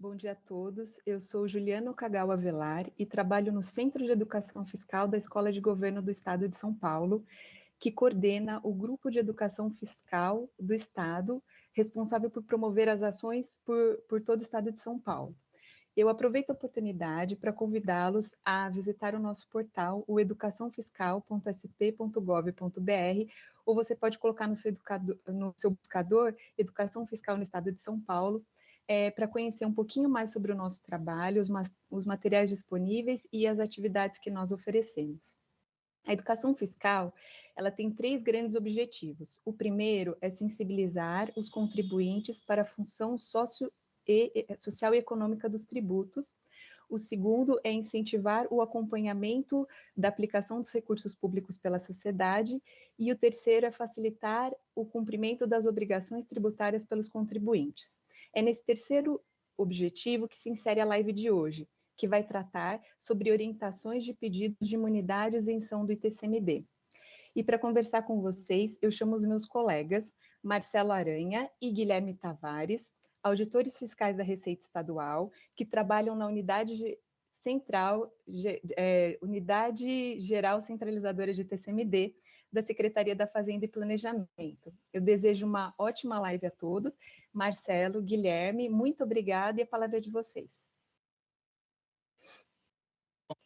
Bom dia a todos. Eu sou Juliana Kagawa Velar e trabalho no Centro de Educação Fiscal da Escola de Governo do Estado de São Paulo, que coordena o Grupo de Educação Fiscal do Estado, responsável por promover as ações por, por todo o Estado de São Paulo. Eu aproveito a oportunidade para convidá-los a visitar o nosso portal, o educaçãofiscal.sp.gov.br, ou você pode colocar no seu, educador, no seu buscador Educação Fiscal no Estado de São Paulo, é, para conhecer um pouquinho mais sobre o nosso trabalho, os, os materiais disponíveis e as atividades que nós oferecemos. A educação fiscal, ela tem três grandes objetivos. O primeiro é sensibilizar os contribuintes para a função sócio e, social e econômica dos tributos. O segundo é incentivar o acompanhamento da aplicação dos recursos públicos pela sociedade. E o terceiro é facilitar o cumprimento das obrigações tributárias pelos contribuintes. É nesse terceiro objetivo que se insere a live de hoje, que vai tratar sobre orientações de pedidos de imunidade e isenção do ITCMD. E para conversar com vocês, eu chamo os meus colegas Marcelo Aranha e Guilherme Tavares, auditores fiscais da Receita Estadual, que trabalham na unidade central, é, unidade geral centralizadora de TCMD da Secretaria da Fazenda e Planejamento. Eu desejo uma ótima live a todos. Marcelo, Guilherme, muito obrigada e a palavra é de vocês.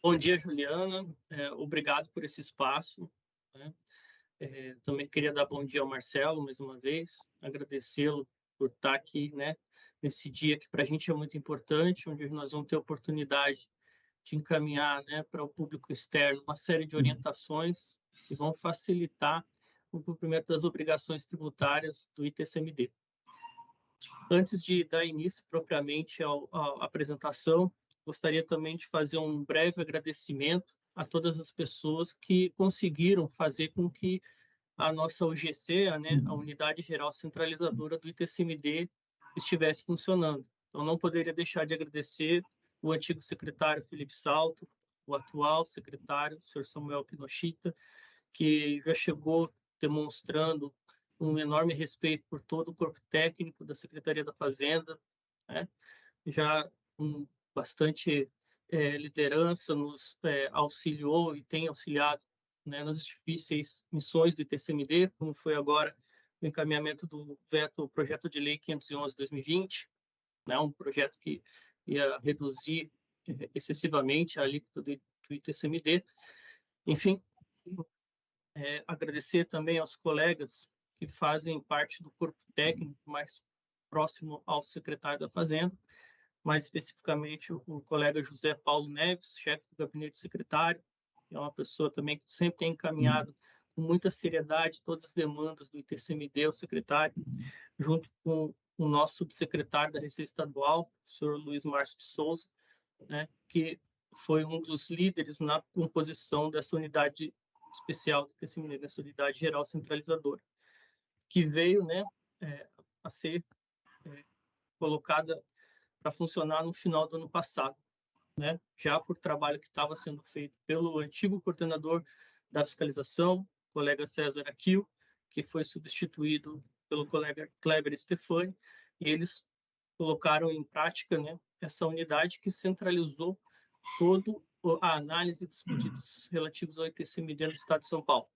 Bom dia, Juliana. É, obrigado por esse espaço. Né? É, também queria dar bom dia ao Marcelo mais uma vez, agradecê-lo por estar aqui, né, nesse dia que para a gente é muito importante, onde nós vamos ter oportunidade de encaminhar, né, para o público externo uma série de uhum. orientações que vão facilitar o cumprimento das obrigações tributárias do ITCMD. Antes de dar início propriamente à apresentação, gostaria também de fazer um breve agradecimento a todas as pessoas que conseguiram fazer com que a nossa UGC, a, né, a. Unidade Geral Centralizadora do ITCMD, estivesse funcionando. Então, não poderia deixar de agradecer o antigo secretário Felipe Salto, o atual secretário, o senhor Samuel Kinoshita, que já chegou demonstrando um enorme respeito por todo o corpo técnico da Secretaria da Fazenda, né? já com bastante é, liderança nos é, auxiliou e tem auxiliado né, nas difíceis missões do ITCMD, como foi agora o encaminhamento do veto projeto de lei 511/2020, né, um projeto que ia reduzir excessivamente a alíquota do, do ITCMD. Enfim, é, agradecer também aos colegas que fazem parte do corpo técnico mais próximo ao secretário da Fazenda, mais especificamente o, o colega José Paulo Neves, chefe do gabinete secretário, é uma pessoa também que sempre tem encaminhado com muita seriedade todas as demandas do ITCMD, o secretário, junto com o nosso subsecretário da Receita Estadual, o senhor Luiz Márcio de Souza, né, que foi um dos líderes na composição dessa unidade especial do ITCMD, dessa unidade geral centralizadora, que veio né, é, a ser é, colocada para funcionar no final do ano passado né, já por trabalho que estava sendo feito pelo antigo coordenador da fiscalização, colega César Aquil, que foi substituído pelo colega Kleber Stefani, e eles colocaram em prática né, essa unidade que centralizou toda a análise dos pedidos relativos ao ITCMD no Estado de São Paulo.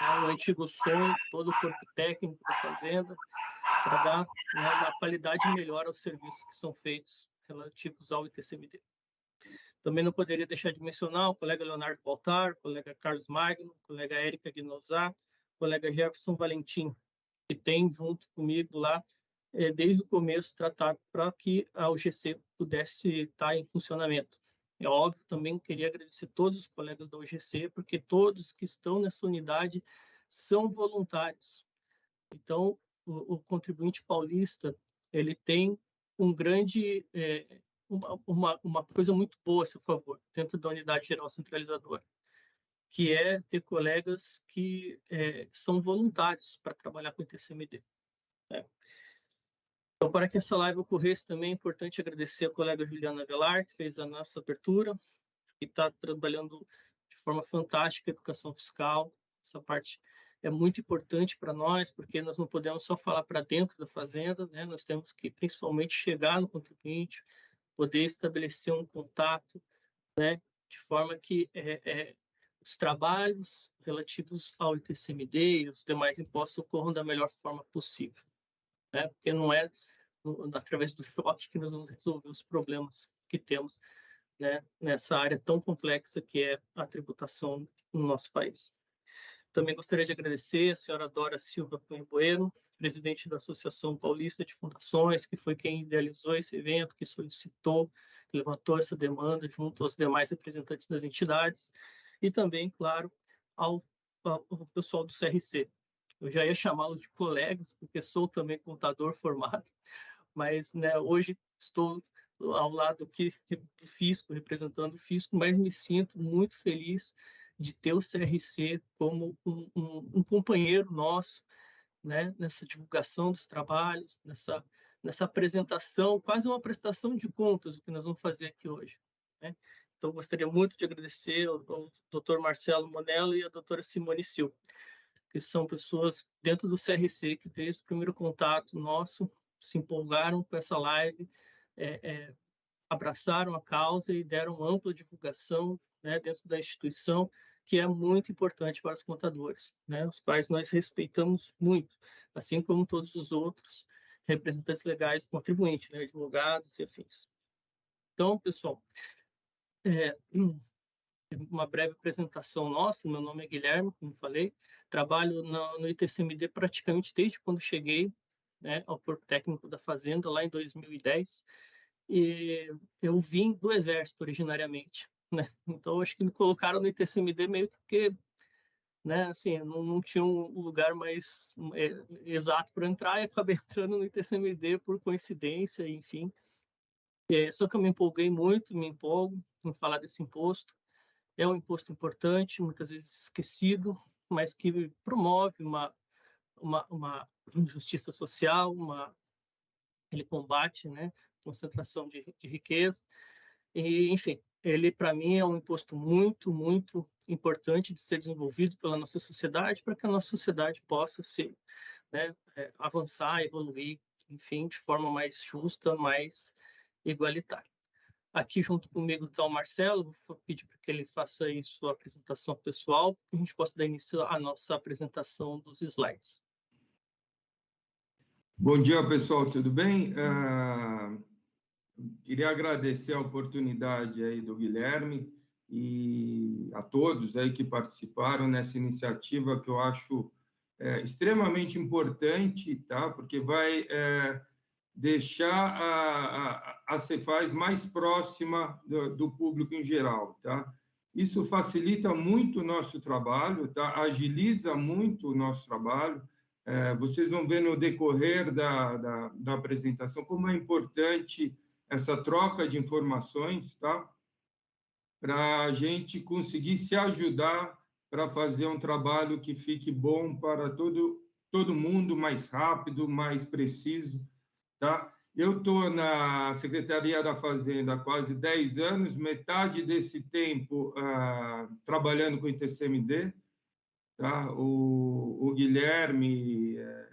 É o antigo sonho todo o corpo técnico da Fazenda, para dar né, uma qualidade melhor aos serviços que são feitos relativos ao ITCMD. Também não poderia deixar de mencionar o colega Leonardo Baltar, o colega Carlos Magno, o colega Érica Guinosá, o colega Jefferson Valentim, que tem junto comigo lá, é, desde o começo, tratado para que a UGC pudesse estar em funcionamento. É óbvio, também queria agradecer todos os colegas da UGC, porque todos que estão nessa unidade são voluntários. Então, o, o contribuinte paulista, ele tem um grande é, uma, uma, uma coisa muito boa a seu favor, dentro da unidade geral centralizadora, que é ter colegas que é, são voluntários para trabalhar com o TCMD. Né? Então, para que essa live ocorresse também, é importante agradecer a colega Juliana Velar, que fez a nossa abertura, que está trabalhando de forma fantástica a educação fiscal. Essa parte é muito importante para nós, porque nós não podemos só falar para dentro da fazenda, né? nós temos que principalmente chegar no contribuinte, poder estabelecer um contato, né, de forma que é, é, os trabalhos relativos ao ITCMD e os demais impostos ocorram da melhor forma possível, né, porque não é através do choque que nós vamos resolver os problemas que temos né, nessa área tão complexa que é a tributação no nosso país. Também gostaria de agradecer a senhora Dora Silva Cunha Bueno, presidente da Associação Paulista de Fundações, que foi quem idealizou esse evento, que solicitou, que levantou essa demanda junto aos demais representantes das entidades, e também, claro, ao, ao pessoal do CRC. Eu já ia chamá-los de colegas, porque sou também contador formado, mas né, hoje estou ao lado aqui do fisco, representando o fisco, mas me sinto muito feliz de ter o CRC como um, um, um companheiro nosso, né, nessa divulgação dos trabalhos, nessa, nessa apresentação, quase uma prestação de contas, o que nós vamos fazer aqui hoje. Né? Então, gostaria muito de agradecer ao, ao Dr. Marcelo Monello e à doutora Simone Sil, que são pessoas dentro do CRC que, desde o primeiro contato nosso, se empolgaram com essa live, é, é, abraçaram a causa e deram ampla divulgação né, dentro da instituição, que é muito importante para os contadores, né, os quais nós respeitamos muito, assim como todos os outros representantes legais do contribuinte, né, advogados e afins. Então, pessoal, é, uma breve apresentação nossa, meu nome é Guilherme, como falei, trabalho no, no ITCMD praticamente desde quando cheguei né, ao Corpo Técnico da Fazenda, lá em 2010, e eu vim do Exército originariamente, né? Então, acho que me colocaram no ITCMD meio que porque, né, assim, não, não tinha um lugar mais é, exato para entrar e acabei entrando no ITCMD por coincidência, enfim. É, só que eu me empolguei muito, me empolgo em falar desse imposto. É um imposto importante, muitas vezes esquecido, mas que promove uma, uma, uma injustiça social, uma, ele combate né, concentração de, de riqueza. E, enfim, ele, para mim, é um imposto muito, muito importante de ser desenvolvido pela nossa sociedade, para que a nossa sociedade possa se né, é, avançar, evoluir, enfim, de forma mais justa, mais igualitária. Aqui junto comigo está o Marcelo, vou pedir para que ele faça aí sua apresentação pessoal, para que a gente possa dar início à nossa apresentação dos slides. Bom dia, pessoal, tudo bem? Uh, queria agradecer a oportunidade aí do Guilherme e a todos aí que participaram nessa iniciativa que eu acho é, extremamente importante, tá? Porque vai é, deixar a, a, a Cefaz mais próxima do, do, público em geral, tá? Isso facilita muito o nosso trabalho, tá? Agiliza muito o nosso trabalho vocês vão ver no decorrer da, da, da, apresentação como é importante essa troca de informações, tá? Para a gente conseguir se ajudar para fazer um trabalho que fique bom para todo, todo mundo, mais rápido, mais preciso, tá? Eu estou na Secretaria da Fazenda há quase 10 anos, metade desse tempo ah, trabalhando com o ITCMD, Tá? O, o Guilherme é,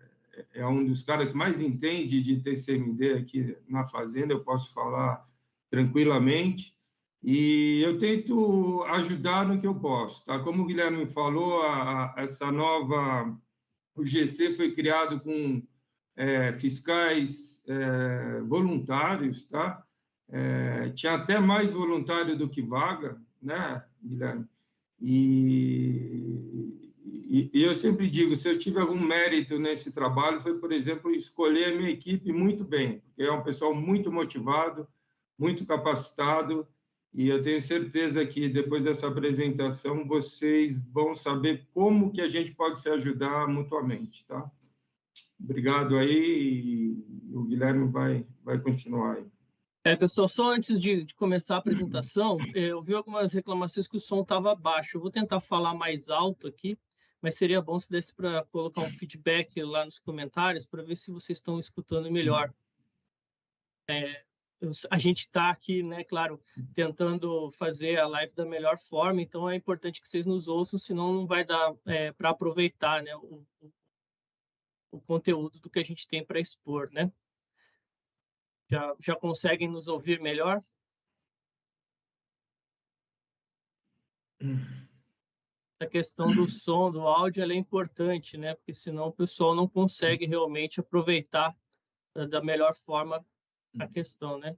é, um dos caras mais entende de TCMD aqui na Fazenda, eu posso falar tranquilamente. E eu tento ajudar no que eu posso. Tá? Como o Guilherme falou, a, a, essa nova. O GC foi criado com é, fiscais é, voluntários, tá? É, tinha até mais voluntário do que vaga, né, Guilherme? E, e, e, eu sempre digo, se eu tive algum mérito nesse trabalho, foi, por exemplo, escolher a minha equipe muito bem, porque é um pessoal muito motivado, muito capacitado, e eu tenho certeza que depois dessa apresentação vocês vão saber como que a gente pode se ajudar mutuamente, tá? Obrigado aí, e o Guilherme vai, vai continuar aí. É, pessoal, só antes de, de, começar a apresentação, eu vi algumas reclamações que o som estava baixo. Eu vou tentar falar mais alto aqui, mas seria bom se desse para colocar um feedback lá nos comentários para ver se vocês estão escutando melhor. É, a gente está aqui, né, claro, tentando fazer a live da melhor forma, então é importante que vocês nos ouçam, senão não vai dar é, para aproveitar né, o, o, conteúdo do que a gente tem para expor, né? Já, já conseguem nos ouvir melhor? A questão do som, do áudio, é importante, né? Porque senão o pessoal não consegue realmente aproveitar da melhor forma a questão, né?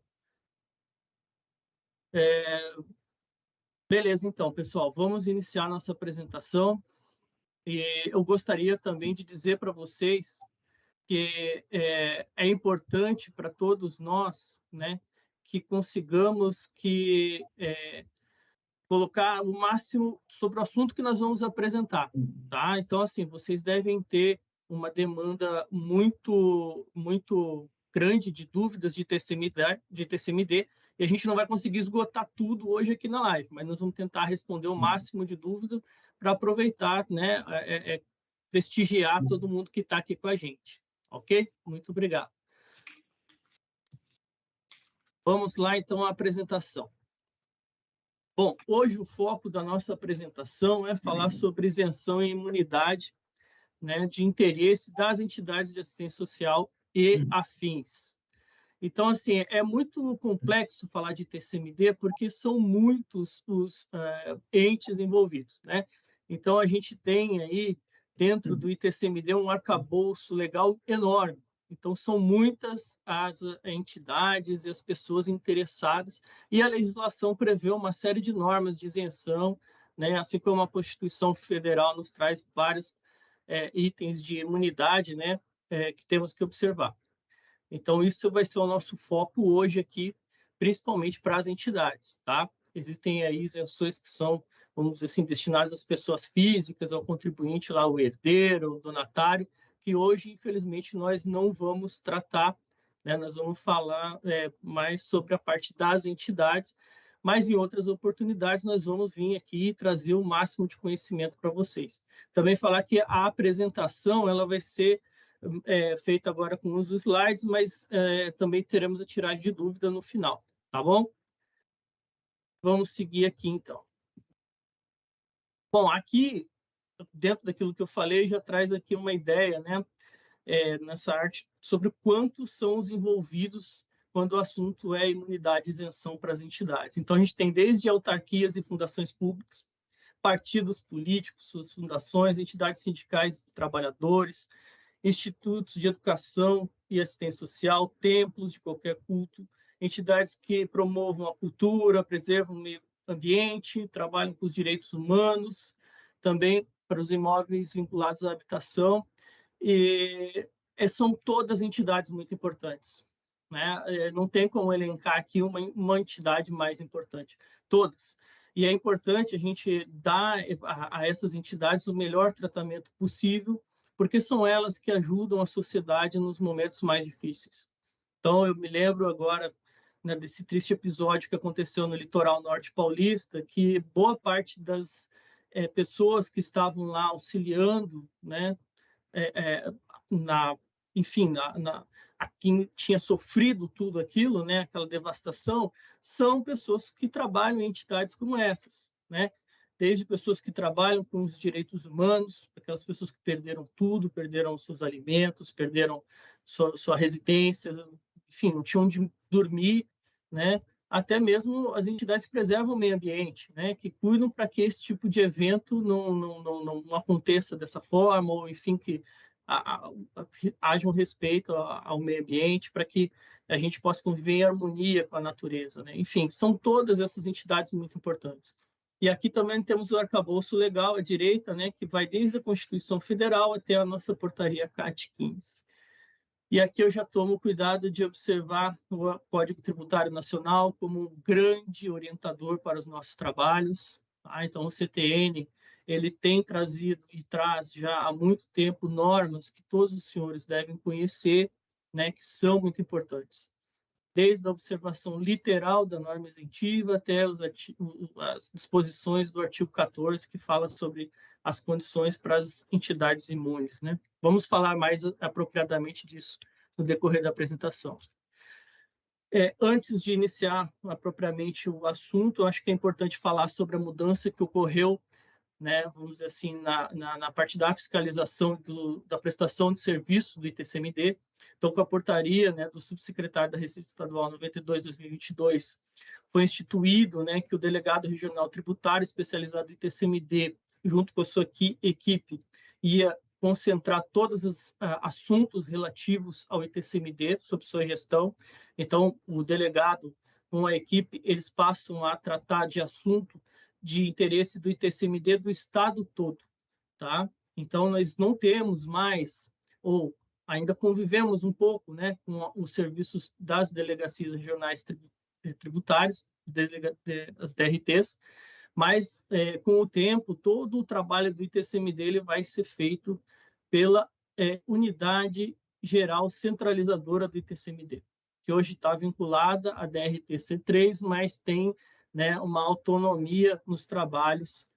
É... Beleza, então, pessoal, vamos iniciar nossa apresentação. E eu gostaria também de dizer para vocês que é, é importante para todos nós, né, que consigamos que é, colocar o máximo sobre o assunto que nós vamos apresentar, tá? Então, assim, vocês devem ter uma demanda muito, muito grande de dúvidas de TCMD, de TCMD, e a gente não vai conseguir esgotar tudo hoje aqui na live, mas nós vamos tentar responder o máximo de dúvida para aproveitar, né, é, é, prestigiar todo mundo que está aqui com a gente. Ok? Muito obrigado. Vamos lá, então, à apresentação. Bom, hoje o foco da nossa apresentação é falar sobre isenção e imunidade né, de interesse das entidades de assistência social e afins. Então, assim, é muito complexo falar de TCMD porque são muitos os uh, entes envolvidos, né? Então, a gente tem aí dentro do ITCMD um arcabouço legal enorme. Então, são muitas as entidades e as pessoas interessadas, e a legislação prevê uma série de normas de isenção, né? assim como a Constituição Federal nos traz vários é, itens de imunidade né? É, que temos que observar. Então, isso vai ser o nosso foco hoje aqui, principalmente para as entidades. Tá? Existem aí isenções que são vamos dizer assim, destinados às pessoas físicas, ao contribuinte lá, o herdeiro, o donatário, que hoje, infelizmente, nós não vamos tratar, né? nós vamos falar é, mais sobre a parte das entidades, mas em outras oportunidades nós vamos vir aqui e trazer o máximo de conhecimento para vocês. Também falar que a apresentação ela vai ser é, feita agora com os slides, mas é, também teremos a tiragem de dúvida no final, tá bom? Vamos seguir aqui, então. Bom, aqui, dentro daquilo que eu falei, já traz aqui uma ideia, né, é, nessa arte, sobre quantos são os envolvidos quando o assunto é imunidade e isenção para as entidades. Então, a gente tem desde autarquias e fundações públicas, partidos políticos, suas fundações, entidades sindicais de trabalhadores, institutos de educação e assistência social, templos de qualquer culto, entidades que promovam a cultura, preservam o meio ambiente, trabalham com os direitos humanos, também para os imóveis vinculados à habitação, e são todas entidades muito importantes. Né? É, não tem como elencar aqui uma, uma entidade mais importante, todas. E é importante a gente dar a, a essas entidades o melhor tratamento possível, porque são elas que ajudam a sociedade nos momentos mais difíceis. Então, eu me lembro agora né, desse triste episódio que aconteceu no litoral norte paulista, que boa parte das é, pessoas que estavam lá auxiliando, né, é, é, na, enfim, na, na, a quem tinha sofrido tudo aquilo, né, aquela devastação, são pessoas que trabalham em entidades como essas, né? Desde pessoas que trabalham com os direitos humanos, aquelas pessoas que perderam tudo, perderam seus alimentos, perderam sua, sua residência, enfim, não tinham onde dormir, né? Até mesmo as entidades que preservam o meio ambiente, né? que cuidam para que esse tipo de evento não, não, não, não aconteça dessa forma, ou enfim, que haja um respeito ao meio ambiente, para que a gente possa conviver em harmonia com a natureza. Né? Enfim, são todas essas entidades muito importantes. E aqui também temos o arcabouço legal à direita, né, que vai desde a Constituição Federal até a nossa portaria CAT 15. E aqui eu já tomo cuidado de observar o Código Tributário Nacional como um grande orientador para os nossos trabalhos. Tá? Então, o CTN ele tem trazido e traz já há muito tempo normas que todos os senhores devem conhecer, né, que são muito importantes. Desde a observação literal da norma isentiva até as disposições do artigo 14, que fala sobre as condições para as entidades imunes. Né? Vamos falar mais apropriadamente disso no decorrer da apresentação. É, antes de iniciar propriamente o assunto, acho que é importante falar sobre a mudança que ocorreu né, vamos dizer assim, na, na, na parte da fiscalização do, da prestação de serviço do ITCMD. Então, com a portaria né, do subsecretário da Receita Estadual 92-2022, foi instituído né, que o delegado regional tributário especializado do ITCMD, junto com a sua equipe, ia concentrar todos os uh, assuntos relativos ao ITCMD sob sua gestão. Então, o delegado com a equipe, eles passam a tratar de assunto de interesse do ITCMD do estado todo, tá? Então, nós não temos mais, ou ainda convivemos um pouco, né, com os serviços das delegacias regionais tributárias, as DRTs, mas é, com o tempo, todo o trabalho do ITCMD ele vai ser feito pela é, unidade geral centralizadora do ITCMD, que hoje está vinculada à DRTC3, mas tem né, uma autonomia nos trabalhos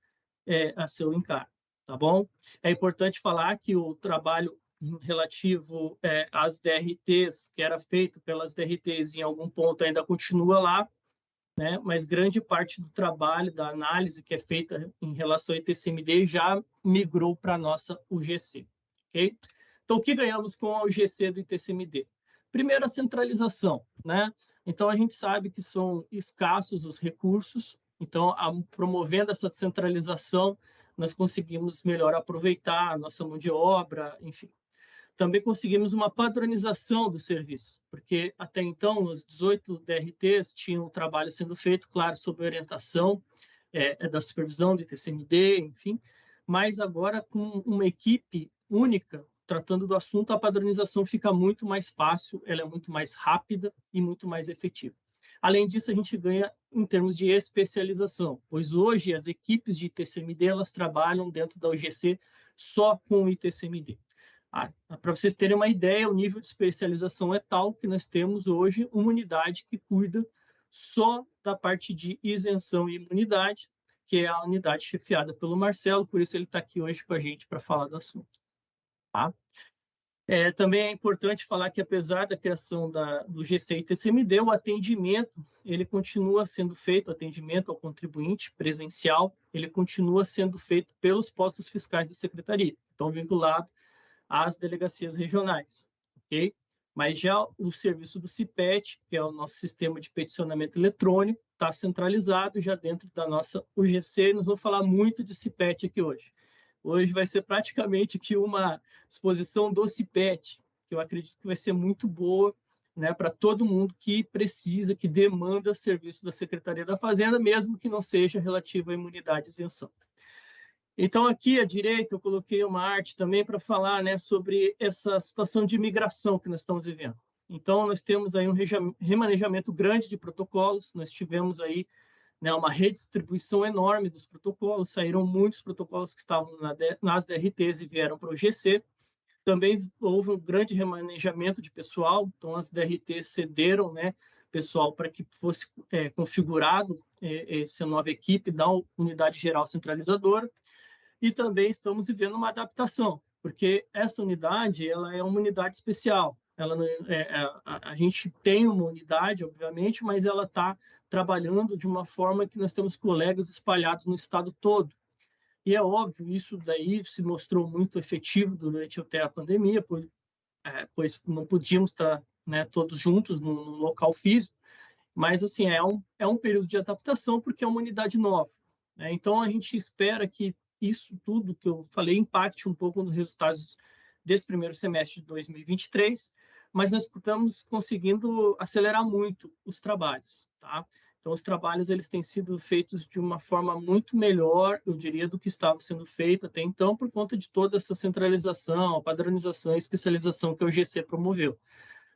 é, a seu encargo, tá bom? É importante falar que o trabalho relativo é, às DRTs, que era feito pelas DRTs em algum ponto ainda continua lá, né? mas grande parte do trabalho, da análise que é feita em relação ao ITCMD já migrou para a nossa UGC. Okay? Então, o que ganhamos com a UGC do ITCMD? Primeiro, a centralização. Né? Então, a gente sabe que são escassos os recursos, então, a, promovendo essa centralização, nós conseguimos melhor aproveitar a nossa mão de obra, enfim. Também conseguimos uma padronização do serviço, porque até então os 18 DRTs tinham o trabalho sendo feito, claro, sob orientação é, é da supervisão do ITCMD, enfim, mas agora com uma equipe única tratando do assunto, a padronização fica muito mais fácil, ela é muito mais rápida e muito mais efetiva. Além disso, a gente ganha em termos de especialização, pois hoje as equipes de ITCMD elas trabalham dentro da UGC só com o ITCMD. Ah, Para vocês terem uma ideia, o nível de especialização é tal que nós temos hoje uma unidade que cuida só da parte de isenção e imunidade, que é a unidade chefiada pelo Marcelo, por isso ele está aqui hoje com a gente para falar do assunto. Tá? É, também é importante falar que, apesar da criação da, do GC e TCMD, o atendimento ele continua sendo feito, atendimento ao contribuinte presencial, ele continua sendo feito pelos postos fiscais da Secretaria, então vinculado às delegacias regionais, ok? Mas já o serviço do CIPET, que é o nosso sistema de peticionamento eletrônico, está centralizado já dentro da nossa UGC, nós vamos falar muito de CIPET aqui hoje. Hoje vai ser praticamente que uma exposição do CIPET, que eu acredito que vai ser muito boa né, para todo mundo que precisa, que demanda serviço da Secretaria da Fazenda, mesmo que não seja relativo à imunidade e isenção. Então, aqui à direita, eu coloquei uma arte também para falar né, sobre essa situação de imigração que nós estamos vivendo. Então, nós temos aí um remanejamento grande de protocolos, nós tivemos aí né, uma redistribuição enorme dos protocolos, saíram muitos protocolos que estavam na, nas DRTs e vieram para o GC. Também houve um grande remanejamento de pessoal, então as DRTs cederam né, pessoal para que fosse é, configurado é, essa nova equipe da unidade geral centralizadora. E também estamos vivendo uma adaptação, porque essa unidade ela é uma unidade especial. Ela é, é, a, a gente tem uma unidade, obviamente, mas ela está trabalhando de uma forma que nós temos colegas espalhados no estado todo. E é óbvio, isso daí se mostrou muito efetivo durante até a pandemia, pois, é, pois não podíamos estar né, todos juntos no, local físico, mas assim é um, é um período de adaptação porque é uma unidade nova. Né? Então a gente espera que isso tudo que eu falei impacte um pouco nos resultados desse primeiro semestre de 2023, mas nós estamos conseguindo acelerar muito os trabalhos. Tá? Então, os trabalhos eles têm sido feitos de uma forma muito melhor, eu diria, do que estava sendo feito até então, por conta de toda essa centralização, padronização e especialização que o GC promoveu.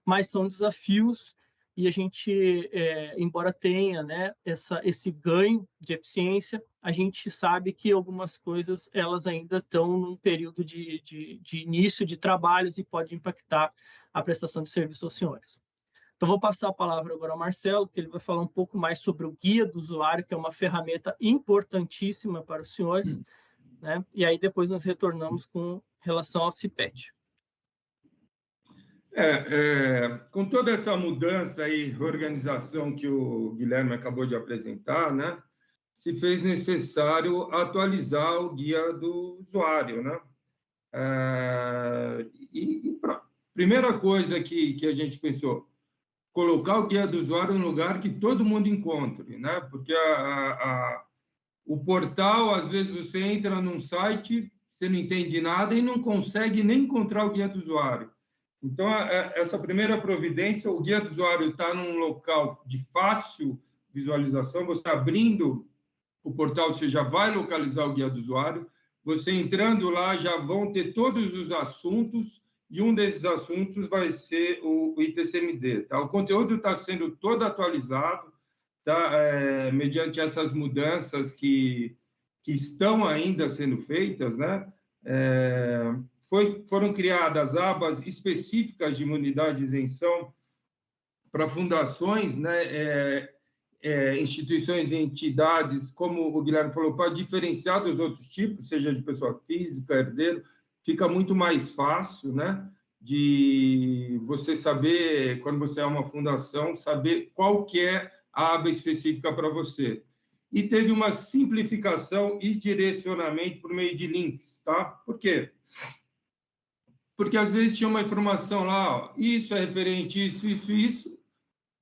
Mas são desafios e a gente, é, embora tenha né, essa, esse ganho de eficiência, a gente sabe que algumas coisas elas ainda estão num período de, de, de início de trabalhos e pode impactar a prestação de serviço aos senhores. Então, vou passar a palavra agora ao Marcelo, que ele vai falar um pouco mais sobre o guia do usuário, que é uma ferramenta importantíssima para os senhores, hum. né? E aí depois nós retornamos com relação ao CIPET. É, é, com toda essa mudança e organização que o Guilherme acabou de apresentar, né? se fez necessário atualizar o guia do usuário, né? É, e, e pra, primeira coisa que, que a gente pensou, colocar o guia do usuário um lugar que todo mundo encontre, né? Porque a, a, a, o portal, às vezes, você entra num site, você não entende nada e não consegue nem encontrar o guia do usuário. Então, essa primeira providência, o guia do usuário está num local de fácil visualização, você abrindo o portal você já vai localizar o guia do usuário. Você entrando lá já vão ter todos os assuntos e um desses assuntos vai ser o ITCMD. Tá? O conteúdo está sendo todo atualizado, tá? É, mediante essas mudanças que, que estão ainda sendo feitas, né? É, foi, foram criadas abas específicas de imunidade e isenção para fundações, né? É, é, instituições e entidades, como o Guilherme falou, para diferenciar dos outros tipos, seja de pessoa física, herdeiro, fica muito mais fácil, né? De você saber, quando você é uma fundação, saber qual que é a aba específica para você. E teve uma simplificação e direcionamento por meio de links, tá? Por quê? Porque às vezes tinha uma informação lá, ó, isso é referente isso, isso, isso,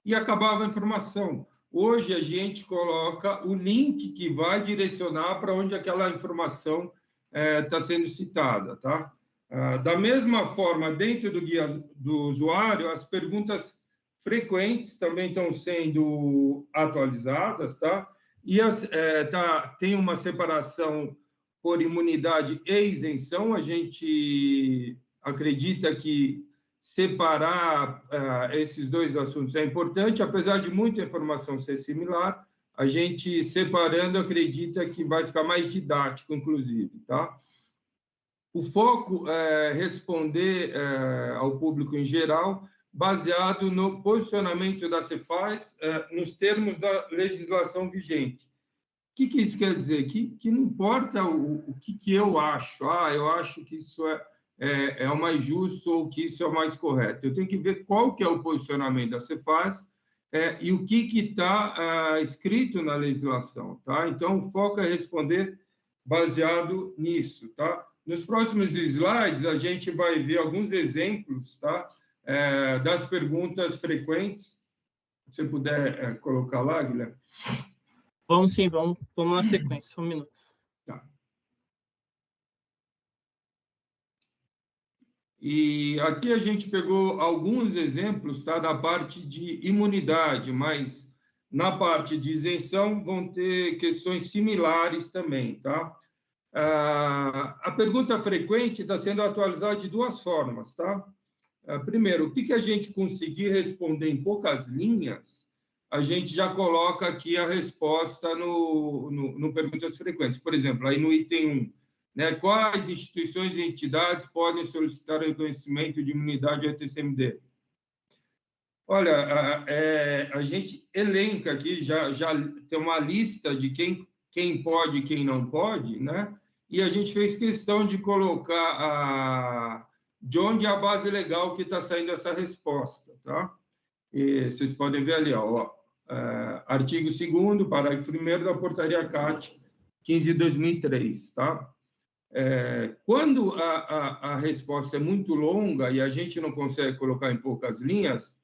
e acabava a informação. Hoje a gente coloca o link que vai direcionar para onde aquela informação está é, sendo citada, tá? Ah, da mesma forma, dentro do guia do usuário, as perguntas frequentes também estão sendo atualizadas, tá? E as, é, tá, tem uma separação por imunidade e isenção. A gente acredita que separar uh, esses dois assuntos é importante, apesar de muita informação ser similar, a gente separando acredita que vai ficar mais didático, inclusive, tá? O foco é responder é, ao público em geral, baseado no posicionamento da Cefaz é, nos termos da legislação vigente. O que, que isso quer dizer? Que, que não importa o, o que, que eu acho, ah, eu acho que isso é é, é o mais justo ou que isso é o mais correto. Eu tenho que ver qual que é o posicionamento da Cefaz é, e o que está ah, escrito na legislação. Tá? Então, o foco é responder baseado nisso. Tá? Nos próximos slides, a gente vai ver alguns exemplos tá? É, das perguntas frequentes. Se você puder é, colocar lá, Guilherme. Vamos sim, vamos, vamos na sequência, um minuto. E aqui a gente pegou alguns exemplos tá, da parte de imunidade, mas na parte de isenção vão ter questões similares também. Tá? Ah, a pergunta frequente está sendo atualizada de duas formas. Tá? Ah, primeiro, o que, que a gente conseguir responder em poucas linhas, a gente já coloca aqui a resposta no, no, no Perguntas Frequentes. Por exemplo, aí no item 1, né? Quais instituições e entidades podem solicitar o reconhecimento de imunidade ao TCMD? Olha, a, é, a gente elenca aqui, já, já tem uma lista de quem, quem pode e quem não pode, né? E a gente fez questão de colocar a, de onde é a base legal que está saindo essa resposta, tá? E vocês podem ver ali, ó, é, artigo 2 parágrafo 1 da portaria CAT 15 de 2003, tá? É, quando a, a, a, resposta é muito longa e a gente não consegue colocar em poucas linhas,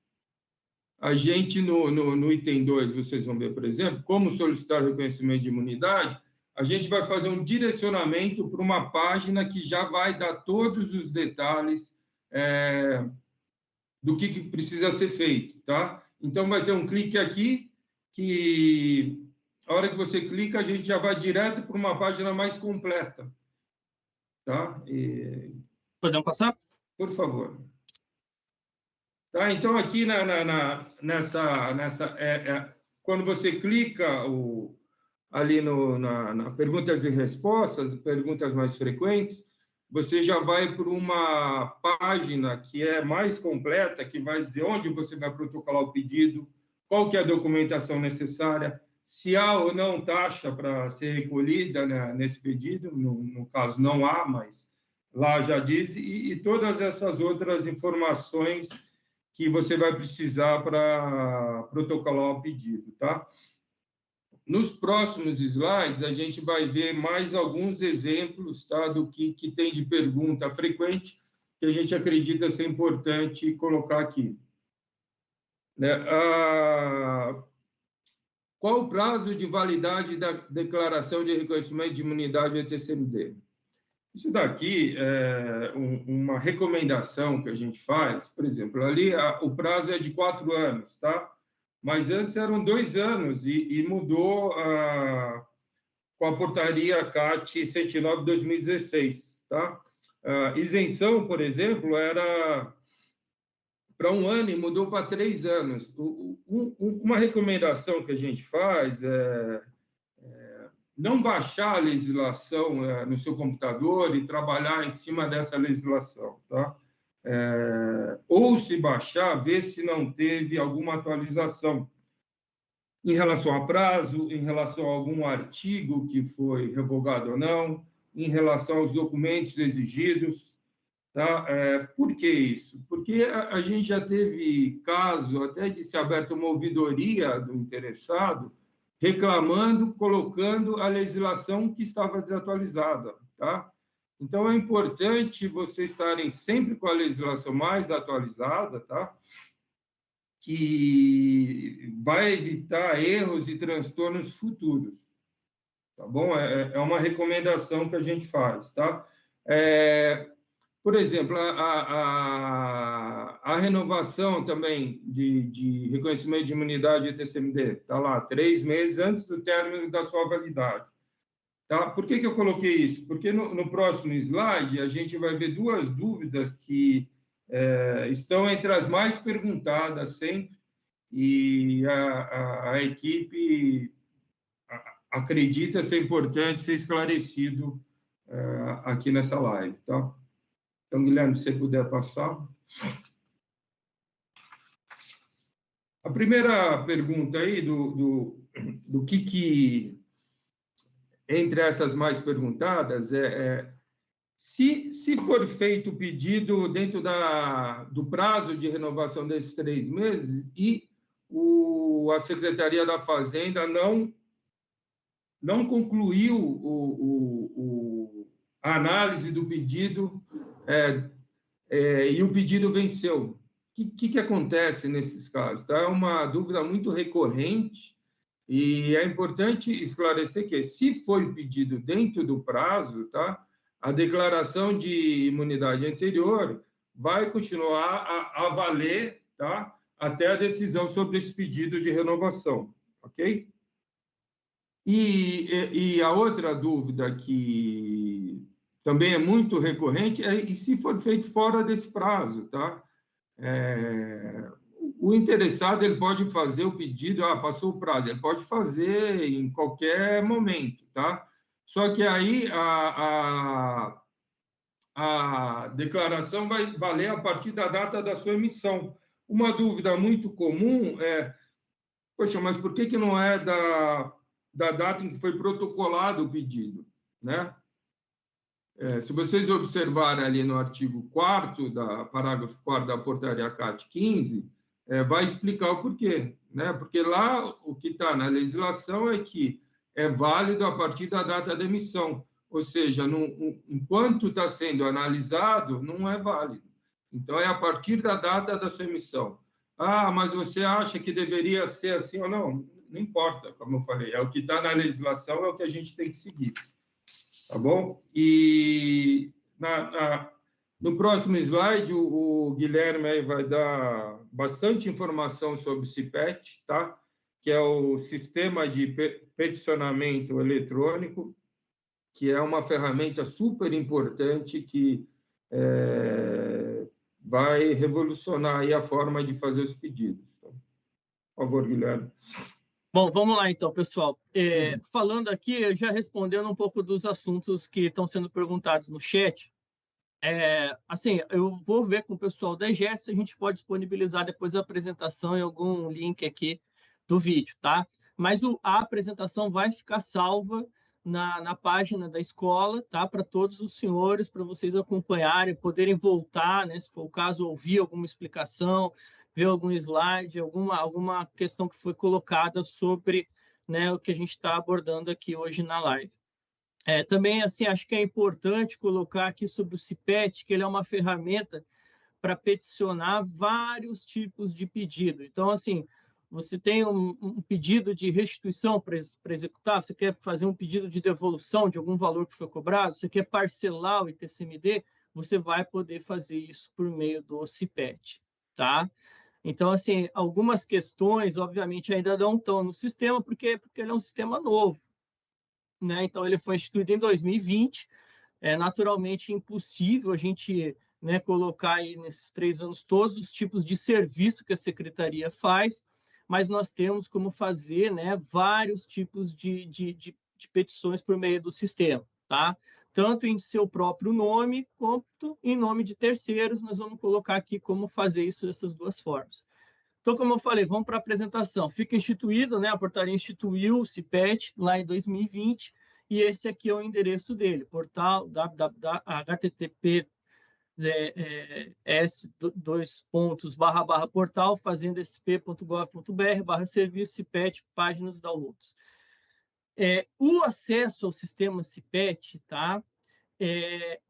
a gente, no, no, no item 2, vocês vão ver, por exemplo, como solicitar reconhecimento de imunidade, a gente vai fazer um direcionamento para uma página que já vai dar todos os detalhes é, do que, que precisa ser feito, tá? Então, vai ter um clique aqui que, a hora que você clica, a gente já vai direto para uma página mais completa. Tá? E... Podemos passar? Por favor. Tá, então, aqui na, na, na nessa, nessa é, é, quando você clica o, ali no, na, na, perguntas e respostas, perguntas mais frequentes, você já vai para uma página que é mais completa, que vai dizer onde você vai protocolar o pedido, qual que é a documentação necessária, se há ou não taxa para ser recolhida né, nesse pedido, no, no, caso não há, mas lá já diz, e, e, todas essas outras informações que você vai precisar para protocolar o pedido, tá? nos próximos slides, a gente vai ver mais alguns exemplos tá, do que, que tem de pergunta frequente que a gente acredita ser importante colocar aqui. Né? Ah, qual o prazo de validade da declaração de reconhecimento de imunidade ETCMD? Isso daqui é uma recomendação que a gente faz, por exemplo, ali o prazo é de quatro anos, tá? Mas antes eram dois anos e, e mudou ah, com a portaria CAT 109 2016, tá? A isenção, por exemplo, era para um ano e mudou para três anos. uma recomendação que a gente faz é, é não baixar a legislação é, no seu computador e trabalhar em cima dessa legislação, tá? É, ou se baixar, ver se não teve alguma atualização em relação a prazo, em relação a algum artigo que foi revogado ou não, em relação aos documentos exigidos, Tá? É, por que isso? Porque a, a, gente já teve caso até de se aberta uma ouvidoria do interessado reclamando, colocando a legislação que estava desatualizada. Tá? Então, é importante vocês estarem sempre com a legislação mais atualizada, tá? que vai evitar erros e transtornos futuros. Tá bom? É, é uma recomendação que a gente faz. Tá? É, por exemplo, a, a, a renovação também de, de, reconhecimento de imunidade e TCMD, está lá, três meses antes do término da sua validade. Tá? Por que, que eu coloquei isso? Porque no, no próximo slide a gente vai ver duas dúvidas que é, estão entre as mais perguntadas sempre, e a, a, a equipe acredita ser importante ser esclarecido é, aqui nessa live. Tá? Então, Guilherme, se puder passar. A primeira pergunta aí do, do, do que, que, entre essas mais perguntadas, é, é se, se for feito o pedido dentro da, do prazo de renovação desses três meses e o, a Secretaria da Fazenda não, não concluiu o, o, o a análise do pedido é, é, e o pedido venceu. O que, que, acontece nesses casos? Tá? É uma dúvida muito recorrente e é importante esclarecer que, se foi pedido dentro do prazo, tá? a declaração de imunidade anterior vai continuar a, a valer tá? até a decisão sobre esse pedido de renovação, ok? E, e, e a outra dúvida que também é muito recorrente, é, e se for feito fora desse prazo, tá? É, o interessado ele pode fazer o pedido, ah, passou o prazo, ele pode fazer em qualquer momento, tá? Só que aí a, a, a declaração vai valer a partir da data da sua emissão. Uma dúvida muito comum é, poxa, mas por que, que não é da, da data em que foi protocolado o pedido, né? É, se vocês observarem ali no artigo 4 da parágrafo 4 da portaria CAT 15, é, vai explicar o porquê, né? Porque lá o que está na legislação é que é válido a partir da data da emissão, ou seja, enquanto está sendo analisado, não é válido. Então, é a partir da data da sua emissão. Ah, mas você acha que deveria ser assim ou não? Não importa, como eu falei, é o que está na legislação, é o que a gente tem que seguir tá bom? E na, na, no próximo slide, o, o Guilherme vai dar bastante informação sobre o CIPET, tá? que é o Sistema de Peticionamento Eletrônico, que é uma ferramenta super importante que é, vai revolucionar a forma de fazer os pedidos. Por favor, Guilherme. Bom, vamos lá então, pessoal. É, uhum. falando aqui, já respondendo um pouco dos assuntos que estão sendo perguntados no chat, é, assim, eu vou ver com o pessoal da EGES se a gente pode disponibilizar depois a apresentação em algum link aqui do vídeo, tá? Mas o, a apresentação vai ficar salva na, na página da escola, tá? Para todos os senhores, para vocês acompanharem, poderem voltar, né? Se for o caso, ouvir alguma explicação, ver algum slide, alguma, alguma questão que foi colocada sobre, né, o que a gente está abordando aqui hoje na live. É, também, assim, acho que é importante colocar aqui sobre o CIPET, que ele é uma ferramenta para peticionar vários tipos de pedido. Então, assim, você tem um, um pedido de restituição para executar, você quer fazer um pedido de devolução de algum valor que foi cobrado, você quer parcelar o ITCMD, você vai poder fazer isso por meio do CIPET, tá? Então, assim, algumas questões, obviamente, ainda não estão no sistema, porque, porque ele é um sistema novo, né? Então, ele foi instituído em 2020. É naturalmente impossível a gente né, colocar aí nesses três anos todos os tipos de serviço que a secretaria faz, mas nós temos como fazer né, vários tipos de, de, de, de petições por meio do sistema, tá? Tanto em seu próprio nome, quanto em nome de terceiros, nós vamos colocar aqui como fazer isso dessas duas formas. Então, como eu falei, vamos para a apresentação. Fica instituído, né? A portaria instituiu o CIPET lá em 2020, e esse aqui é o endereço dele, portal www.http é, é, s dois pontos barra barra portal fazendasp.gov.br barra serviço CIPET páginas downloads. É, o acesso ao sistema CIPET, tá? É,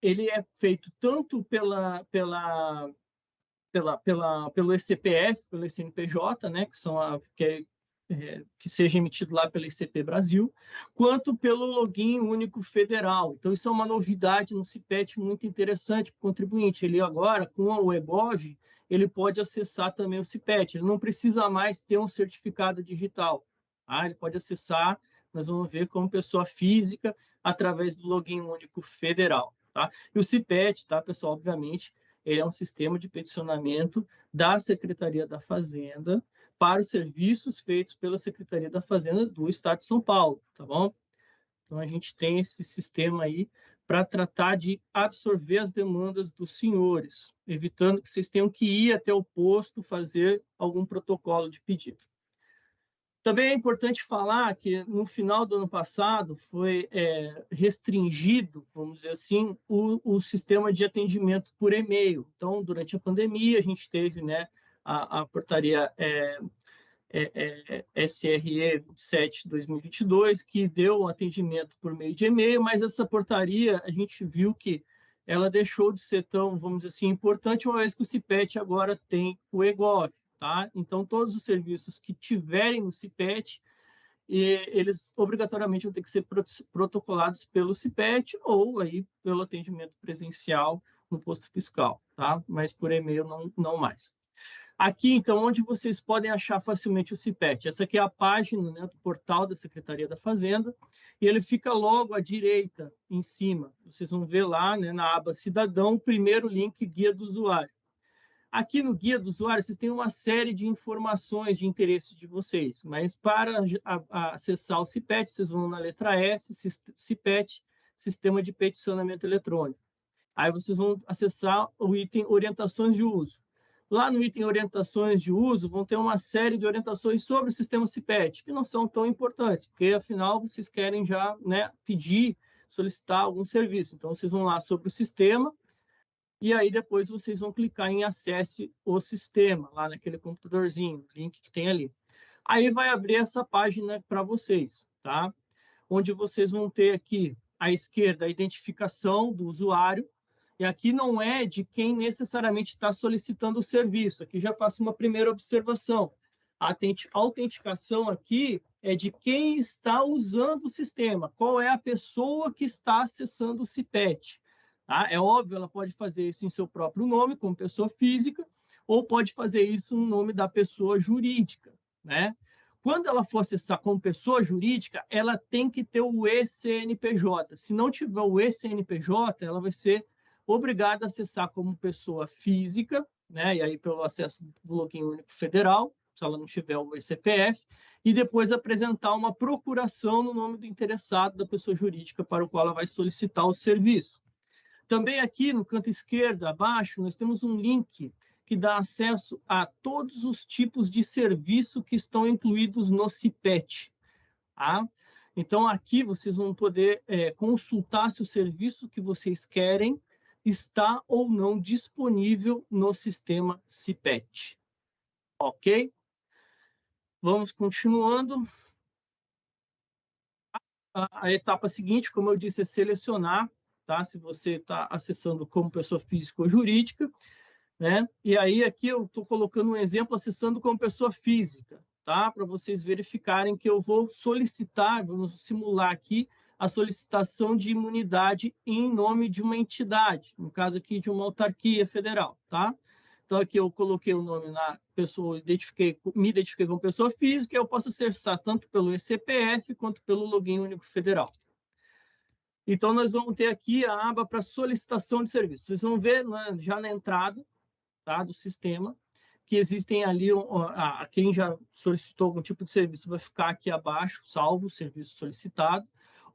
ele é feito tanto pela, pela pela, pela, pelo ECPF, pelo CNPJ, né, que, são a, que, é, é, que seja emitido lá pela ICP Brasil, quanto pelo login único federal. Então, isso é uma novidade no CIPET muito interessante para o contribuinte. Ele agora, com o EGOV, ele pode acessar também o CIPET. Ele não precisa mais ter um certificado digital. Tá? Ele pode acessar, nós vamos ver, como pessoa física, através do login único federal. Tá? E o CIPET, tá, pessoal, obviamente, ele é um sistema de peticionamento da Secretaria da Fazenda para os serviços feitos pela Secretaria da Fazenda do Estado de São Paulo, tá bom? Então, a gente tem esse sistema aí para tratar de absorver as demandas dos senhores, evitando que vocês tenham que ir até o posto fazer algum protocolo de pedido. Também é importante falar que no final do ano passado foi é, restringido, vamos dizer assim, o, o, sistema de atendimento por e-mail. Então, durante a pandemia, a gente teve né, a, a portaria é, é, é SRE 27-2022, que deu um atendimento por meio de e-mail, mas essa portaria, a gente viu que ela deixou de ser tão, vamos dizer assim, importante, uma vez que o CIPET agora tem o EGOV. Tá? Então, todos os serviços que tiverem no CIPET, eles obrigatoriamente vão ter que ser protocolados pelo CIPET ou aí pelo atendimento presencial no posto fiscal, tá? Mas por e-mail não, não mais. Aqui, então, onde vocês podem achar facilmente o CIPET? Essa aqui é a página né, do portal da Secretaria da Fazenda, e ele fica logo à direita, em cima. Vocês vão ver lá, né, na aba Cidadão, o primeiro link Guia do Usuário. Aqui no guia do usuário, vocês têm uma série de informações de interesse de vocês, mas para acessar o CIPET, vocês vão na letra S, CIPET, Sistema de Peticionamento Eletrônico. Aí vocês vão acessar o item Orientações de Uso. Lá no item Orientações de Uso, vão ter uma série de orientações sobre o sistema CIPET, que não são tão importantes, porque afinal vocês querem já né, pedir, solicitar algum serviço. Então, vocês vão lá sobre o sistema, e aí depois vocês vão clicar em acesse o sistema, lá naquele computadorzinho, link que tem ali. Aí vai abrir essa página para vocês, tá? Onde vocês vão ter aqui à esquerda a identificação do usuário, e aqui não é de quem necessariamente está solicitando o serviço. Aqui já faço uma primeira observação. A autenticação aqui é de quem está usando o sistema, qual é a pessoa que está acessando o CIPET. Tá? É óbvio, ela pode fazer isso em seu próprio nome, como pessoa física, ou pode fazer isso no nome da pessoa jurídica. Né? Quando ela for acessar como pessoa jurídica, ela tem que ter o ECNPJ. Se não tiver o ECNPJ, ela vai ser obrigada a acessar como pessoa física, né? e aí pelo acesso do login único federal, se ela não tiver o ECPF, e depois apresentar uma procuração no nome do interessado da pessoa jurídica para o qual ela vai solicitar o serviço. Também aqui no canto esquerdo, abaixo, nós temos um link que dá acesso a todos os tipos de serviço que estão incluídos no CIPET. Tá? Então, aqui vocês vão poder é, consultar se o serviço que vocês querem está ou não disponível no sistema CIPET. Ok? Vamos continuando. a, a etapa seguinte, como eu disse, é selecionar, tá? Se você está acessando como pessoa física ou jurídica, né? E aí aqui eu estou colocando um exemplo acessando como pessoa física, tá? Para vocês verificarem que eu vou solicitar, vamos simular aqui a solicitação de imunidade em nome de uma entidade, no caso aqui de uma autarquia federal, tá? Então aqui eu coloquei o nome na pessoa, identifiquei, me identifiquei como pessoa física, eu posso acessar tanto pelo ECPF quanto pelo login único federal. Então nós vamos ter aqui a aba para solicitação de serviço. Vocês vão ver né, já na entrada tá, do sistema que existem ali, a, a quem já solicitou algum tipo de serviço vai ficar aqui abaixo, salvo o serviço solicitado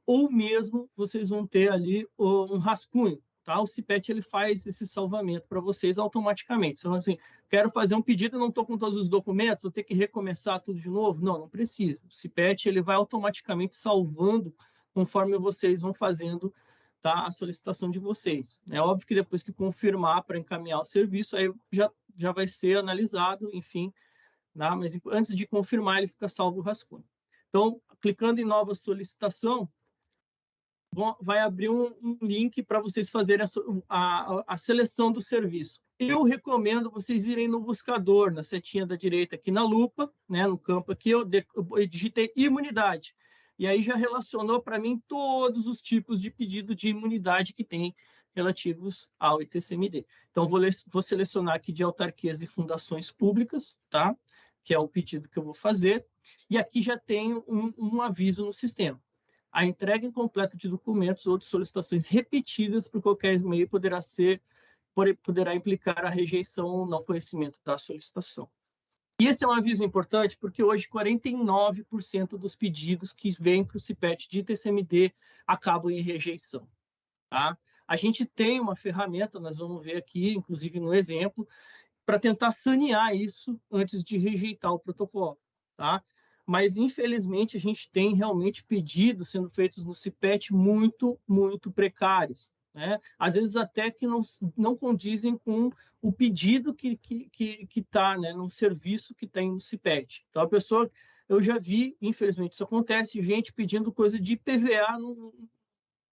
ou mesmo vocês vão ter ali um rascunho, tá? O CIPET ele faz esse salvamento para vocês automaticamente. Então, assim, quero fazer um pedido, não estou com todos os documentos, vou ter que recomeçar tudo de novo? Não, não precisa. O CIPET ele vai automaticamente salvando conforme vocês vão fazendo tá, a solicitação de vocês. É óbvio que depois que confirmar para encaminhar o serviço, aí já, já vai ser analisado, enfim, né? mas antes de confirmar, ele fica salvo o rascunho. Então, clicando em nova solicitação, vai abrir um, um link para vocês fazerem a, a, a, seleção do serviço. Eu recomendo vocês irem no buscador, na setinha da direita aqui na lupa, né, no campo aqui, eu, de, eu digitei imunidade. E aí já relacionou para mim todos os tipos de pedido de imunidade que tem relativos ao ITCMD. Então, vou, vou selecionar aqui de autarquias e fundações públicas, tá? que é o pedido que eu vou fazer, e aqui já tem um, um aviso no sistema. A entrega incompleta de documentos ou de solicitações repetidas por qualquer meio poderá ser poderá implicar a rejeição ou não conhecimento da solicitação. E esse é um aviso importante porque hoje 49% dos pedidos que vêm para o CIPET de TCMD acabam em rejeição. Tá? A gente tem uma ferramenta, nós vamos ver aqui, inclusive no exemplo, para tentar sanear isso antes de rejeitar o protocolo. Tá? mas infelizmente a gente tem realmente pedidos sendo feitos no CIPET muito, muito precários. Né? Às vezes até que não, não condizem com o pedido que está que, que, que tá, né, no serviço que tem no CIPET. Então, a pessoa, eu já vi, infelizmente isso acontece, gente pedindo coisa de PVA no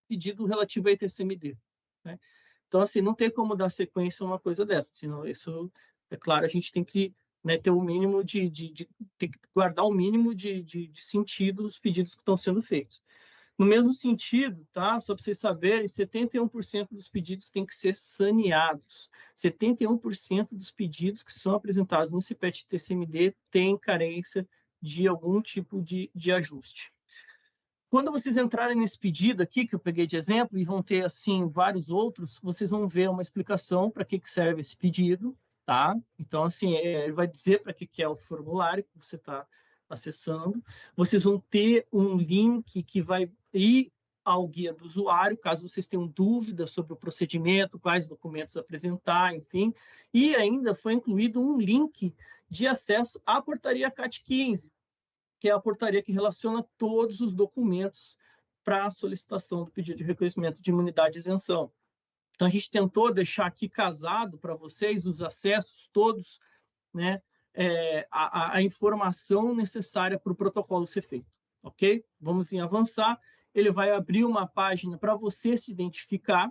pedido relativo a ITCMD. Né? Então, assim, não tem como dar sequência a uma coisa dessa, senão isso, é claro, a gente tem que né, ter o mínimo de, de, de, que guardar o mínimo de, de, de sentido dos pedidos que estão sendo feitos. No mesmo sentido, tá? Só para vocês saberem, 71% dos pedidos têm que ser saneados. 71% dos pedidos que são apresentados no CIPET TCMD têm carência de algum tipo de, de ajuste. Quando vocês entrarem nesse pedido aqui, que eu peguei de exemplo, e vão ter, assim, vários outros, vocês vão ver uma explicação para que, que serve esse pedido, tá? Então, assim, é, ele vai dizer para que, que é o formulário que você está acessando. Vocês vão ter um link que vai ir ao guia do usuário, caso vocês tenham dúvidas sobre o procedimento, quais documentos apresentar, enfim. E ainda foi incluído um link de acesso à portaria CAT 15, que é a portaria que relaciona todos os documentos para a solicitação do pedido de reconhecimento de imunidade e isenção. Então, a gente tentou deixar aqui casado para vocês os acessos todos, né, é, a, a, informação necessária para o protocolo ser feito, ok? Vamos em avançar. Ele vai abrir uma página para você se identificar,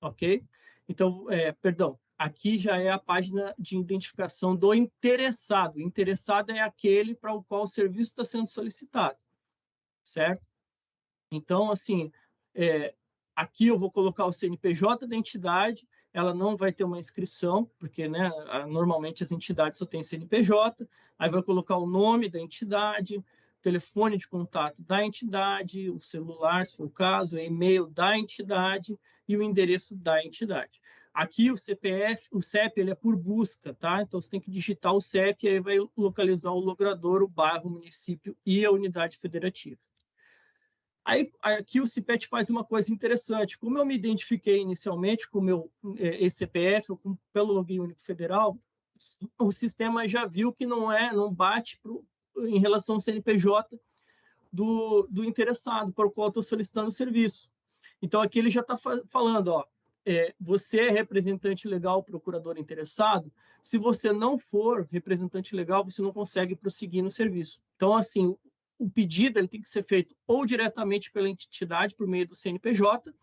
ok? Então, é, perdão, aqui já é a página de identificação do interessado. O interessado é aquele para o qual o serviço está sendo solicitado, certo? Então, assim, é, Aqui eu vou colocar o CNPJ da entidade, ela não vai ter uma inscrição, porque né, normalmente as entidades só têm CNPJ, aí vai colocar o nome da entidade, telefone de contato da entidade, o celular, se for o caso, o e-mail da entidade e o endereço da entidade. Aqui o CPF, o CEP, ele é por busca, tá? Então você tem que digitar o CEP e aí vai localizar o logrador, o bairro, o município e a unidade federativa. Aí, aqui o CIPET faz uma coisa interessante. Como eu me identifiquei inicialmente com o meu é, ECPF, com, pelo login único federal, o sistema já viu que não é, não bate em relação ao CNPJ do, do interessado para o qual estou solicitando o serviço. Então, aqui ele já está falando, ó, é, você é representante legal, procurador interessado. Se você não for representante legal, você não consegue prosseguir no serviço. Então, assim, o pedido ele tem que ser feito ou diretamente pela entidade, por meio do CNPJ,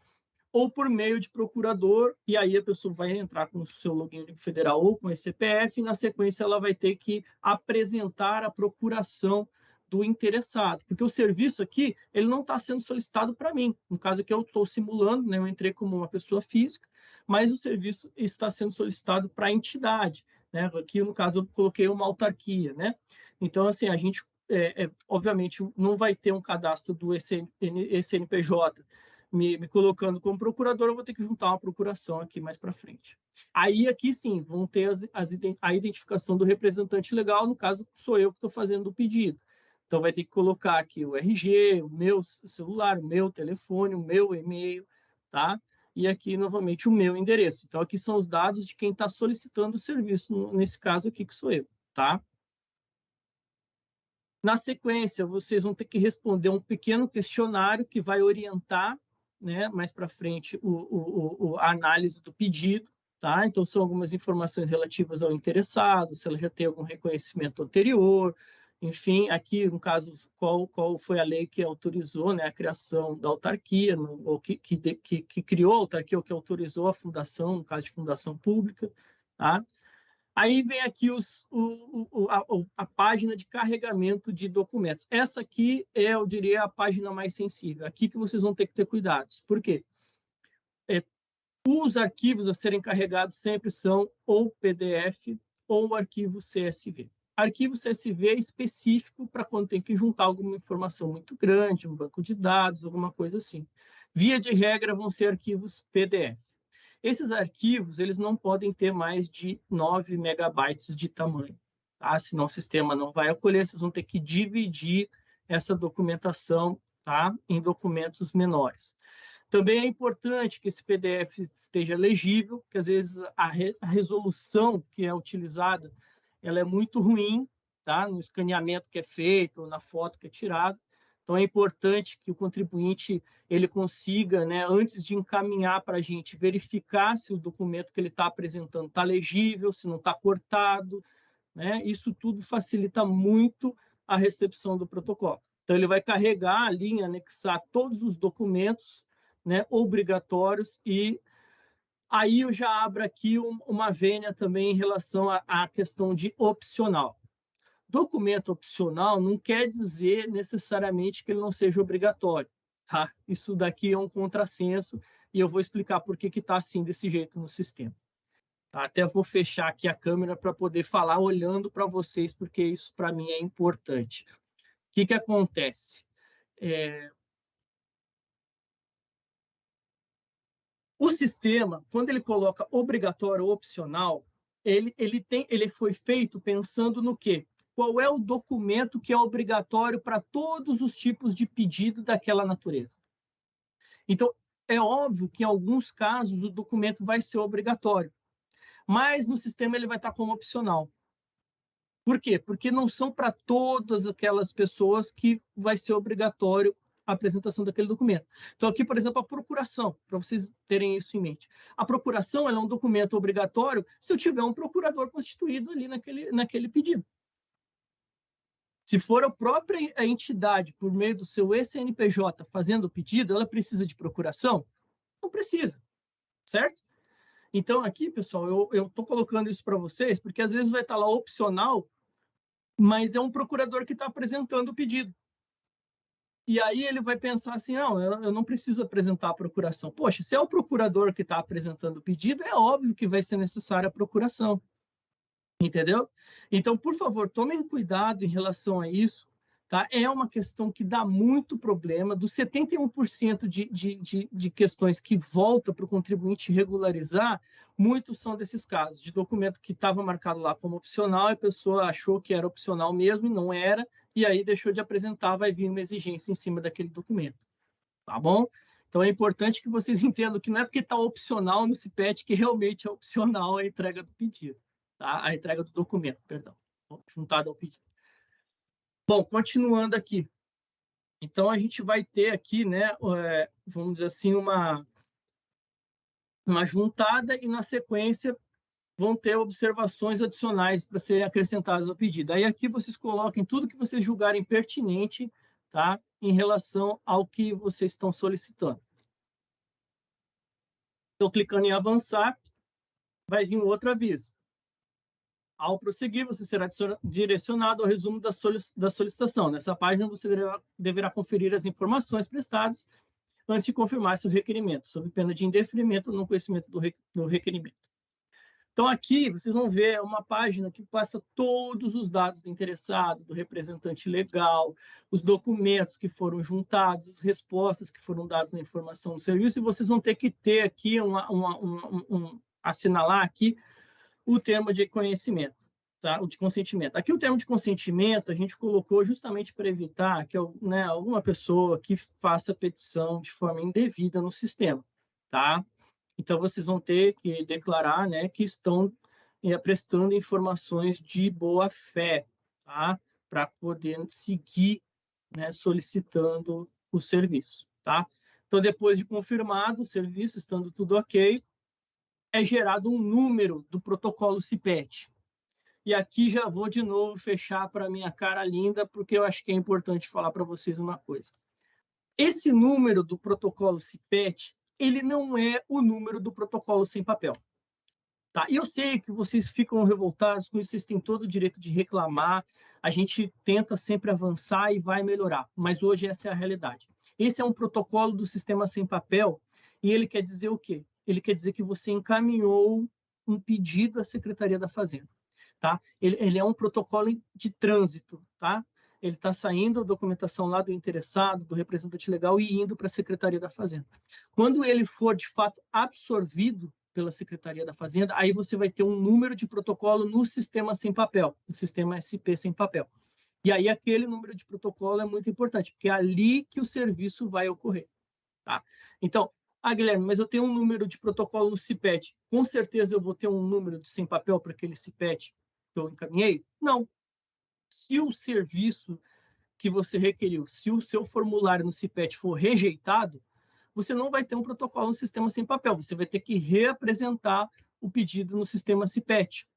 ou por meio de procurador, e aí a pessoa vai entrar com o seu login federal ou com esse CPF, e na sequência ela vai ter que apresentar a procuração do interessado, porque o serviço aqui ele não está sendo solicitado para mim. No caso aqui eu estou simulando, né, eu entrei como uma pessoa física, mas o serviço está sendo solicitado para a entidade. Né? Aqui no caso eu coloquei uma autarquia, né? Então assim a gente é, é, obviamente não vai ter um cadastro do ECN, ECNPJ me, me, colocando como procurador, eu vou ter que juntar uma procuração aqui mais para frente. Aí, aqui sim, vão ter as, as, a identificação do representante legal, no caso, sou eu que estou fazendo o pedido. Então, vai ter que colocar aqui o RG, o meu celular, o meu telefone, o meu e-mail, tá? E aqui, novamente, o meu endereço. Então, aqui são os dados de quem está solicitando o serviço, nesse caso aqui, que sou eu, tá? Na sequência, vocês vão ter que responder um pequeno questionário que vai orientar, né, mais para frente, o, o, o, a análise do pedido, tá? Então, são algumas informações relativas ao interessado, se ela já tem algum reconhecimento anterior, enfim, aqui, no caso, qual, qual foi a lei que autorizou né, a criação da autarquia, no, ou que, que, que, que, criou a autarquia, ou que autorizou a fundação, no caso de fundação pública. Tá? Aí vem aqui os, o, o, a, a, página de carregamento de documentos. Essa aqui é, eu diria, a página mais sensível. Aqui que vocês vão ter que ter cuidados. Por quê? É, os arquivos a serem carregados sempre são ou PDF ou arquivo CSV. Arquivo CSV é específico para quando tem que juntar alguma informação muito grande, um banco de dados, alguma coisa assim. Via de regra, vão ser arquivos PDF. Esses arquivos eles não podem ter mais de 9 megabytes de tamanho, tá? senão o sistema não vai acolher, vocês vão ter que dividir essa documentação tá? em documentos menores. Também é importante que esse PDF esteja legível, que às vezes a, re a resolução que é utilizada ela é muito ruim, tá? No escaneamento que é feito, na foto que é tirado. Então é importante que o contribuinte ele consiga, né, antes de encaminhar para a gente, verificar se o documento que ele está apresentando está legível, se não está cortado, né? Isso tudo facilita muito a recepção do protocolo. Então ele vai carregar ali, anexar todos os documentos, né, obrigatórios e Aí eu já abro aqui uma vênia também em relação à questão de opcional. Documento opcional não quer dizer necessariamente que ele não seja obrigatório. Tá? Isso daqui é um contrassenso e eu vou explicar por que está assim desse jeito no sistema. Até vou fechar aqui a câmera para poder falar olhando para vocês, porque isso para mim é importante. O que, que acontece? É, O sistema, quando ele coloca obrigatório ou opcional, ele, ele, tem, ele foi feito pensando no quê? Qual é o documento que é obrigatório para todos os tipos de pedido daquela natureza? Então, é óbvio que em alguns casos o documento vai ser obrigatório, mas no sistema ele vai estar como opcional. Por quê? Porque não são para todas aquelas pessoas que vai ser obrigatório a apresentação daquele documento. Então, aqui, por exemplo, a procuração, para vocês terem isso em mente. A procuração é um documento obrigatório se eu tiver um procurador constituído ali naquele, naquele pedido. Se for a própria entidade, por meio do seu ECNPJ, fazendo o pedido, ela precisa de procuração? Não precisa, certo? Então, aqui, pessoal, eu estou colocando isso para vocês, porque às vezes vai estar lá opcional, mas é um procurador que está apresentando o pedido. E aí ele vai pensar assim, não, eu, não preciso apresentar a procuração. Poxa, se é o procurador que está apresentando o pedido, é óbvio que vai ser necessária a procuração. Entendeu? Então, por favor, tomem cuidado em relação a isso. Tá? É uma questão que dá muito problema. Dos 71% de, de, de, de questões que volta para o contribuinte regularizar, muitos são desses casos, de documento que estava marcado lá como opcional, e a pessoa achou que era opcional mesmo e não era, e aí deixou de apresentar, vai vir uma exigência em cima daquele documento. Tá bom? Então é importante que vocês entendam que não é porque está opcional no CIPET que realmente é opcional a entrega do pedido, tá? A entrega do documento, perdão, juntado ao pedido. Bom, continuando aqui. Então a gente vai ter aqui, né, é, vamos dizer assim, uma uma juntada e na sequência vão ter observações adicionais para serem acrescentadas ao pedido. Aí aqui vocês coloquem tudo que vocês julgarem pertinente tá? em relação ao que vocês estão solicitando. Então, clicando em avançar, vai vir um outro aviso. Ao prosseguir, você será direcionado ao resumo da, solicitação. Nessa página, você deverá, conferir as informações prestadas antes de confirmar seu requerimento, sob pena de indeferimento no conhecimento do, requerimento. Então, aqui vocês vão ver uma página que passa todos os dados do interessado, do representante legal, os documentos que foram juntados, as respostas que foram dadas na informação do serviço, e vocês vão ter que ter aqui, uma, uma, um, um, assinalar aqui o termo de conhecimento, tá? o de consentimento. Aqui o termo de consentimento a gente colocou justamente para evitar que né, alguma pessoa que faça petição de forma indevida no sistema, tá? Então, vocês vão ter que declarar né, que estão é, prestando informações de boa fé, tá? Para poder seguir né, solicitando o serviço, tá? Então, depois de confirmado o serviço, estando tudo ok, é gerado um número do protocolo CIPET. E aqui já vou de novo fechar para minha cara linda, porque eu acho que é importante falar para vocês uma coisa. Esse número do protocolo CIPET ele não é o número do protocolo sem papel. Tá? E eu sei que vocês ficam revoltados com isso, vocês têm todo o direito de reclamar, a gente tenta sempre avançar e vai melhorar, mas hoje essa é a realidade. Esse é um protocolo do sistema sem papel e ele quer dizer o quê? Ele quer dizer que você encaminhou um pedido à Secretaria da Fazenda. Tá? Ele, ele é um protocolo de trânsito, tá? ele está saindo a documentação lá do interessado, do representante legal e indo para a Secretaria da Fazenda. Quando ele for, de fato, absorvido pela Secretaria da Fazenda, aí você vai ter um número de protocolo no sistema sem papel, no sistema SP sem papel. E aí aquele número de protocolo é muito importante, porque é ali que o serviço vai ocorrer. Tá? Então, ah, Guilherme, mas eu tenho um número de protocolo no CIPET. Com certeza eu vou ter um número de sem papel para aquele CIPET que eu encaminhei? Não, se o serviço que você requeriu, se o seu formulário no CIPET for rejeitado, você não vai ter um protocolo no sistema sem papel, você vai ter que reapresentar o pedido no sistema CIPET,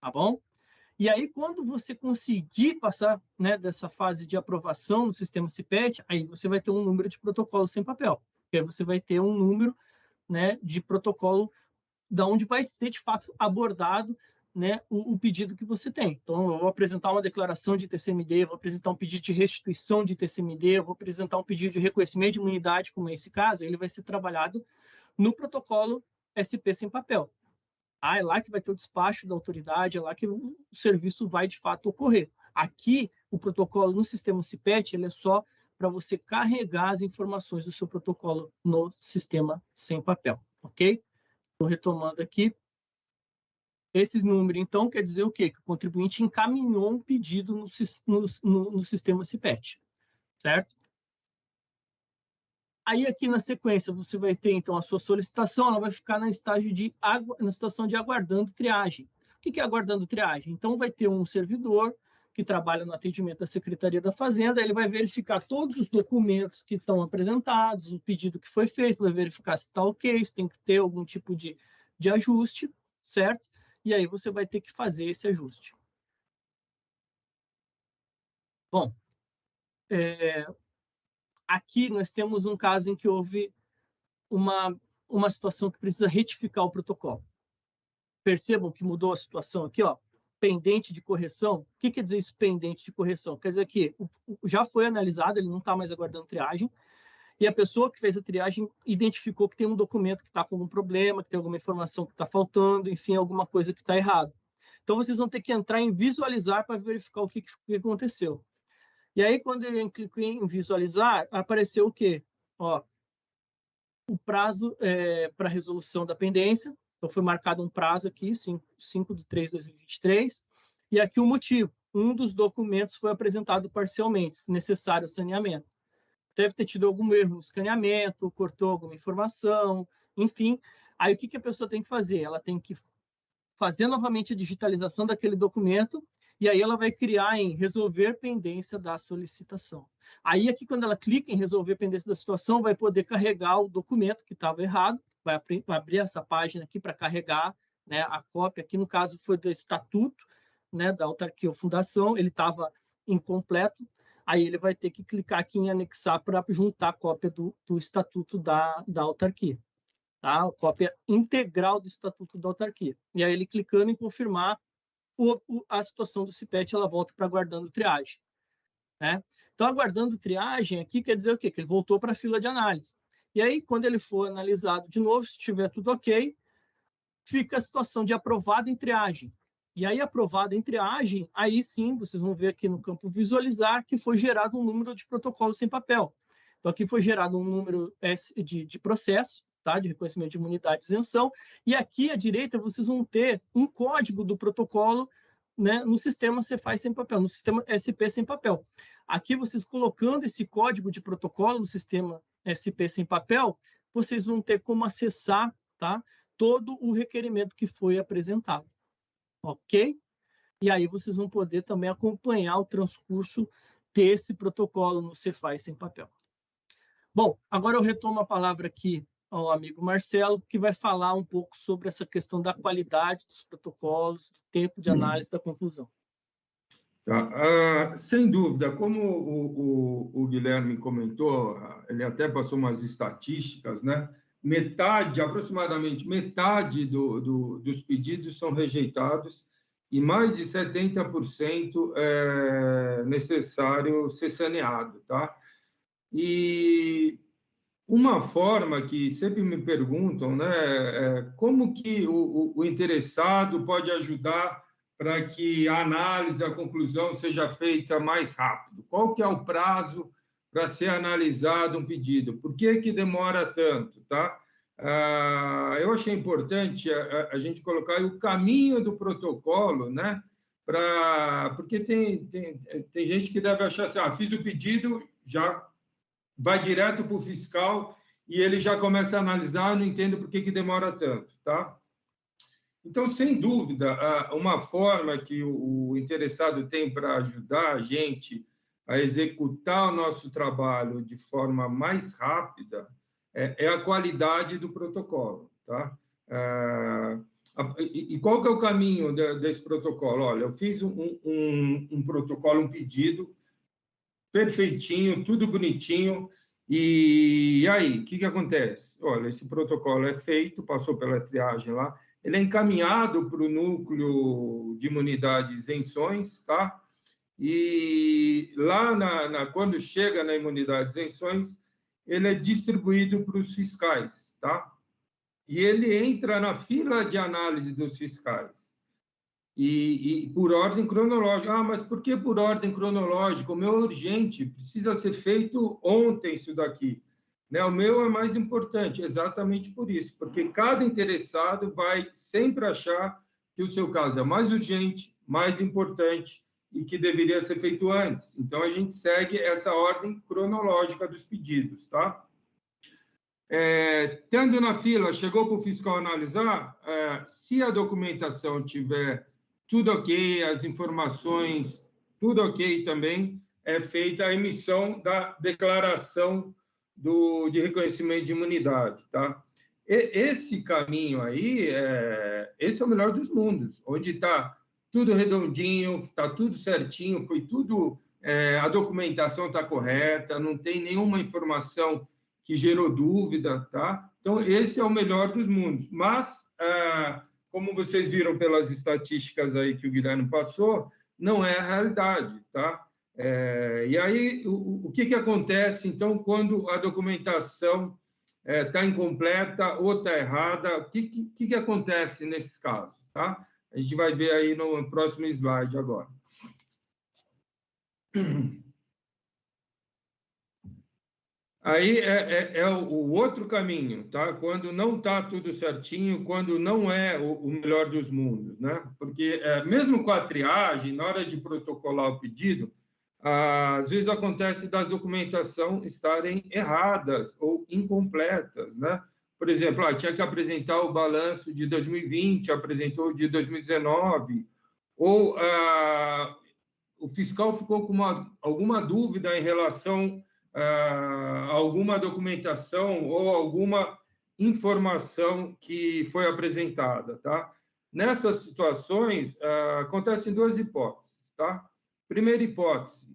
tá bom? E aí, quando você conseguir passar né, dessa fase de aprovação no sistema CIPET, aí você vai ter um número de protocolo sem papel, que aí você vai ter um número né, de protocolo da onde vai ser, de fato, abordado né, o, o, pedido que você tem. Então, eu vou apresentar uma declaração de TCMD, vou apresentar um pedido de restituição de TCMD, vou apresentar um pedido de reconhecimento de imunidade, como é esse caso, ele vai ser trabalhado no protocolo SP sem papel. Ah, é lá que vai ter o despacho da autoridade, é lá que o serviço vai de fato ocorrer. Aqui, o protocolo no sistema CIPET, ele é só para você carregar as informações do seu protocolo no sistema sem papel, ok? Estou retomando aqui. Esses números, então, quer dizer o quê? Que o contribuinte encaminhou um pedido no, no, no sistema CIPET, certo? Aí, aqui na sequência, você vai ter, então, a sua solicitação, ela vai ficar na, estágio de, na situação de aguardando triagem. O que é aguardando triagem? Então, vai ter um servidor que trabalha no atendimento da Secretaria da Fazenda, ele vai verificar todos os documentos que estão apresentados, o pedido que foi feito, vai verificar se está ok, se tem que ter algum tipo de, de ajuste, certo? e aí você vai ter que fazer esse ajuste. Bom, é, aqui nós temos um caso em que houve uma, uma situação que precisa retificar o protocolo. Percebam que mudou a situação aqui, ó, pendente de correção. O que quer dizer isso, pendente de correção? Quer dizer que já foi analisado, ele não está mais aguardando triagem, e a pessoa que fez a triagem identificou que tem um documento que está com algum problema, que tem alguma informação que está faltando, enfim, alguma coisa que está errado. Então, vocês vão ter que entrar em visualizar para verificar o que, que, aconteceu. E aí, quando eu cliquei em visualizar, apareceu o quê? Ó, o prazo é, para resolução da pendência. Então, foi marcado um prazo aqui, 5, 5 de 3 de 2023. E aqui o motivo. Um dos documentos foi apresentado parcialmente, necessário saneamento deve ter tido algum erro no escaneamento, cortou alguma informação, enfim. Aí o que, que a pessoa tem que fazer? Ela tem que fazer novamente a digitalização daquele documento e aí ela vai criar em resolver pendência da solicitação. Aí aqui quando ela clica em resolver pendência da situação, vai poder carregar o documento que estava errado, vai abrir essa página aqui para carregar né, a cópia, aqui no caso foi do estatuto né, da autarquia ou fundação, ele estava incompleto, aí ele vai ter que clicar aqui em anexar para juntar a cópia do, do estatuto da, da autarquia. Tá? A cópia integral do estatuto da autarquia. E aí ele clicando em confirmar, o, o, a situação do CIPET ela volta para aguardando triagem. Né? Então, aguardando triagem aqui quer dizer o quê? Que ele voltou para a fila de análise. E aí, quando ele for analisado de novo, se estiver tudo ok, fica a situação de aprovado em triagem. E aí, aprovado em triagem, aí sim, vocês vão ver aqui no campo visualizar que foi gerado um número de protocolos sem papel. Então, aqui foi gerado um número de, de processo, tá? de reconhecimento de imunidade e isenção, e aqui à direita vocês vão ter um código do protocolo né, no sistema Cefaz sem papel, no sistema SP sem papel. Aqui, vocês colocando esse código de protocolo no sistema SP sem papel, vocês vão ter como acessar tá, todo o requerimento que foi apresentado. Ok? E aí vocês vão poder também acompanhar o transcurso desse protocolo no Cefaz sem papel. Bom, agora eu retomo a palavra aqui ao amigo Marcelo, que vai falar um pouco sobre essa questão da qualidade dos protocolos, do tempo de análise da conclusão. Tá. Uh, sem dúvida, como o, o, o, Guilherme comentou, ele até passou umas estatísticas, né? Metade, aproximadamente metade do, do, dos pedidos são rejeitados e mais de 70% é necessário ser saneado, tá? E uma forma que sempre me perguntam, né, é como que o, o interessado pode ajudar para que a análise, a conclusão seja feita mais rápido? Qual que é o prazo para ser analisado um pedido? Por que que demora tanto, tá? Ah, eu achei importante a, a, gente colocar o caminho do protocolo, né? Pra, porque tem, tem, tem gente que deve achar assim, ah, fiz o pedido, já vai direto para o fiscal e ele já começa a analisar, não entendo por que, que demora tanto, tá? Então, sem dúvida, uma forma que o interessado tem para ajudar a gente a executar o nosso trabalho de forma mais rápida é, é a qualidade do protocolo, tá? E qual que é o caminho desse protocolo? Olha, eu fiz um, um, um protocolo, um pedido perfeitinho, tudo bonitinho. E, aí, o que, que acontece? Olha, esse protocolo é feito, passou pela triagem lá, ele é encaminhado para o núcleo de imunidade isenções, tá? E lá, na, na, quando chega na imunidade isenções, ele é distribuído para os fiscais, tá? E ele entra na fila de análise dos fiscais e, e, por ordem cronológica. Ah, mas por que por ordem cronológica? O meu urgente, precisa ser feito ontem isso daqui. Né? O meu é mais importante, exatamente por isso, porque cada interessado vai sempre achar que o seu caso é mais urgente, mais importante e que deveria ser feito antes. Então, a gente segue essa ordem cronológica dos pedidos, tá? É, tendo na fila, chegou para o fiscal analisar, é, se a documentação tiver tudo ok, as informações, tudo ok também, é feita a emissão da declaração do, de reconhecimento de imunidade, tá? E, esse caminho aí, é, esse é o melhor dos mundos, onde está tudo redondinho, está tudo certinho, foi tudo, é, a documentação está correta, não tem nenhuma informação que gerou dúvida, tá? Então, esse é o melhor dos mundos. Mas, é, como vocês viram pelas estatísticas aí que o Guilherme passou, não é a realidade, tá? É, e aí, o, o que, que acontece, então, quando a documentação está é, tá incompleta ou está errada? O que, que, que acontece nesses casos, tá? A gente vai ver aí no próximo slide agora. Aí é, é, é, o outro caminho, tá? Quando não está tudo certinho, quando não é o, o melhor dos mundos, né? Porque é, mesmo com a triagem, na hora de protocolar o pedido, às vezes acontece das documentação estarem erradas ou incompletas, né? Por exemplo, ah, tinha que apresentar o balanço de 2020, apresentou de 2019, ou ah, o fiscal ficou com uma, alguma dúvida em relação ah, alguma documentação ou alguma informação que foi apresentada, tá? Nessas situações, ah, acontecem duas hipóteses, tá? Primeira hipótese,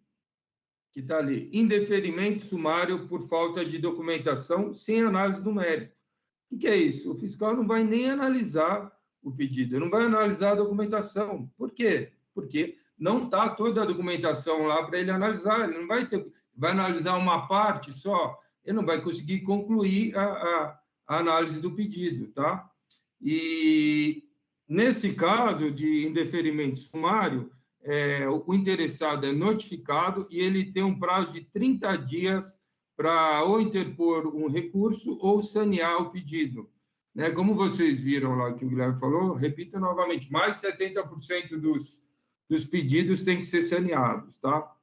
que está ali, indeferimento sumário por falta de documentação sem análise do mérito. O que é isso? O fiscal não vai nem analisar o pedido, não vai analisar a documentação. Por quê? Porque não está toda a documentação lá para ele analisar, ele não vai ter, vai analisar uma parte só, ele não vai conseguir concluir a, a, a análise do pedido, tá? E nesse caso de indeferimento sumário, é, o interessado é notificado e ele tem um prazo de 30 dias para ou interpor um recurso ou sanear o pedido. Né? Como vocês viram lá que o Guilherme falou, repito novamente, mais 70% dos, dos pedidos têm que ser saneados. Tá?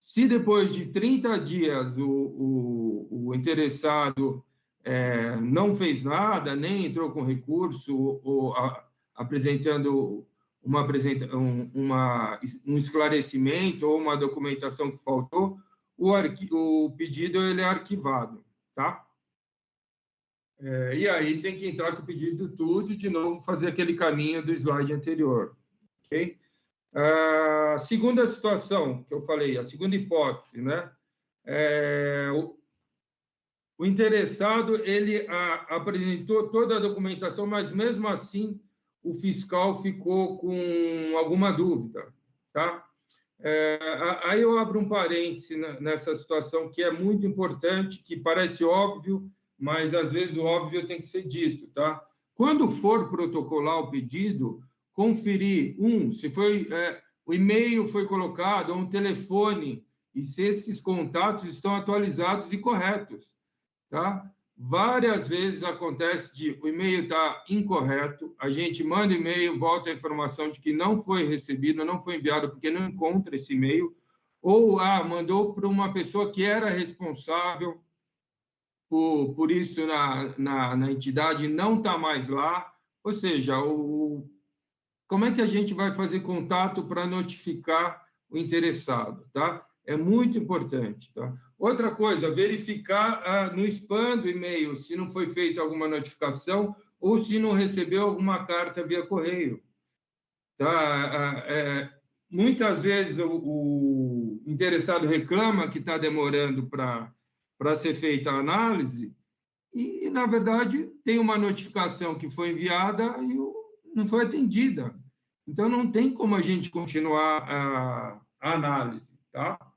Se depois de 30 dias o, o, o interessado é, não fez nada, nem entrou com recurso ou a, apresentando uma, um, uma, um esclarecimento ou uma documentação que faltou, o, o pedido ele é arquivado, tá? É, e aí tem que entrar com o pedido tudo de novo, fazer aquele caminho do slide anterior, ok? A segunda situação que eu falei, a segunda hipótese, né? É, o, o interessado, ele a, apresentou toda a documentação, mas, mesmo assim, o fiscal ficou com alguma dúvida, tá? É, aí eu abro um parêntese nessa situação que é muito importante, que parece óbvio, mas às vezes o óbvio tem que ser dito, tá? Quando for protocolar o pedido, conferir um se foi é, o e-mail foi colocado ou um telefone e se esses contatos estão atualizados e corretos, tá? Várias vezes acontece de o e-mail está incorreto, a gente manda e-mail, volta a informação de que não foi recebido, não foi enviado porque não encontra esse e-mail, ou ah, mandou para uma pessoa que era responsável por, por isso na, na, na entidade não está mais lá. Ou seja, o, como é que a gente vai fazer contato para notificar o interessado? Tá? É muito importante. Tá? Outra coisa, verificar ah, no spam do e-mail se não foi feita alguma notificação ou se não recebeu alguma carta via correio. Tá? Ah, é, muitas vezes o, o, interessado reclama que está demorando para ser feita a análise e, na verdade, tem uma notificação que foi enviada e não foi atendida. Então, não tem como a gente continuar a, a análise. Tá?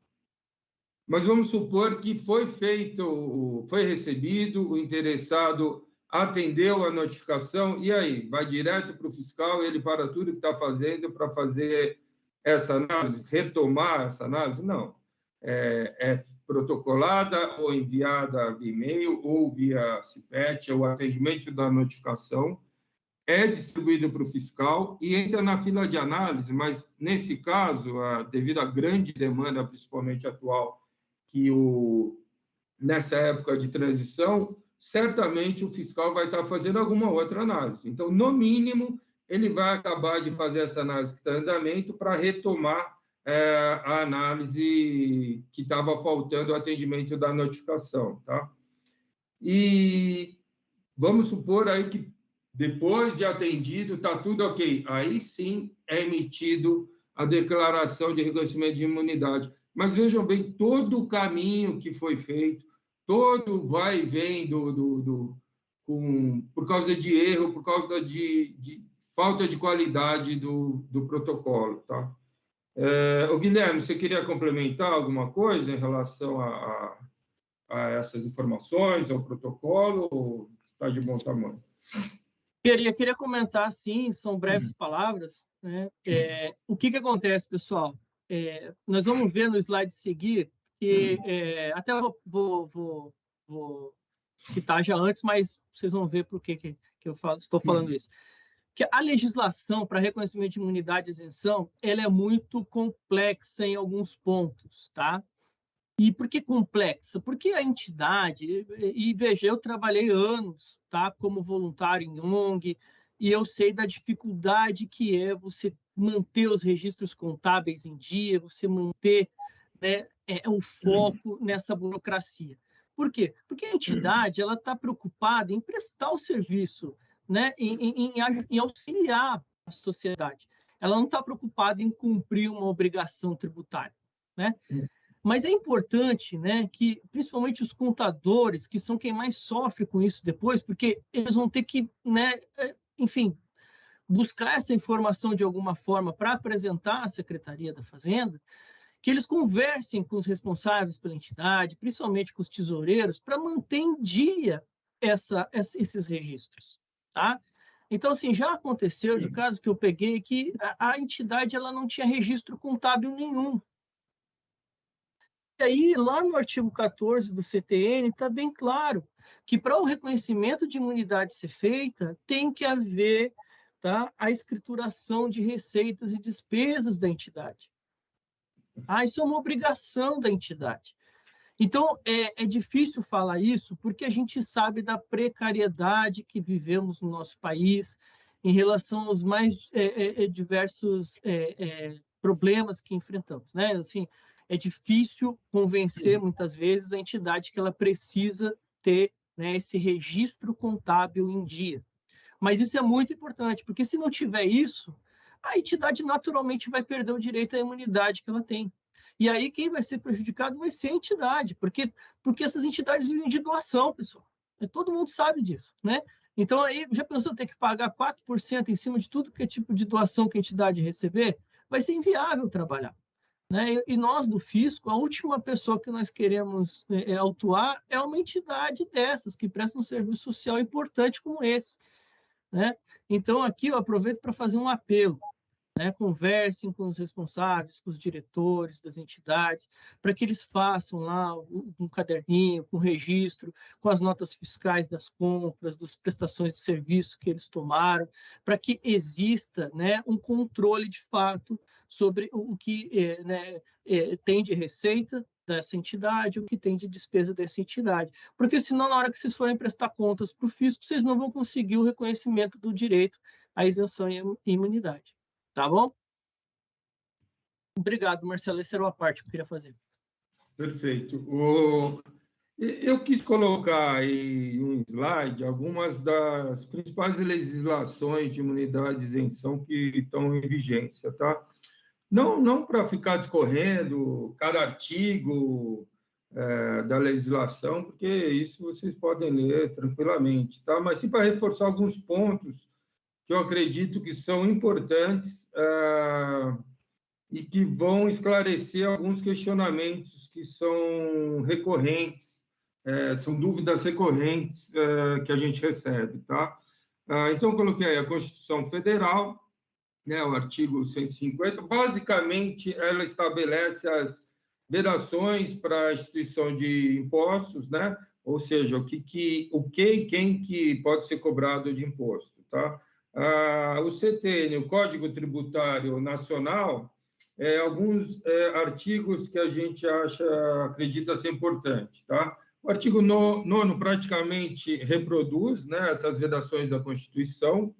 Mas vamos supor que foi feito, foi recebido, o interessado atendeu a notificação, e aí? Vai direto para o fiscal, ele para tudo que está fazendo para fazer essa análise, retomar essa análise? Não. É, é protocolada ou enviada via e-mail ou via CIPET, o atendimento da notificação, é distribuído para o fiscal e entra na fila de análise, mas, nesse caso, devido à grande demanda, principalmente atual, que o, nessa época de transição, certamente o fiscal vai estar fazendo alguma outra análise. Então, no mínimo, ele vai acabar de fazer essa análise que está em andamento para retomar é, a análise que estava faltando o atendimento da notificação. Tá? E vamos supor aí que depois de atendido, está tudo ok. Aí sim é emitido a declaração de reconhecimento de imunidade. Mas vejam bem, todo o caminho que foi feito, todo vai e vem do, do, do com, por causa de erro, por causa de, de falta de qualidade do, do protocolo. Tá? É, o Guilherme, você queria complementar alguma coisa em relação a, a, a essas informações, ao protocolo, ou está de bom tamanho? Queria, queria comentar, sim, são breves uhum. palavras. Né? É, o que, que acontece, pessoal? É, nós vamos ver no slide seguir que é, até vou, vou, vou, vou, citar já antes, mas vocês vão ver por que, que, que eu falo, estou falando isso. Que a legislação para reconhecimento de imunidade e isenção ela é muito complexa em alguns pontos, tá? E por que complexa? Porque a entidade, e, e veja, eu trabalhei anos tá, como voluntário em ONG, e eu sei da dificuldade que é você manter os registros contábeis em dia, você manter né, é, o foco nessa burocracia. Por quê? Porque a entidade ela está preocupada em prestar o serviço, né, em, em, em auxiliar a sociedade. Ela não está preocupada em cumprir uma obrigação tributária. Né? Mas é importante né, que, principalmente os contadores, que são quem mais sofre com isso depois, porque eles vão ter que, né, é, enfim, buscar essa informação de alguma forma para apresentar à Secretaria da Fazenda, que eles conversem com os responsáveis pela entidade, principalmente com os tesoureiros, para manter em dia essa, esses registros, tá? Então, assim, já aconteceu de caso que eu peguei que a, a entidade ela não tinha registro contábil nenhum. E aí, lá no artigo 14 do CTN, está bem claro que para o reconhecimento de imunidade ser feita, tem que haver tá, a escrituração de receitas e despesas da entidade. Ah, isso é uma obrigação da entidade. Então, é, é, difícil falar isso porque a gente sabe da precariedade que vivemos no nosso país em relação aos mais é, é, é diversos é, é, problemas que enfrentamos. Né? Assim, é difícil convencer, muitas vezes, a entidade que ela precisa ter né, esse registro contábil em dia. Mas isso é muito importante, porque se não tiver isso, a entidade naturalmente vai perder o direito à imunidade que ela tem. E aí quem vai ser prejudicado vai ser a entidade, porque, porque essas entidades vivem de doação, pessoal. Todo mundo sabe disso, né? Então aí já pensou ter que pagar 4% em cima de tudo que é tipo de doação que a entidade receber? Vai ser inviável trabalhar. Né? E nós do fisco, a última pessoa que nós queremos é, é, autuar é uma entidade dessas que presta um serviço social importante como esse. Né? Então aqui eu aproveito para fazer um apelo né, conversem com os responsáveis, com os diretores das entidades, para que eles façam lá um caderninho com registro, com as notas fiscais das compras, das prestações de serviço que eles tomaram, para que exista né, um controle de fato sobre o que é, né, é, tem de receita dessa entidade, o que tem de despesa dessa entidade. Porque senão, na hora que vocês forem prestar contas para o fisco, vocês não vão conseguir o reconhecimento do direito à isenção e imunidade. Tá bom? Obrigado, Marcelo. Essa era a parte que eu queria fazer. Perfeito. O... Eu quis colocar em um slide algumas das principais legislações de imunidade e isenção que estão em vigência, tá? Não, não para ficar discorrendo cada artigo é, da legislação, porque isso vocês podem ler tranquilamente, tá? Mas sim para reforçar alguns pontos que eu acredito que são importantes ah, e que vão esclarecer alguns questionamentos que são recorrentes, eh, são dúvidas recorrentes eh, que a gente recebe, tá? Ah, então, coloquei aí a Constituição Federal, né, o artigo 150, basicamente ela estabelece as vedações para a instituição de impostos, né? Ou seja, o que, que o que e quem que pode ser cobrado de imposto, tá? ah, o CTN, o Código Tributário Nacional, é, alguns é, artigos que a gente acha, acredita ser importante. Tá? O artigo 9 praticamente reproduz né, essas vedações da Constituição.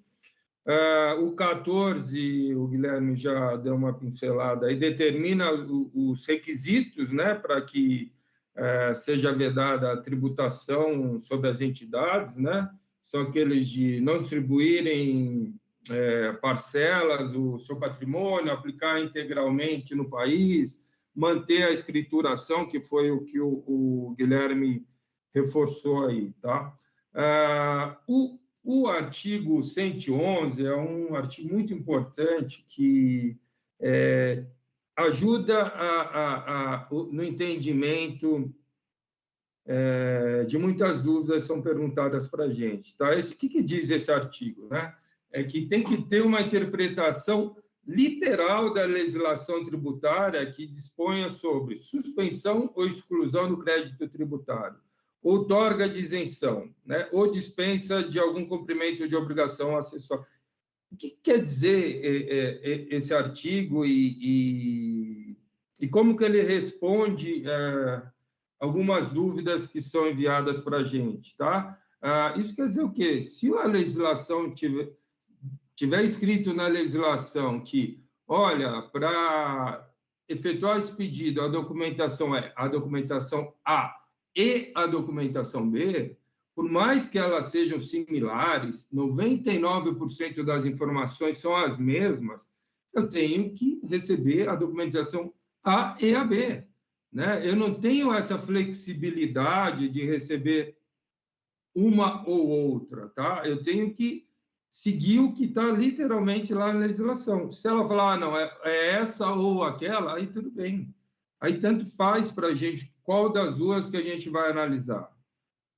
Ah, o 14, o Guilherme já deu uma pincelada, e determina os requisitos né, para que é, seja vedada a tributação sobre as entidades, né? são aqueles de não distribuírem é, parcelas do seu patrimônio, aplicar integralmente no país, manter a escrituração, que foi o que o, o Guilherme reforçou aí. Tá? Ah, o, o artigo 111 é um artigo muito importante que é, ajuda a, a, a, no entendimento é, de muitas dúvidas são perguntadas para a gente. Tá? Esse, o que, que diz esse artigo? Né? É que tem que ter uma interpretação literal da legislação tributária que disponha sobre suspensão ou exclusão do crédito tributário, outorga de isenção, né? ou dispensa de algum cumprimento de obrigação acessória. O que quer dizer é, é, é, esse artigo e, e, e, como que ele responde algumas dúvidas que são enviadas para a gente, tá? Ah, isso quer dizer o quê? Se a legislação tiver, tiver escrito na legislação que, olha, para efetuar esse pedido, a documentação é a documentação A e a documentação B, por mais que elas sejam similares, 99% das informações são as mesmas, eu tenho que receber a documentação A e a B né? Eu não tenho essa flexibilidade de receber uma ou outra, tá? Eu tenho que seguir o que está literalmente lá na legislação. Se ela falar, ah, não, é, é essa ou aquela, aí tudo bem. Aí tanto faz para a gente qual das duas que a gente vai analisar.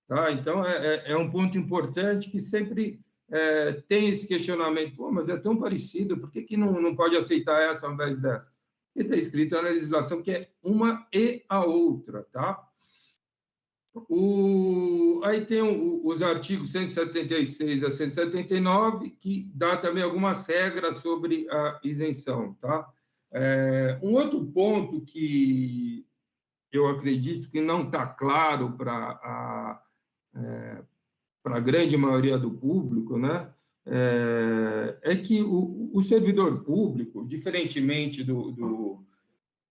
Tá? Então, é, é, é um ponto importante que sempre é, tem esse questionamento, Pô, mas é tão parecido, por que, que não, não pode aceitar essa ao invés dessa? Porque está escrito na legislação que é uma e a outra, tá? O, aí tem o, os artigos 176 a 179, que dá também algumas regras sobre a isenção, tá? É, um outro ponto que eu acredito que não está claro para a, é, a grande maioria do público, né? É, é que o, o, servidor público, diferentemente do, do,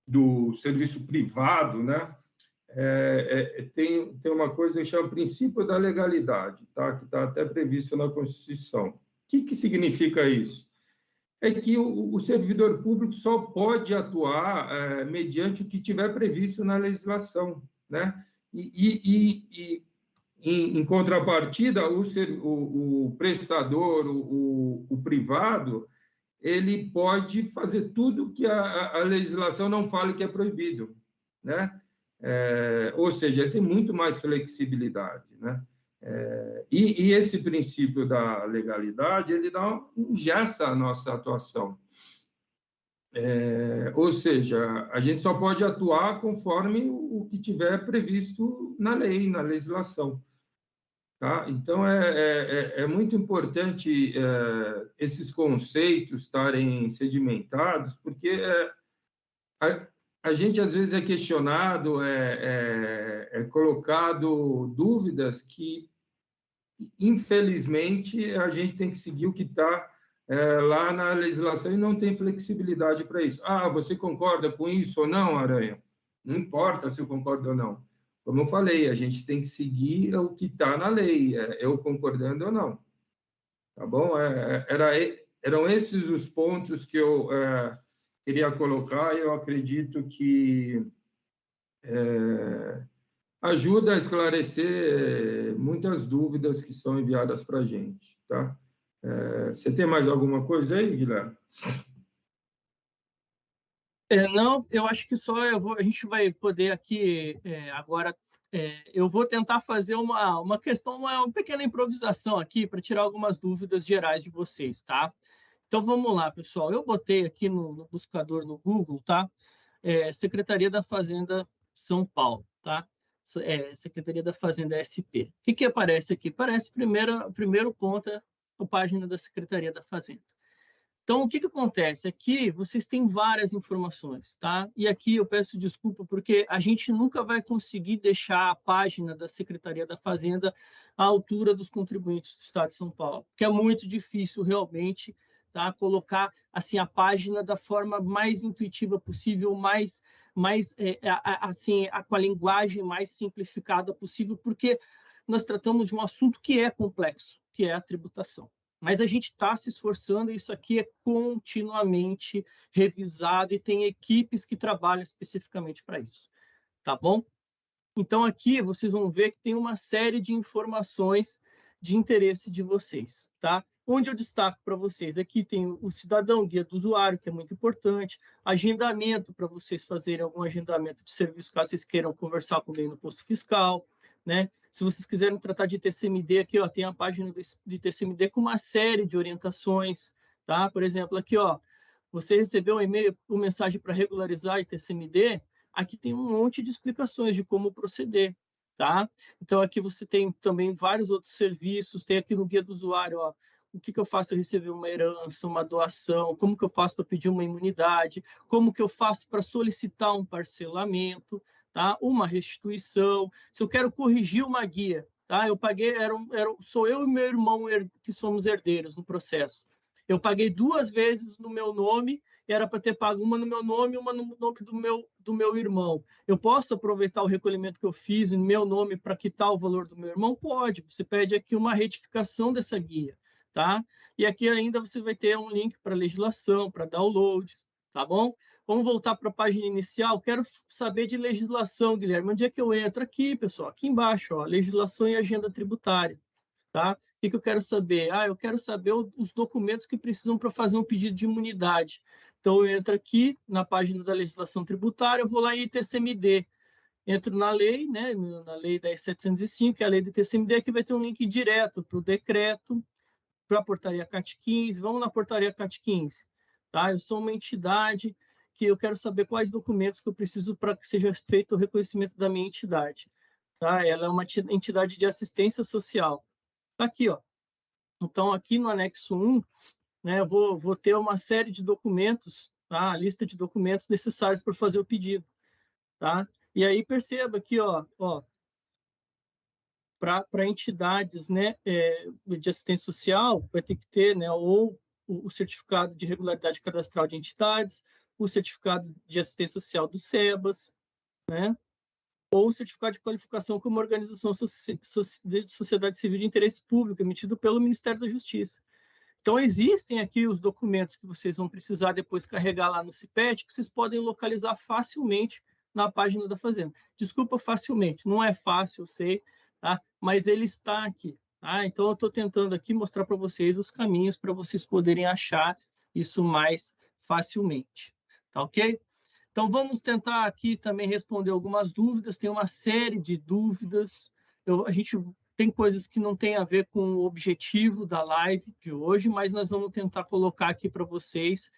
do serviço privado, né? É, é, tem, tem uma coisa que chama princípio da legalidade, tá? que está até previsto na Constituição. O que, que significa isso? É que o, o servidor público só pode atuar é, mediante o que tiver previsto na legislação. Né? E, e, e em, em, contrapartida, o, ser, o, o prestador, o, o, privado, ele pode fazer tudo que a, a legislação não fala que é proibido. Né? É, ou seja, tem muito mais flexibilidade, né? É, e, e, esse princípio da legalidade ele dá ingessa a nossa atuação. É, ou seja, a gente só pode atuar conforme o que tiver previsto na lei, na legislação. Tá? Então, é, é, é, é muito importante é, esses conceitos estarem sedimentados, porque é, a, a gente às vezes é questionado, é, é, é colocado dúvidas que, infelizmente, a gente tem que seguir o que está é, lá na legislação e não tem flexibilidade para isso. Ah, você concorda com isso ou não, Aranha? Não importa se eu concordo ou não. Como eu falei, a gente tem que seguir o que está na lei, é, eu concordando ou não. Tá bom? É, é era, eram esses os pontos que eu queria colocar, eu acredito que é, ajuda a esclarecer muitas dúvidas que são enviadas para a gente. Tá? É, você tem mais alguma coisa aí, Guilherme? É, não, eu acho que só vou, a gente vai poder aqui é, agora. É, eu vou tentar fazer uma, uma questão, uma, uma pequena improvisação aqui para tirar algumas dúvidas gerais de vocês, tá? Então vamos lá, pessoal. Eu botei aqui no, no buscador no Google, tá? É, Secretaria da Fazenda São Paulo, tá? É, Secretaria da Fazenda SP. O que, que aparece aqui? Aparece primeiro, primeiro ponto a página da Secretaria da Fazenda. Então, o que, que acontece? Aqui vocês têm várias informações, tá? E aqui eu peço desculpa porque a gente nunca vai conseguir deixar a página da Secretaria da Fazenda à altura dos contribuintes do Estado de São Paulo, que é muito difícil realmente tá? Colocar assim a página da forma mais intuitiva possível, mais mais é, assim a, com a linguagem mais simplificada possível, porque nós tratamos de um assunto que é complexo, que é a tributação. Mas a gente está se esforçando, e isso aqui é continuamente revisado e tem equipes que trabalham especificamente para isso. Tá bom? Então, aqui vocês vão ver que tem uma série de informações de interesse de vocês, tá? Onde eu destaco para vocês. Aqui tem o cidadão, guia do usuário, que é muito importante, agendamento para vocês fazerem algum agendamento de serviço, caso vocês queiram conversar comigo no posto fiscal, né? Se vocês quiserem tratar de TCMD, aqui ó, tem a página de TCMD com uma série de orientações, tá? Por exemplo, aqui ó, você recebeu um e-mail, uma mensagem para regularizar TCMD, aqui tem um monte de explicações de como proceder, tá? Então aqui você tem também vários outros serviços, tem aqui no guia do usuário, ó, o que, que eu faço para receber uma herança, uma doação, como que eu faço para pedir uma imunidade, como que eu faço para solicitar um parcelamento, tá? uma restituição, se eu quero corrigir uma guia, tá? eu paguei, era, era, sou eu e meu irmão que somos herdeiros no processo, eu paguei duas vezes no meu nome, era para ter pago uma no meu nome e uma no nome do meu, do meu irmão. Eu posso aproveitar o recolhimento que eu fiz em meu nome para quitar o valor do meu irmão? Pode. Você pede aqui uma retificação dessa guia tá? E aqui ainda você vai ter um link para legislação, para download, tá bom? Vamos voltar para a página inicial. Quero saber de legislação, Guilherme. Onde é que eu entro? Aqui, pessoal, aqui embaixo, ó, legislação e agenda tributária. Tá? O que, que eu quero saber? Ah, eu quero saber os documentos que precisam para fazer um pedido de imunidade. Então, eu entro aqui na página da legislação tributária, eu vou lá em ITCMD. Entro na lei, né, na lei 10.705, que é a lei do ITCMD, que vai ter um link direto para o decreto, para a portaria CAT 15. Vamos na portaria CAT 15. Tá? Eu sou uma entidade que eu quero saber quais documentos que eu preciso para que seja feito o reconhecimento da minha entidade. Tá? Ela é uma entidade de assistência social. Tá aqui, ó. Então, aqui no anexo 1, né, eu vou, vou ter uma série de documentos, tá? a lista de documentos necessários para fazer o pedido. Tá? E aí, perceba aqui, ó, ó para entidades né, é, de assistência social, vai ter que ter né, ou o, certificado de regularidade cadastral de entidades, o certificado de assistência social do SEBAS, né? ou o certificado de qualificação como organização de sociedade civil de interesse público, emitido pelo Ministério da Justiça. Então, existem aqui os documentos que vocês vão precisar depois carregar lá no CIPET, que vocês podem localizar facilmente na página da Fazenda. Desculpa, facilmente, não é fácil, eu sei, tá? mas ele está aqui. Tá? Então, eu estou tentando aqui mostrar para vocês os caminhos para vocês poderem achar isso mais facilmente. Tá ok? Então, vamos tentar aqui também responder algumas dúvidas. Tem uma série de dúvidas. Eu, a gente tem coisas que não tem a ver com o objetivo da live de hoje, mas nós vamos tentar colocar aqui para vocês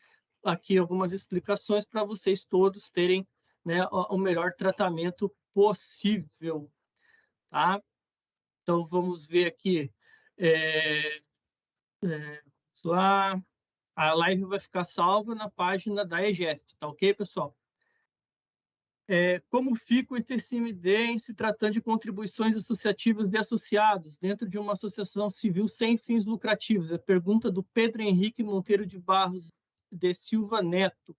aqui algumas explicações para vocês todos terem né, o melhor tratamento possível. Tá? Então, vamos ver aqui. É, é, lá a live vai ficar salva na página da EGESP, tá ok, pessoal? É, como fica o ITCMD em se tratando de contribuições associativas de associados dentro de uma associação civil sem fins lucrativos? É pergunta do Pedro Henrique Monteiro de Barros de Silva Neto.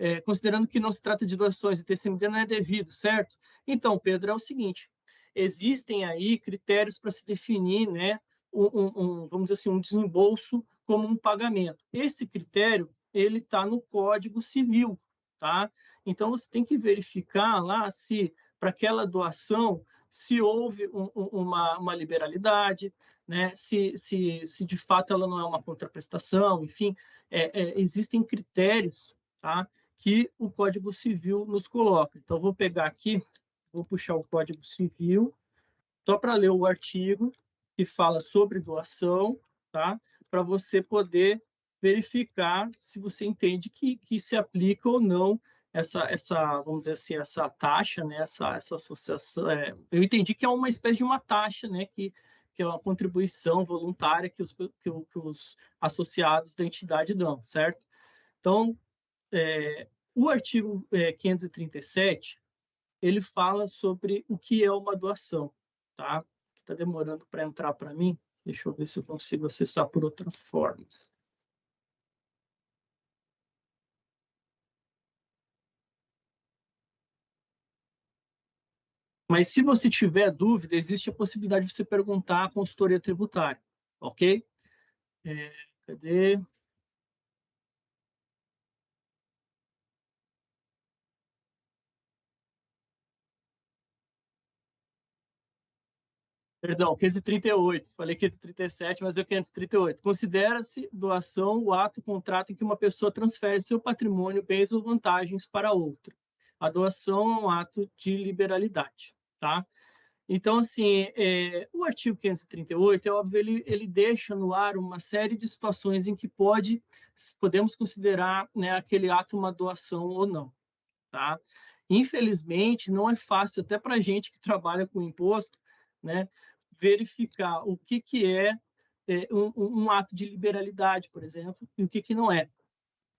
É, considerando que não se trata de doações, o ITCMD não é devido, certo? Então, Pedro, é o seguinte, existem aí critérios para se definir, né, um, um, vamos dizer assim, um desembolso como um pagamento. Esse critério ele está no Código Civil, tá? Então você tem que verificar lá se para aquela doação se houve um, uma, uma liberalidade, né? Se, se, se de fato ela não é uma contraprestação, enfim, é, é, existem critérios, tá? Que o Código Civil nos coloca. Então vou pegar aqui, vou puxar o Código Civil só para ler o artigo que fala sobre doação, tá? para você poder verificar se você entende que, que se aplica ou não essa, essa, vamos dizer assim, essa taxa, né, essa, essa associação. É, eu entendi que é uma espécie de uma taxa, né, que, que é uma contribuição voluntária que os, que, que os associados da entidade dão, certo? Então, é, o artigo é, 537, ele fala sobre o que é uma doação, tá? Está demorando para entrar para mim. Deixa eu ver se eu consigo acessar por outra forma. Mas se você tiver dúvida, existe a possibilidade de você perguntar à consultoria tributária, ok? É, cadê? Perdão, 538. Falei 537, mas é 538. Considera-se doação o ato, contrato em que uma pessoa transfere seu patrimônio, bens ou vantagens para outra. A doação é um ato de liberalidade, tá? Então, assim, é, o artigo 538, é óbvio, ele, ele deixa no ar uma série de situações em que pode, podemos considerar né, aquele ato uma doação ou não, tá? Infelizmente, não é fácil, até para gente que trabalha com imposto, né, verificar o que, que é, é um, um, ato de liberalidade, por exemplo, e o que, que não é.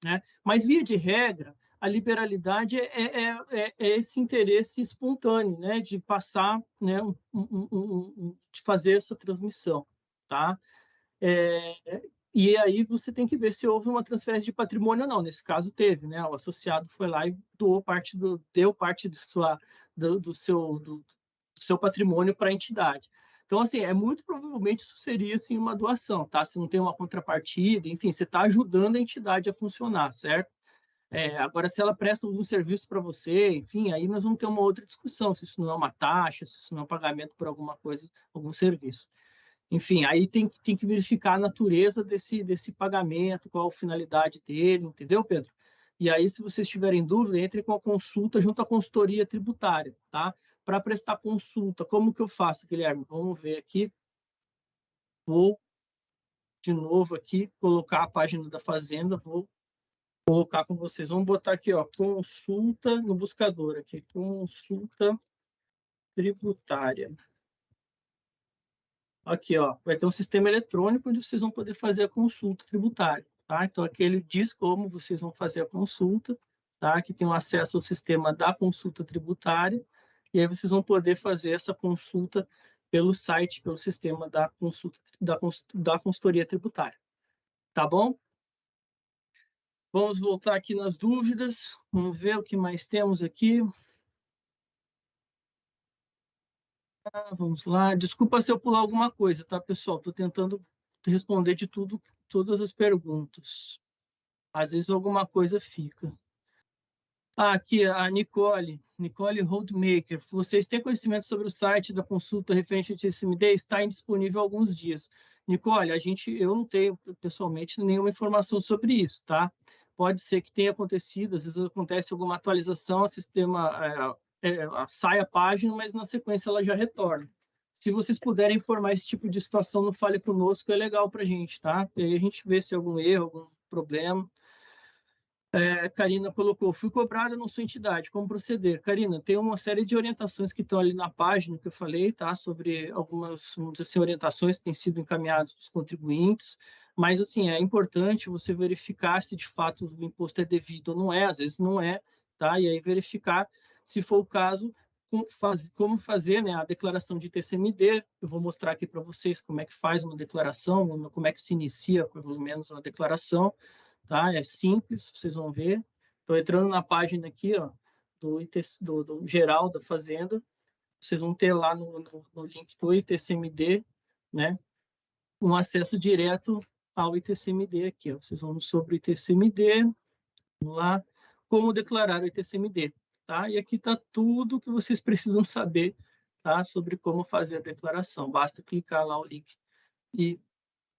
Né? Mas, via de regra, a liberalidade é, é, é, é esse interesse espontâneo, né, de passar, né, um, um, de fazer essa transmissão, tá? É, e aí você tem que ver se houve uma transferência de patrimônio ou não. Nesse caso teve, né? O associado foi lá e doou parte do, deu parte da sua, do, do seu, do, do seu patrimônio para a entidade. Então, assim, é muito provavelmente isso seria assim, uma doação, tá? Se não tem uma contrapartida, enfim, você está ajudando a entidade a funcionar, certo? É, agora, se ela presta algum serviço para você, enfim, aí nós vamos ter uma outra discussão, se isso não é uma taxa, se isso não é um pagamento por alguma coisa, algum serviço. Enfim, aí tem, tem que verificar a natureza desse, desse pagamento, qual a finalidade dele, entendeu, Pedro? E aí, se vocês tiverem dúvida, entre com a consulta junto à consultoria tributária, tá? Para prestar consulta, como que eu faço, Guilherme? Vamos ver aqui. Vou, de novo aqui, colocar a página da Fazenda, vou colocar com vocês. Vamos botar aqui, ó, consulta no buscador aqui, consulta tributária. Aqui, ó, vai ter um sistema eletrônico onde vocês vão poder fazer a consulta tributária, tá? Então, aqui ele diz como vocês vão fazer a consulta, tá? Aqui tem um acesso ao sistema da consulta tributária, e aí vocês vão poder fazer essa consulta pelo site, pelo sistema da consulta da, da consultoria tributária. Tá bom? Vamos voltar aqui nas dúvidas. Vamos ver o que mais temos aqui. Ah, vamos lá. Desculpa se eu pular alguma coisa, tá, pessoal? Estou tentando responder de tudo, todas as perguntas. Às vezes alguma coisa fica. Ah, aqui a Nicole, Nicole Holdmaker. Vocês têm conhecimento sobre o site da consulta referente ao TSMD? Está indisponível há alguns dias. Nicole, a gente, eu não tenho pessoalmente nenhuma informação sobre isso, tá? Pode ser que tenha acontecido, às vezes acontece alguma atualização, o sistema é, é, sai a página, mas na sequência ela já retorna. Se vocês puderem informar esse tipo de situação no Fale Conosco, é legal para a gente, tá? E aí a gente vê se é algum erro, algum problema. É, Karina colocou, fui cobrada na sua entidade, como proceder? Karina, tem uma série de orientações que estão ali na página que eu falei, tá? Sobre algumas, assim, orientações que têm sido encaminhadas para os contribuintes, mas, assim, é importante você verificar se de fato o imposto é devido ou não é, às vezes não é, tá? E aí verificar, se for o caso, como fazer né, a declaração de TCMD. Eu vou mostrar aqui para vocês como é que faz uma declaração, como é que se inicia, pelo menos, uma declaração tá? É simples, vocês vão ver. Estou entrando na página aqui, ó, do, ITC, do, do, geral da Fazenda. Vocês vão ter lá no, no, no link do ITCMD, né? Um acesso direto ao ITCMD aqui, ó. Vocês vão sobre o ITCMD, vamos lá, como declarar o ITCMD, tá? E aqui está tudo que vocês precisam saber, tá? Sobre como fazer a declaração. Basta clicar lá o link e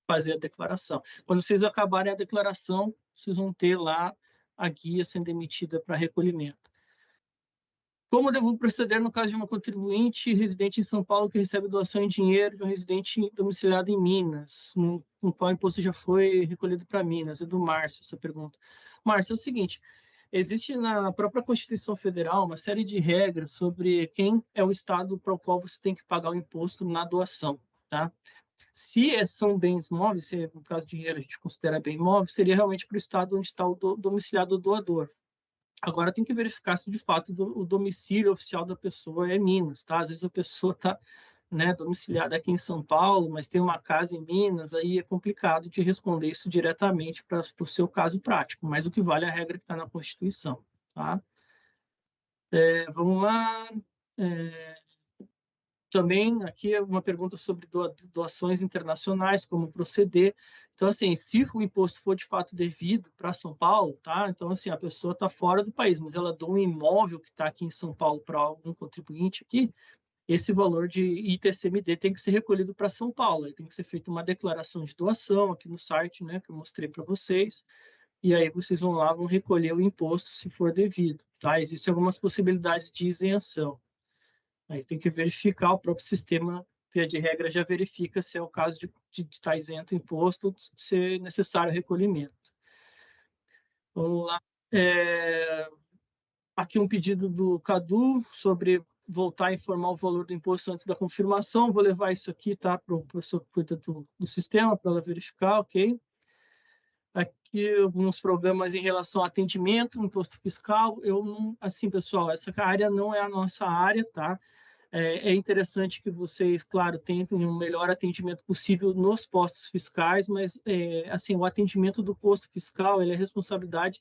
fazer a declaração. Quando vocês acabarem a declaração, vocês vão ter lá a guia sendo emitida para recolhimento. Como devo proceder no caso de uma contribuinte residente em São Paulo que recebe doação em dinheiro de um residente domiciliado em Minas, no, no qual o imposto já foi recolhido para Minas? É do Márcio essa pergunta. Márcio, é o seguinte, existe na própria Constituição Federal uma série de regras sobre quem é o estado para o qual você tem que pagar o imposto na doação, tá? Se é, são bens móveis, se é, no caso de dinheiro a gente considera bem móvel, seria realmente para o estado onde está o do, domiciliado do doador. Agora tem que verificar se de fato do, o domicílio oficial da pessoa é Minas, tá? Às vezes a pessoa está né, domiciliada aqui em São Paulo, mas tem uma casa em Minas, aí é complicado de responder isso diretamente para o seu caso prático, mas o que vale é a regra que está na Constituição, tá? É, vamos lá. É, também aqui é uma pergunta sobre doações internacionais, como proceder. Então, assim, se o imposto for de fato devido para São Paulo, tá? Então, assim, a pessoa está fora do país, mas ela doa um imóvel que está aqui em São Paulo para algum contribuinte aqui, esse valor de ITCMD tem que ser recolhido para São Paulo. Tem que ser feita uma declaração de doação aqui no site, né, que eu mostrei para vocês. E aí vocês vão lá, vão recolher o imposto se for devido, tá? Existem algumas possibilidades de isenção. Aí tem que verificar, o próprio sistema, via de regra, já verifica se é o caso de, de estar isento imposto, de ser necessário recolhimento. Vamos lá. É, aqui um pedido do Cadu sobre voltar a informar o valor do imposto antes da confirmação. Vou levar isso aqui tá, para o professor que cuida do, do sistema, para ela verificar, ok? Aqui alguns problemas em relação ao atendimento, imposto fiscal. Eu não, assim, pessoal, essa área não é a nossa área, tá? É, é interessante que vocês, claro, tentem um melhor atendimento possível nos postos fiscais, mas, é, assim, o atendimento do posto fiscal é responsabilidade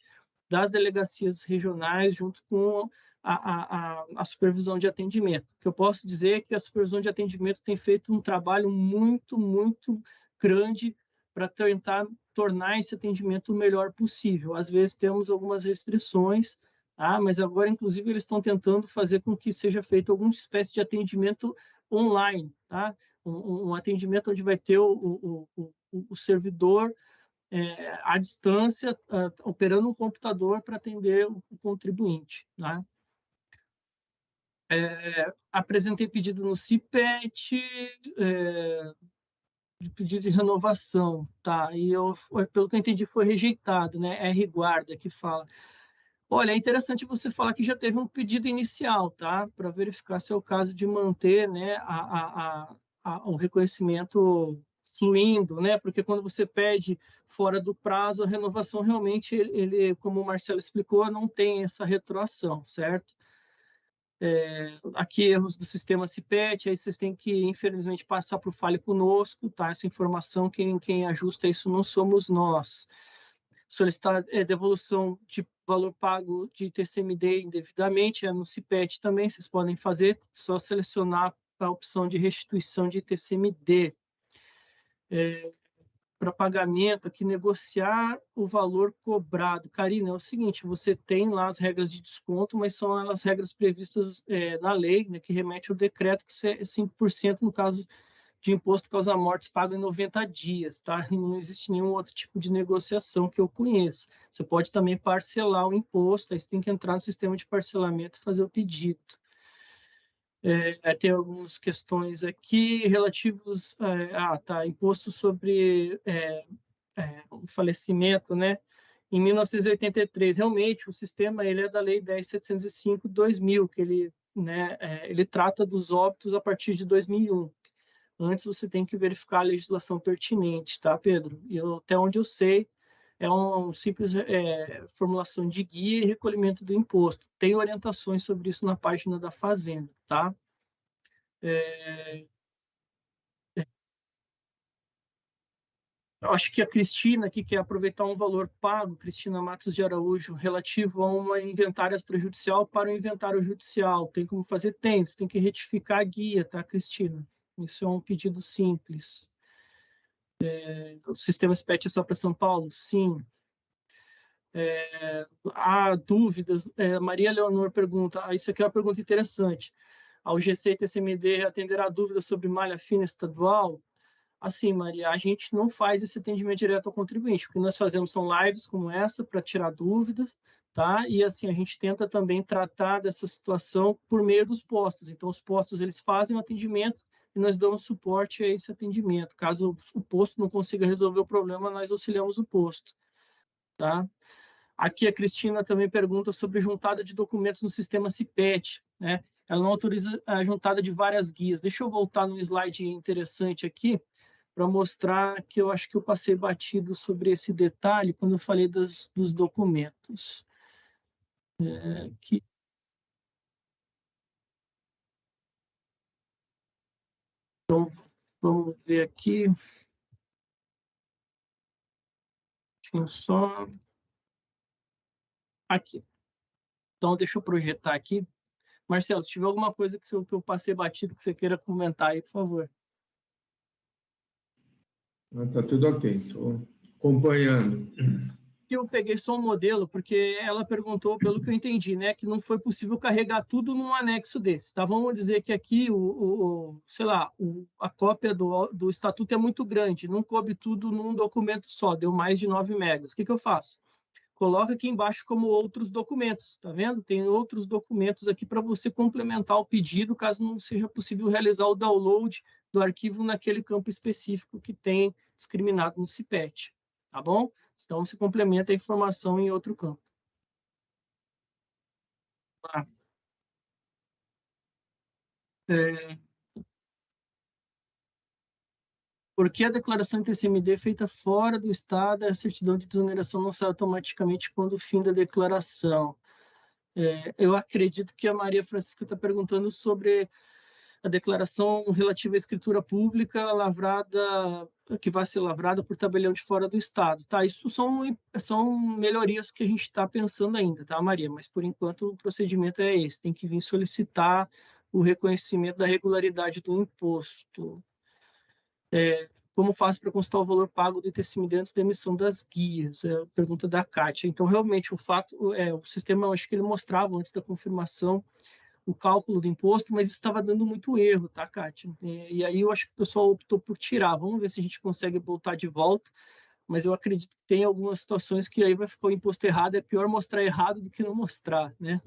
das delegacias regionais junto com a, a, a, supervisão de atendimento. O que eu posso dizer é que a supervisão de atendimento tem feito um trabalho muito, muito grande para tentar tornar esse atendimento o melhor possível. Às vezes temos algumas restrições, ah, mas agora, inclusive, eles estão tentando fazer com que seja feito alguma espécie de atendimento online, tá? um, um atendimento onde vai ter o, o, o, o servidor é, à distância, uh, operando um computador para atender o, contribuinte. Tá? É, apresentei pedido no CIPET, é, de pedido de renovação, tá? E eu, pelo que eu entendi, foi rejeitado, né? R guarda que fala. Olha, é interessante você falar que já teve um pedido inicial, tá? Para verificar se é o caso de manter, né, a, a, a, o reconhecimento fluindo, né? Porque quando você pede fora do prazo, a renovação realmente, ele, ele como o Marcelo explicou, não tem essa retroação, certo? É, aqui erros do sistema CIPET, aí vocês têm que, infelizmente, passar para o Fale Conosco, tá? Essa informação, quem, quem ajusta isso não somos nós. Solicitar é, devolução de valor pago de TCMD indevidamente, é no CIPET também, vocês podem fazer, só selecionar a opção de restituição de TCMD. É, para pagamento, aqui negociar o valor cobrado. Karina, é o seguinte, você tem lá as regras de desconto, mas são as regras previstas é, na lei, né, que remete ao decreto, que é 5% no caso de imposto causa mortes pago em 90 dias, tá? Não existe nenhum outro tipo de negociação que eu conheça. Você pode também parcelar o imposto, aí você tem que entrar no sistema de parcelamento e fazer o pedido. É, tem algumas questões aqui relativos é, ah, tá, imposto sobre é, é, o falecimento, né? Em 1983, realmente, o sistema ele é da Lei 10.705/2000, que ele, né, é, ele trata dos óbitos a partir de 2001. Antes você tem que verificar a legislação pertinente, tá, Pedro? E eu, até onde eu sei, é uma um simples é, formulação de guia e recolhimento do imposto. Tem orientações sobre isso na página da Fazenda, tá? É... é. Eu acho que a Cristina aqui quer aproveitar um valor pago, Cristina Matos de Araújo, relativo a uma inventário extrajudicial para o inventário judicial. Tem como fazer? Tem, você tem que retificar a guia, tá, Cristina? Isso é um pedido simples. É, o sistema SPET é só para São Paulo? Sim. É, há dúvidas. É, Maria Leonor pergunta, ah, isso aqui é uma pergunta interessante. Ao GC e TCMD atenderá dúvidas sobre malha fina estadual? Assim, Maria, a gente não faz esse atendimento direto ao contribuinte. O que nós fazemos são lives como essa para tirar dúvidas, tá? E assim, a gente tenta também tratar dessa situação por meio dos postos. Então, os postos, eles fazem o atendimento e nós damos suporte a esse atendimento. Caso o posto não consiga resolver o problema, nós auxiliamos o posto. Tá? Aqui a Cristina também pergunta sobre juntada de documentos no sistema CIPET. Né? Ela não autoriza a juntada de várias guias. Deixa eu voltar no slide interessante aqui para mostrar que eu acho que eu passei batido sobre esse detalhe quando eu falei dos, dos documentos. É, que Então, vamos ver aqui. Deixa eu só... Aqui. Então, deixa eu projetar aqui. Marcelo, se tiver alguma coisa que eu, que eu passei batido que você queira comentar aí, por favor. Está tudo ok, estou acompanhando que eu peguei só um modelo, porque ela perguntou, pelo que eu entendi, né, que não foi possível carregar tudo num anexo desse. Tá? Vamos dizer que aqui, o, o sei lá, o, a cópia do, do estatuto é muito grande, não coube tudo num documento só, deu mais de 9 megas. O que, que eu faço? Coloca aqui embaixo como outros documentos, tá vendo? Tem outros documentos aqui para você complementar o pedido, caso não seja possível realizar o download do arquivo naquele campo específico que tem discriminado no CIPET, tá bom? Então, se complementa a informação em outro campo. Ah. É... Por que a declaração de TCMD feita fora do Estado, a certidão de desoneração não sai automaticamente quando o fim da declaração? É, eu acredito que a Maria Francisca está perguntando sobre a declaração relativa à escritura pública lavrada, que vai ser lavrada por tabelião de fora do Estado. Tá, isso são, são melhorias que a gente está pensando ainda, tá, Maria? Mas, por enquanto, o procedimento é esse, tem que vir solicitar o reconhecimento da regularidade do imposto. É, como faço para constar o valor pago do ITCMD antes da emissão das guias? É a pergunta da Kátia. Então, realmente, o fato, é, o sistema, acho que ele mostrava antes da confirmação o cálculo do imposto, mas estava dando muito erro, tá, Kátia? E, e, aí eu acho que o pessoal optou por tirar. Vamos ver se a gente consegue voltar de volta, mas eu acredito que tem algumas situações que aí vai ficar o imposto errado, é pior mostrar errado do que não mostrar, né?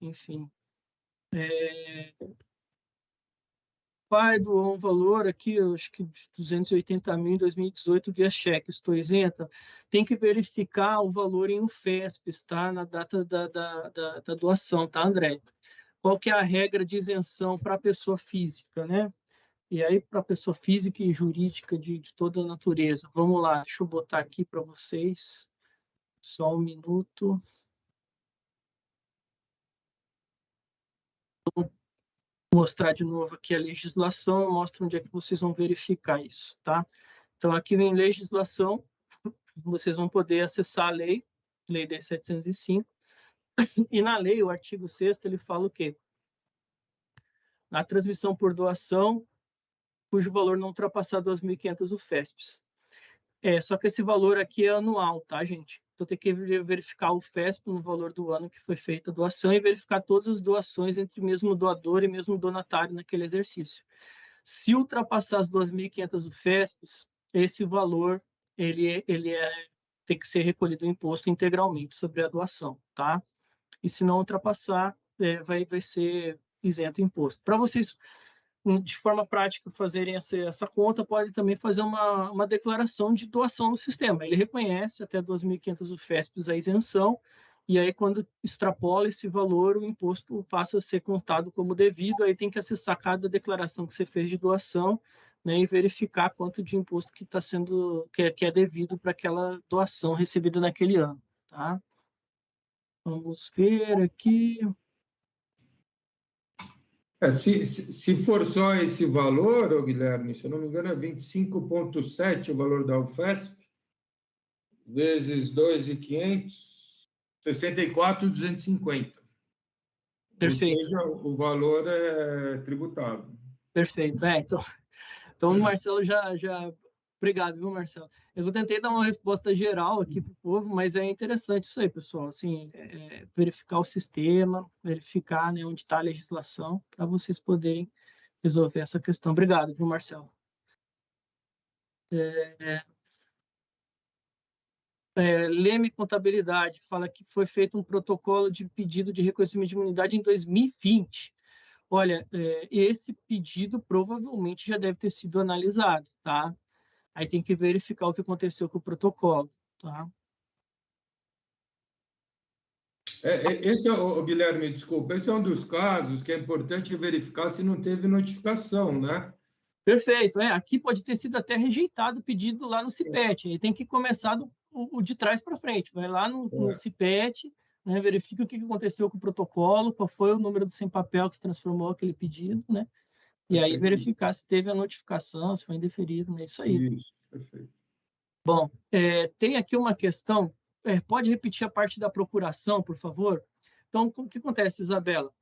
Enfim. É, pai doou um valor aqui, acho que 280 mil em 2018 via cheque, estou isenta, tem que verificar o valor em UFESP, tá? Na data da, da, da, da doação, tá, André? Qual que é a regra de isenção para a pessoa física, né? E aí, para a pessoa física e jurídica de, de toda a natureza. Vamos lá, deixa eu botar aqui para vocês. Só um minuto. mostrar de novo aqui a legislação, mostra onde é que vocês vão verificar isso, tá? Então, aqui vem legislação, vocês vão poder acessar a lei, lei 10.705, e na lei, o artigo 6 ele fala o quê? Na transmissão por doação, cujo valor não ultrapassar 2.500 UFESPs. É, só que esse valor aqui é anual, tá, gente? Então, tem que verificar o FESP no valor do ano que foi feita a doação e verificar todas as doações entre mesmo doador e mesmo donatário naquele exercício. Se ultrapassar as 2.500 FESPs, esse valor ele, ele é, tem que ser recolhido o imposto integralmente sobre a doação, tá? E se não ultrapassar, é, vai, vai ser isento imposto. Para vocês de forma prática fazerem essa, essa conta, pode também fazer uma, uma declaração de doação no sistema. Ele reconhece até 2.500 UFESPs a isenção, e aí quando extrapola esse valor, o imposto passa a ser contado como devido, aí tem que acessar cada declaração que você fez de doação, né, e verificar quanto de imposto que está sendo, que é, que é devido para aquela doação recebida naquele ano, tá? Vamos ver aqui. É, se, se, for só esse valor, Guilherme, se eu não me engano, é 25,7 o valor da UFESP, vezes 2,500, 64,250. Perfeito. Ou seja, o valor é tributável. Perfeito. É, então, então o Marcelo já, já Obrigado, viu, Marcelo? Eu tentei dar uma resposta geral aqui para o povo, mas é interessante isso aí, pessoal. Assim, é, verificar o sistema, verificar né, onde está a legislação, para vocês poderem resolver essa questão. Obrigado, viu, Marcelo? É, é, Leme Contabilidade fala que foi feito um protocolo de pedido de reconhecimento de imunidade em 2020. Olha, é, esse pedido provavelmente já deve ter sido analisado, tá? Aí tem que verificar o que aconteceu com o protocolo, tá? É, é esse é, o Guilherme, desculpa, esse é um dos casos que é importante verificar se não teve notificação, né? Perfeito, é, aqui pode ter sido até rejeitado o pedido lá no CIPET, aí tem que começar do, o, o de trás para frente, vai lá no, no é. CIPET, né, verifica o que aconteceu com o protocolo, qual foi o número do sem papel que se transformou aquele pedido, né? E aí verificar se teve a notificação, se foi indeferido, é isso aí. Isso, perfeito. Bom, é, tem aqui uma questão, é, pode repetir a parte da procuração, por favor? Então, o que acontece, Isabela?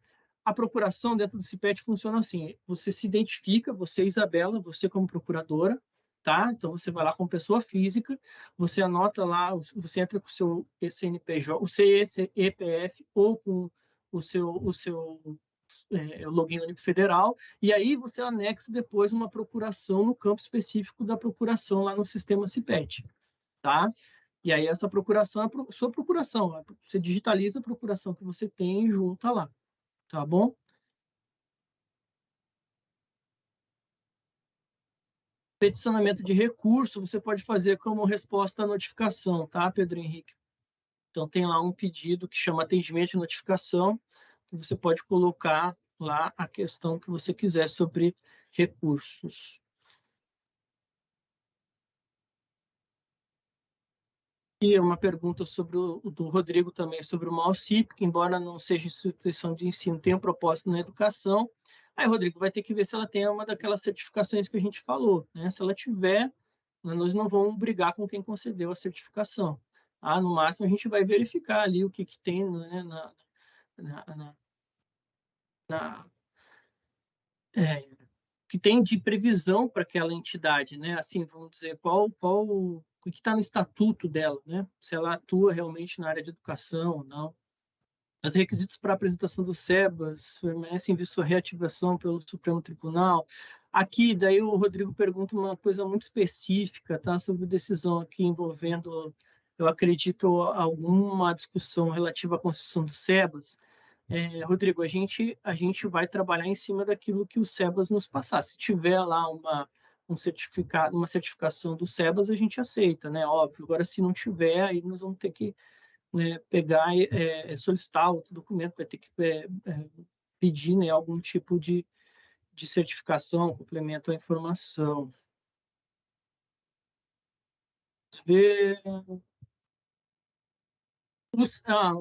A procuração dentro do CIPET funciona assim, você se identifica, você, Isabela, você como procuradora, tá? Então, você vai lá como pessoa física, você anota lá, você entra com o seu CNPJ, o CEPF ou com o seu, o seu é, o login único federal, e aí você anexa depois uma procuração no campo específico da procuração lá no sistema CIPET, tá? E aí essa procuração é a sua procuração, você digitaliza a procuração que você tem e junta lá, tá bom? Peticionamento de recurso você pode fazer como resposta à notificação, tá, Pedro Henrique? Então tem lá um pedido que chama atendimento de notificação, você pode colocar lá a questão que você quiser sobre recursos. E uma pergunta sobre o do Rodrigo também, sobre o MAUCIP, que embora não seja instituição de ensino, tem um propósito na educação. Aí, Rodrigo, vai ter que ver se ela tem uma daquelas certificações que a gente falou. Né? Se ela tiver, nós não vamos brigar com quem concedeu a certificação. Ah, no máximo, a gente vai verificar ali o que, que tem né, na, na, na, na, é, que tem de previsão para aquela entidade, né? Assim, vamos dizer, qual, qual o que está no estatuto dela, né? Se ela atua realmente na área de educação ou não. Os requisitos para apresentação do SEBAS permanecem em sua reativação pelo Supremo Tribunal. Aqui, daí o Rodrigo pergunta uma coisa muito específica, tá? Sobre decisão aqui envolvendo, eu acredito, alguma discussão relativa à construção do SEBAS. É, Rodrigo, a gente, a gente vai trabalhar em cima daquilo que o SEBAS nos passar. Se tiver lá uma, um certificado, uma certificação do SEBAS, a gente aceita, né? Óbvio. Agora, se não tiver, aí nós vamos ter que né, pegar e é, solicitar outro documento, vai ter que é, é, pedir né, algum tipo de, de certificação, complemento à informação. Vamos ver. Os, ah,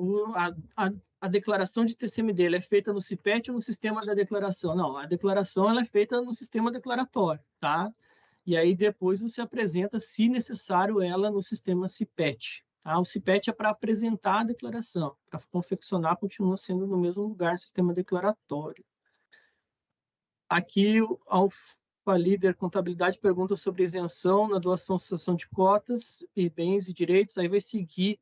a, a, a declaração de TCMD é feita no CIPET ou no sistema da declaração? Não, a declaração ela é feita no sistema declaratório, tá? E aí depois você apresenta, se necessário, ela no sistema CIPET. Tá? O CIPET é para apresentar a declaração, para confeccionar continua sendo no mesmo lugar sistema declaratório. Aqui, o Alfa Líder Contabilidade pergunta sobre isenção na doação associação de cotas e bens e direitos, aí vai seguir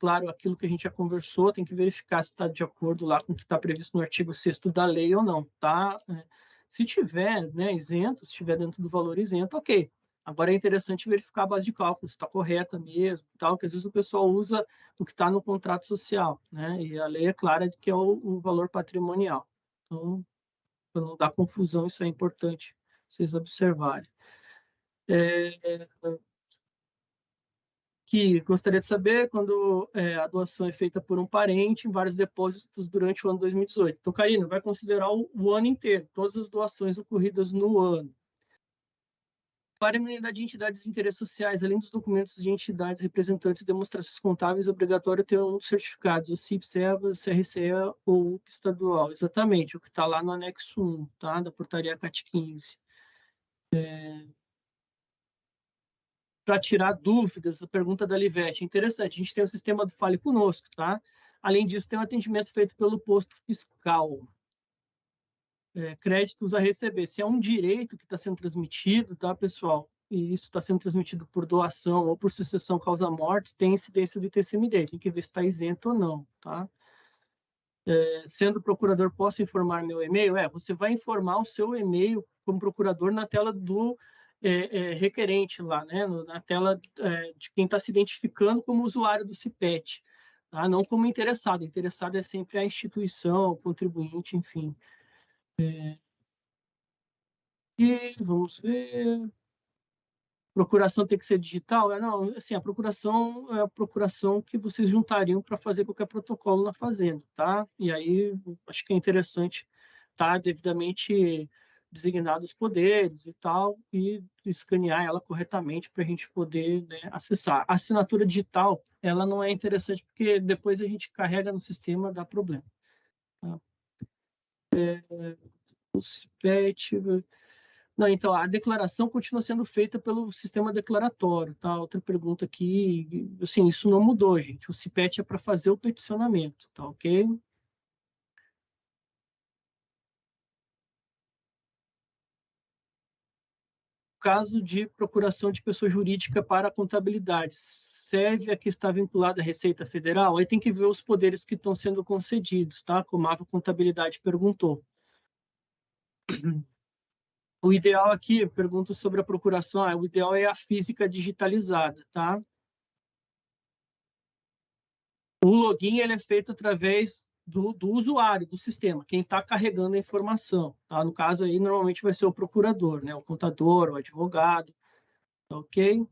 claro, aquilo que a gente já conversou, tem que verificar se está de acordo lá com o que está previsto no artigo 6 da lei ou não, tá? É, se tiver né, isento, se estiver dentro do valor isento, ok. Agora é interessante verificar a base de cálculo, se está correta mesmo, tal, que às vezes o pessoal usa o que está no contrato social, né? E a lei é clara de que é o, o valor patrimonial. Então, para não dar confusão, isso é importante vocês observarem. É, que gostaria de saber quando é, a doação é feita por um parente em vários depósitos durante o ano 2018. Então, Karina, vai considerar o, o ano inteiro, todas as doações ocorridas no ano. Para a imunidade de entidades de interesses sociais, além dos documentos de entidades representantes e demonstrações contábeis, é obrigatório ter um dos certificados, o CIP, SEBA, CRCE ou o estadual. Exatamente, o que está lá no anexo 1, tá? da portaria CAT 15. É, para tirar dúvidas, a pergunta da Livete. Interessante, a gente tem o sistema do Fale Conosco, tá? Além disso, tem um atendimento feito pelo posto fiscal. É, créditos a receber. Se é um direito que está sendo transmitido, tá, pessoal? E isso está sendo transmitido por doação ou por sucessão causa-mortes, tem incidência do ITCMD. Tem que ver se está isento ou não, tá? É, sendo procurador, posso informar meu e-mail? É, você vai informar o seu e-mail como procurador na tela do é, é, requerente lá, né, na tela é, de quem está se identificando como usuário do CIPET, tá? não como interessado. Interessado é sempre a instituição, o contribuinte, enfim. É, e vamos ver. Procuração tem que ser digital? É, não, assim, a procuração é a procuração que vocês juntariam para fazer qualquer protocolo na fazenda, tá? E aí, acho que é interessante estar tá devidamente designados poderes e tal, e escanear ela corretamente para a gente poder né, acessar. A assinatura digital, ela não é interessante porque depois a gente carrega no sistema, dá problema. Tá? É, o CIPET... Não, então, a declaração continua sendo feita pelo sistema declaratório, tá? Outra pergunta aqui, assim, isso não mudou, gente. O CIPET é para fazer o peticionamento, tá ok? Caso de procuração de pessoa jurídica para a contabilidade, serve a que está vinculada à Receita Federal? Aí tem que ver os poderes que estão sendo concedidos, tá? Como a Contabilidade perguntou. O ideal aqui, pergunto sobre a procuração, é, o ideal é a física digitalizada, tá? O login ele é feito através do, do usuário, do sistema, quem está carregando a informação. Tá? No caso aí, normalmente vai ser o procurador, né? o contador, o advogado, tá ok?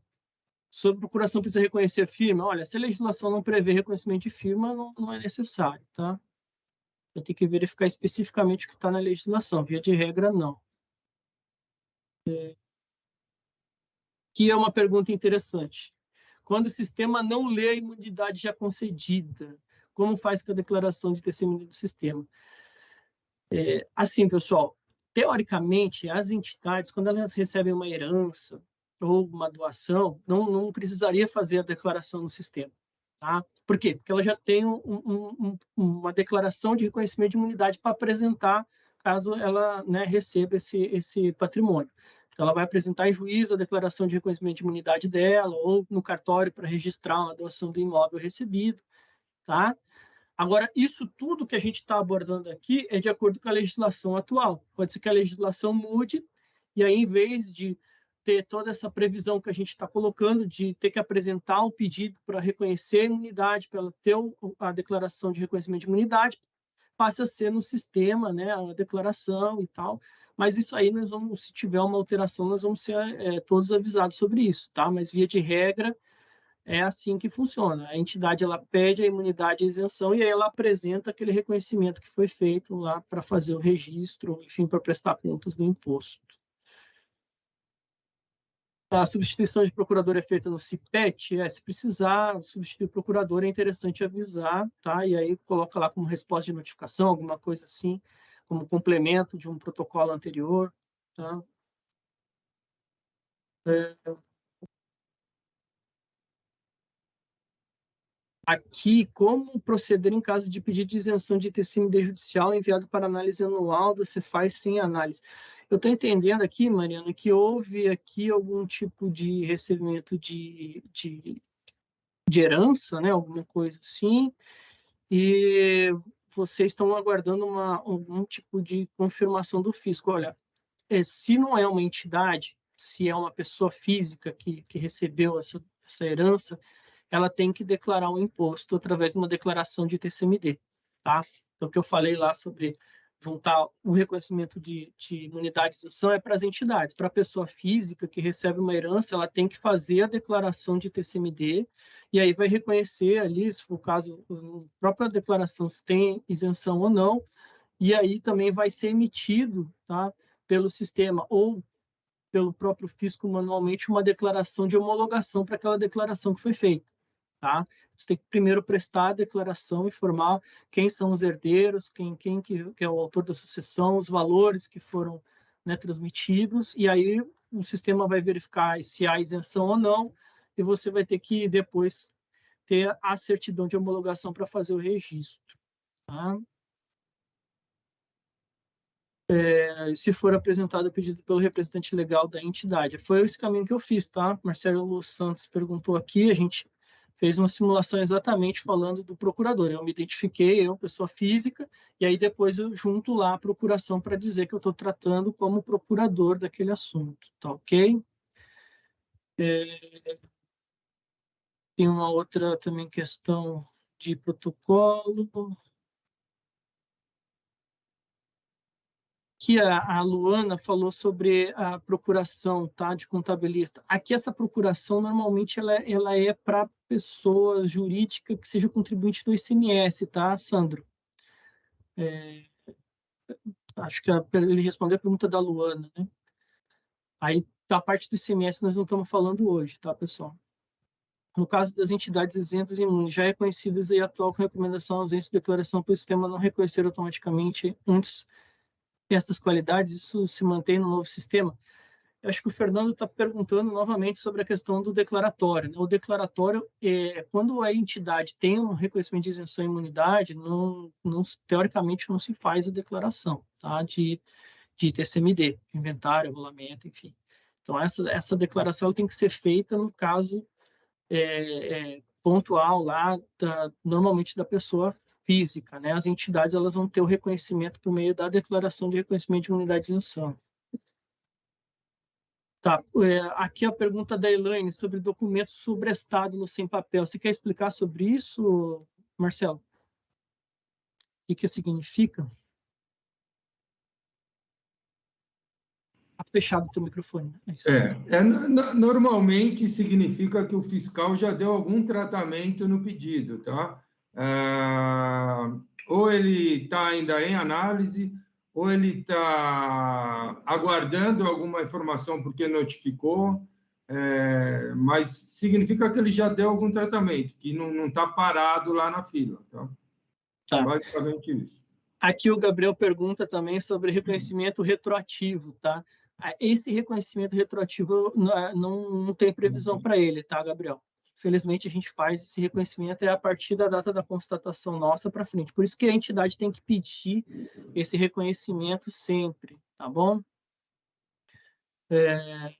Sobre procuração precisa reconhecer firma. Olha, se a legislação não prevê reconhecimento de firma, não, não é necessário, tá? Eu tenho que verificar especificamente o que está na legislação. Via de regra, não. É... Que é uma pergunta interessante. Quando o sistema não lê a imunidade já concedida, como faz com a declaração de testemunho do sistema? É, assim, pessoal, teoricamente, as entidades, quando elas recebem uma herança ou uma doação, não, não precisaria fazer a declaração no sistema. Tá? Por quê? Porque ela já tem um, um, um, uma declaração de reconhecimento de imunidade para apresentar caso ela né, receba esse, esse patrimônio. Então, ela vai apresentar em juízo a declaração de reconhecimento de imunidade dela, ou no cartório para registrar a doação do imóvel recebido, tá? Agora, isso tudo que a gente está abordando aqui é de acordo com a legislação atual. Pode ser que a legislação mude, e aí, em vez de ter toda essa previsão que a gente está colocando de ter que apresentar o pedido para reconhecer a imunidade, para ter a declaração de reconhecimento de imunidade, passe a ser no sistema, né, a declaração e tal. Mas isso aí nós vamos, se tiver uma alteração, nós vamos ser é, todos avisados sobre isso, tá? Mas via de regra é assim que funciona. A entidade ela pede a imunidade e a isenção e aí ela apresenta aquele reconhecimento que foi feito lá para fazer o registro, enfim, para prestar contas do imposto. A substituição de procurador é feita no CIPET, é, se precisar substituir o procurador, é interessante avisar, tá? E aí coloca lá como resposta de notificação, alguma coisa assim, como complemento de um protocolo anterior, tá? É... Aqui, como proceder em caso de pedido de isenção de TCMD judicial enviado para análise anual da Cefaz sem análise? Eu estou entendendo aqui, Mariana, que houve aqui algum tipo de recebimento de, de, de herança, né? alguma coisa assim, e vocês estão aguardando uma, algum tipo de confirmação do fisco. Olha, é, se não é uma entidade, se é uma pessoa física que, que recebeu essa, essa herança, ela tem que declarar o um imposto através de uma declaração de TCMD, tá? Então, o que eu falei lá sobre juntar o reconhecimento de, de imunidadização é para as entidades. Para a pessoa física que recebe uma herança, ela tem que fazer a declaração de TCMD e aí vai reconhecer ali, se for o caso, a própria declaração se tem isenção ou não, e aí também vai ser emitido tá, pelo sistema ou pelo próprio fisco manualmente uma declaração de homologação para aquela declaração que foi feita. Tá? Você tem que primeiro prestar a declaração, informar quem são os herdeiros, quem, quem que, que é o autor da sucessão, os valores que foram né, transmitidos, e aí o sistema vai verificar se há isenção ou não, e você vai ter que depois ter a certidão de homologação para fazer o registro. Tá? É, se for apresentado o pedido pelo representante legal da entidade. Foi esse caminho que eu fiz, tá? Marcelo Santos perguntou aqui, a gente fez uma simulação exatamente falando do procurador. Eu me identifiquei, eu, pessoa física, e aí depois eu junto lá a procuração para dizer que eu estou tratando como procurador daquele assunto, tá ok? É... Tem uma outra também questão de protocolo. Aqui a, Luana falou sobre a procuração tá, de contabilista. Aqui essa procuração, normalmente, ela, ela é para pessoa jurídica que seja contribuinte do ICMS, tá, Sandro? É, acho que ele respondeu a pergunta da Luana, né? Aí, da parte do ICMS, nós não estamos falando hoje, tá, pessoal? No caso das entidades isentas e imunes, já reconhecidas e atual com recomendação ausência de declaração para o sistema não reconhecer automaticamente antes essas qualidades, isso se mantém no novo sistema? Eu acho que o Fernando está perguntando novamente sobre a questão do declaratório. Né? O declaratório, é, quando a entidade tem um reconhecimento de isenção e imunidade, não, não, teoricamente não se faz a declaração tá? de, de TCMD, inventário, regulamento, enfim. Então, essa, essa declaração tem que ser feita no caso é, é, pontual lá, da, normalmente da pessoa física, né? As entidades elas vão ter o reconhecimento por meio da declaração de reconhecimento de imunidade de isenção. Tá, é, aqui a pergunta da Elaine sobre documento sobrestado no sem papel. Você quer explicar sobre isso, Marcelo? O que, que significa? Tá fechado o teu microfone. É, é, é normalmente significa que o fiscal já deu algum tratamento no pedido, tá? Ah, ou ele está ainda em análise, ou ele está aguardando alguma informação porque notificou, é, mas significa que ele já deu algum tratamento, que não está parado lá na fila. Tá? tá? Basicamente isso. Aqui o Gabriel pergunta também sobre reconhecimento retroativo, tá? Esse reconhecimento retroativo não, não tem previsão para ele, tá, Gabriel? Felizmente a gente faz esse reconhecimento é a partir da data da constatação nossa para frente. Por isso que a entidade tem que pedir esse reconhecimento sempre, tá bom? É,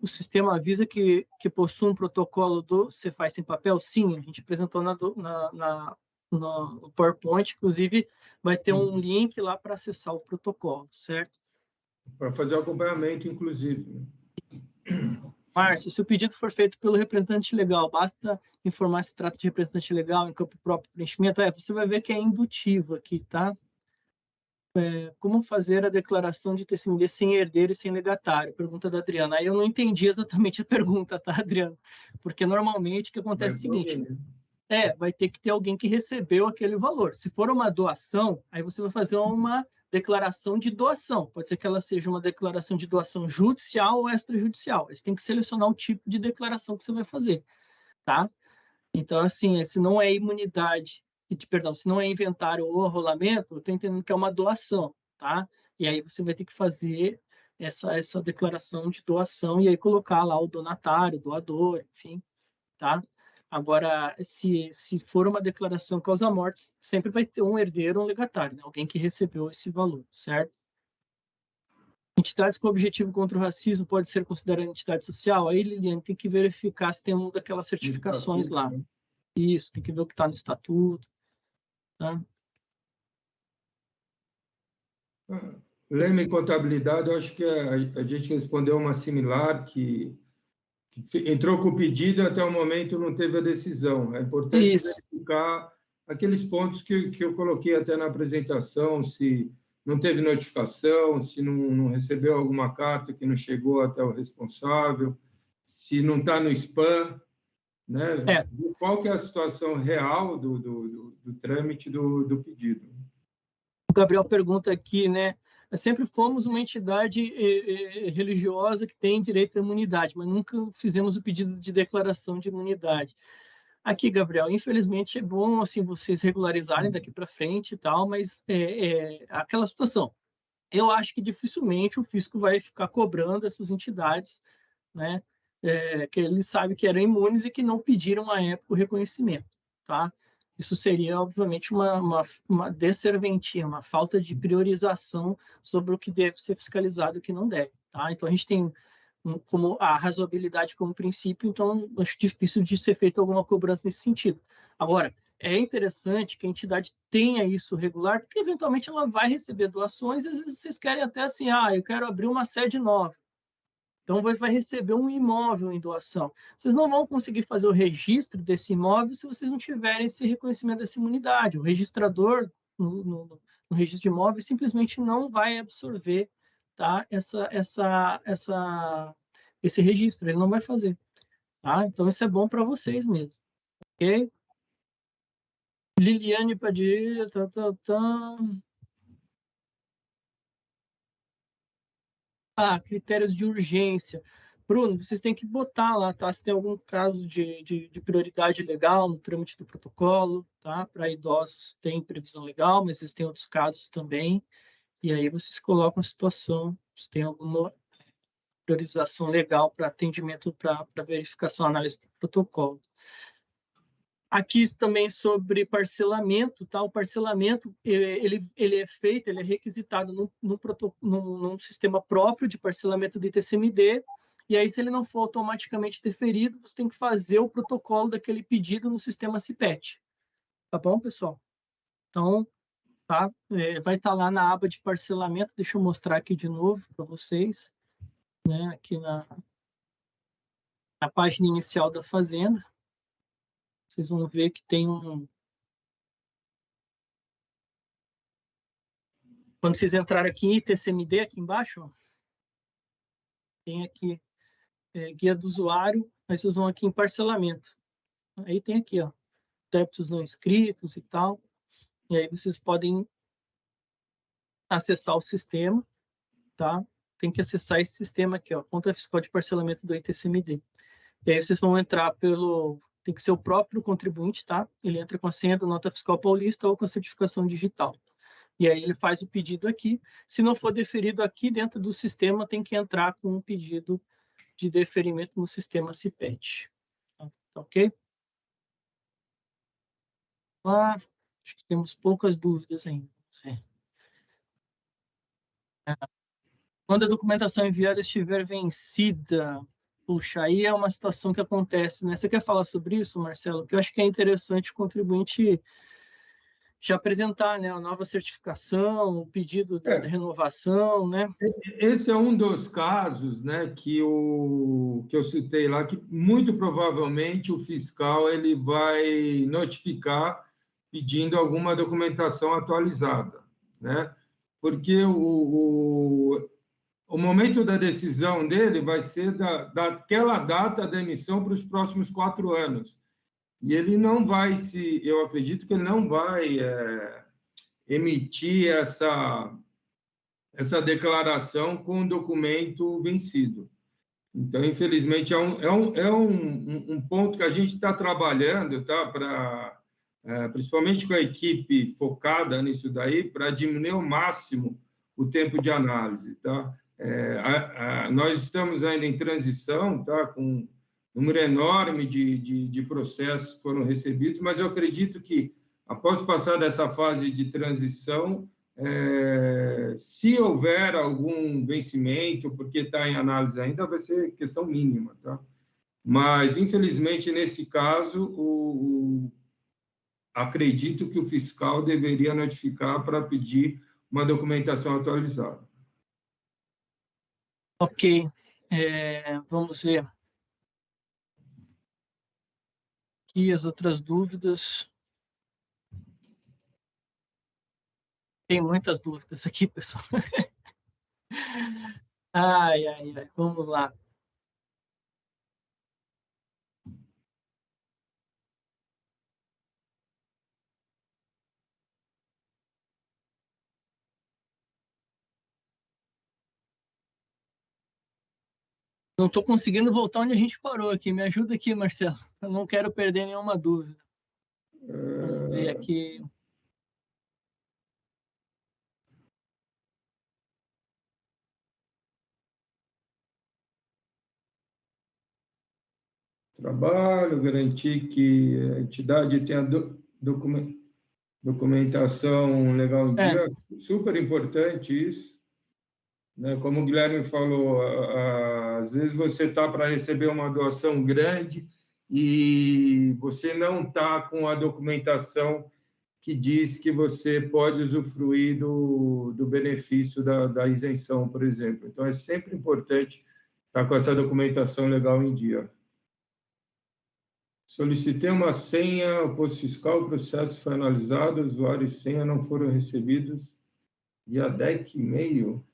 o sistema avisa que, que possui um protocolo do Cefaz sem papel? Sim, a gente apresentou na, na, na, no PowerPoint, inclusive vai ter um link lá para acessar o protocolo, certo? Para fazer o acompanhamento, inclusive. Márcia, se o pedido for feito pelo representante legal, basta informar se trata de representante legal em campo próprio preenchimento. É, você vai ver que é indutivo aqui, tá? É, como fazer a declaração de testemunha sem herdeiro e sem legatário? Pergunta da Adriana. Aí eu não entendi exatamente a pergunta, tá, Adriana? Porque normalmente o que acontece é o seguinte: né? é, vai ter que ter alguém que recebeu aquele valor. Se for uma doação, aí você vai fazer uma declaração de doação. Pode ser que ela seja uma declaração de doação judicial ou extrajudicial. Você tem que selecionar o tipo de declaração que você vai fazer, tá? Então, assim, se não é imunidade, perdão, se não é inventário ou rolamento, eu estou entendendo que é uma doação, tá? E aí você vai ter que fazer essa, essa declaração de doação e aí colocar lá o donatário, doador, enfim, tá? Agora, se, se for uma declaração causa-mortes, sempre vai ter um herdeiro, um legatário, né? alguém que recebeu esse valor, certo? Entidades com objetivo contra o racismo pode ser considerada entidade social? Aí, Liliane, tem que verificar se tem uma daquelas certificações lá. Isso, tem que ver o que está no estatuto. Tá? Lema e contabilidade, eu acho que a, a gente respondeu uma similar que entrou com o pedido até o momento não teve a decisão. É importante Isso. verificar aqueles pontos que, que eu coloquei até na apresentação, se não teve notificação, se não, não recebeu alguma carta que não chegou até o responsável, se não está no spam, né? É. Qual que é a situação real do, do, do, do trâmite do, do pedido? O Gabriel pergunta aqui, né? Sempre fomos uma entidade eh, eh, religiosa que tem direito à imunidade, mas nunca fizemos o pedido de declaração de imunidade. Aqui, Gabriel, infelizmente é bom assim vocês regularizarem daqui para frente e tal, mas é, é, aquela situação. Eu acho que dificilmente o fisco vai ficar cobrando essas entidades, né, é, que ele sabe que eram imunes e que não pediram à época o reconhecimento, tá? Isso seria, obviamente, uma, uma, uma desserventia, uma falta de priorização sobre o que deve ser fiscalizado e o que não deve. Tá? Então, a gente tem como a razoabilidade como princípio, então acho difícil de ser feita alguma cobrança nesse sentido. Agora, é interessante que a entidade tenha isso regular, porque eventualmente ela vai receber doações, e às vezes vocês querem até assim, ah, eu quero abrir uma sede nova. Então, vai receber um imóvel em doação. Vocês não vão conseguir fazer o registro desse imóvel se vocês não tiverem esse reconhecimento dessa imunidade. O registrador, no, no, no registro de imóveis, simplesmente não vai absorver tá, essa, essa, essa, esse registro. Ele não vai fazer. Tá? Então, isso é bom para vocês mesmo. Ok? Liliane Padilha, tá, tá, tá. Ah, critérios de urgência. Bruno, vocês têm que botar lá, tá? Se tem algum caso de, de, de prioridade legal no trâmite do protocolo, tá? Para idosos tem previsão legal, mas vocês têm outros casos também. E aí vocês colocam a situação, se tem alguma priorização legal para atendimento, para verificação, análise do protocolo. Aqui também sobre parcelamento, tá? O parcelamento ele, ele é feito, ele é requisitado num, num, num, sistema próprio de parcelamento de TCMD, e aí se ele não for automaticamente deferido, você tem que fazer o protocolo daquele pedido no sistema CIPET. Tá bom, pessoal? Então, tá? É, vai estar tá lá na aba de parcelamento, deixa eu mostrar aqui de novo para vocês, né? Aqui na, na página inicial da Fazenda vocês vão ver que tem um. Quando vocês entrarem aqui em TCMD, aqui embaixo, tem aqui é, guia do usuário, aí vocês vão aqui em parcelamento. Aí tem aqui, ó, débitos não inscritos e tal. E aí vocês podem acessar o sistema, tá? Tem que acessar esse sistema aqui, ó, conta fiscal de parcelamento do ITCMD. E aí vocês vão entrar pelo tem que ser o próprio contribuinte, tá? Ele entra com a senha do Nota Fiscal Paulista ou com a certificação digital. E aí ele faz o pedido aqui. Se não for deferido aqui dentro do sistema, tem que entrar com um pedido de deferimento no sistema CIPET. Tá ok? Ah, acho que temos poucas dúvidas ainda. É. Quando a documentação enviada estiver vencida, puxa, aí é uma situação que acontece, né? Você quer falar sobre isso, Marcelo? Que eu acho que é interessante o contribuinte já apresentar né, a nova certificação, o pedido de, é. de renovação, né? Esse é um dos casos, né, que o que eu citei lá, que muito provavelmente o fiscal ele vai notificar pedindo alguma documentação atualizada, né? Porque o, o, o momento da decisão dele vai ser da, daquela data da emissão para os próximos quatro anos e ele não vai se, eu acredito que ele não vai é, emitir essa essa declaração com o documento vencido. Então, infelizmente, é um, é um, é um, um ponto que a gente está trabalhando, tá? Para é, principalmente com a equipe focada nisso daí, para diminuir ao máximo o tempo de análise, tá? É, a, a, nós estamos ainda em transição, tá? Com número enorme de, de, de processos foram recebidos, mas eu acredito que, após passar dessa fase de transição, é, se houver algum vencimento, porque está em análise ainda, vai ser questão mínima, tá? Mas, infelizmente, nesse caso, o, o, acredito que o fiscal deveria notificar para pedir uma documentação atualizada. Ok, é, vamos ver. aqui as outras dúvidas. Tem muitas dúvidas aqui, pessoal. ai, ai, ai, vamos lá. Não estou conseguindo voltar onde a gente parou aqui. Me ajuda aqui, Marcelo. Eu não quero perder nenhuma dúvida. Vamos ver aqui. Trabalho, garantir que a entidade tenha do, documentação legal em é. dia. Super importante isso. Né? Como o Guilherme falou, às vezes você está para receber uma doação grande e você não está com a documentação que diz que você pode usufruir do, do benefício da, da isenção, por exemplo. Então, é sempre importante estar com essa documentação legal em dia. Solicitei uma senha, o posto fiscal, o processo foi analisado, usuário e senha não foram recebidos dia 10 e meio.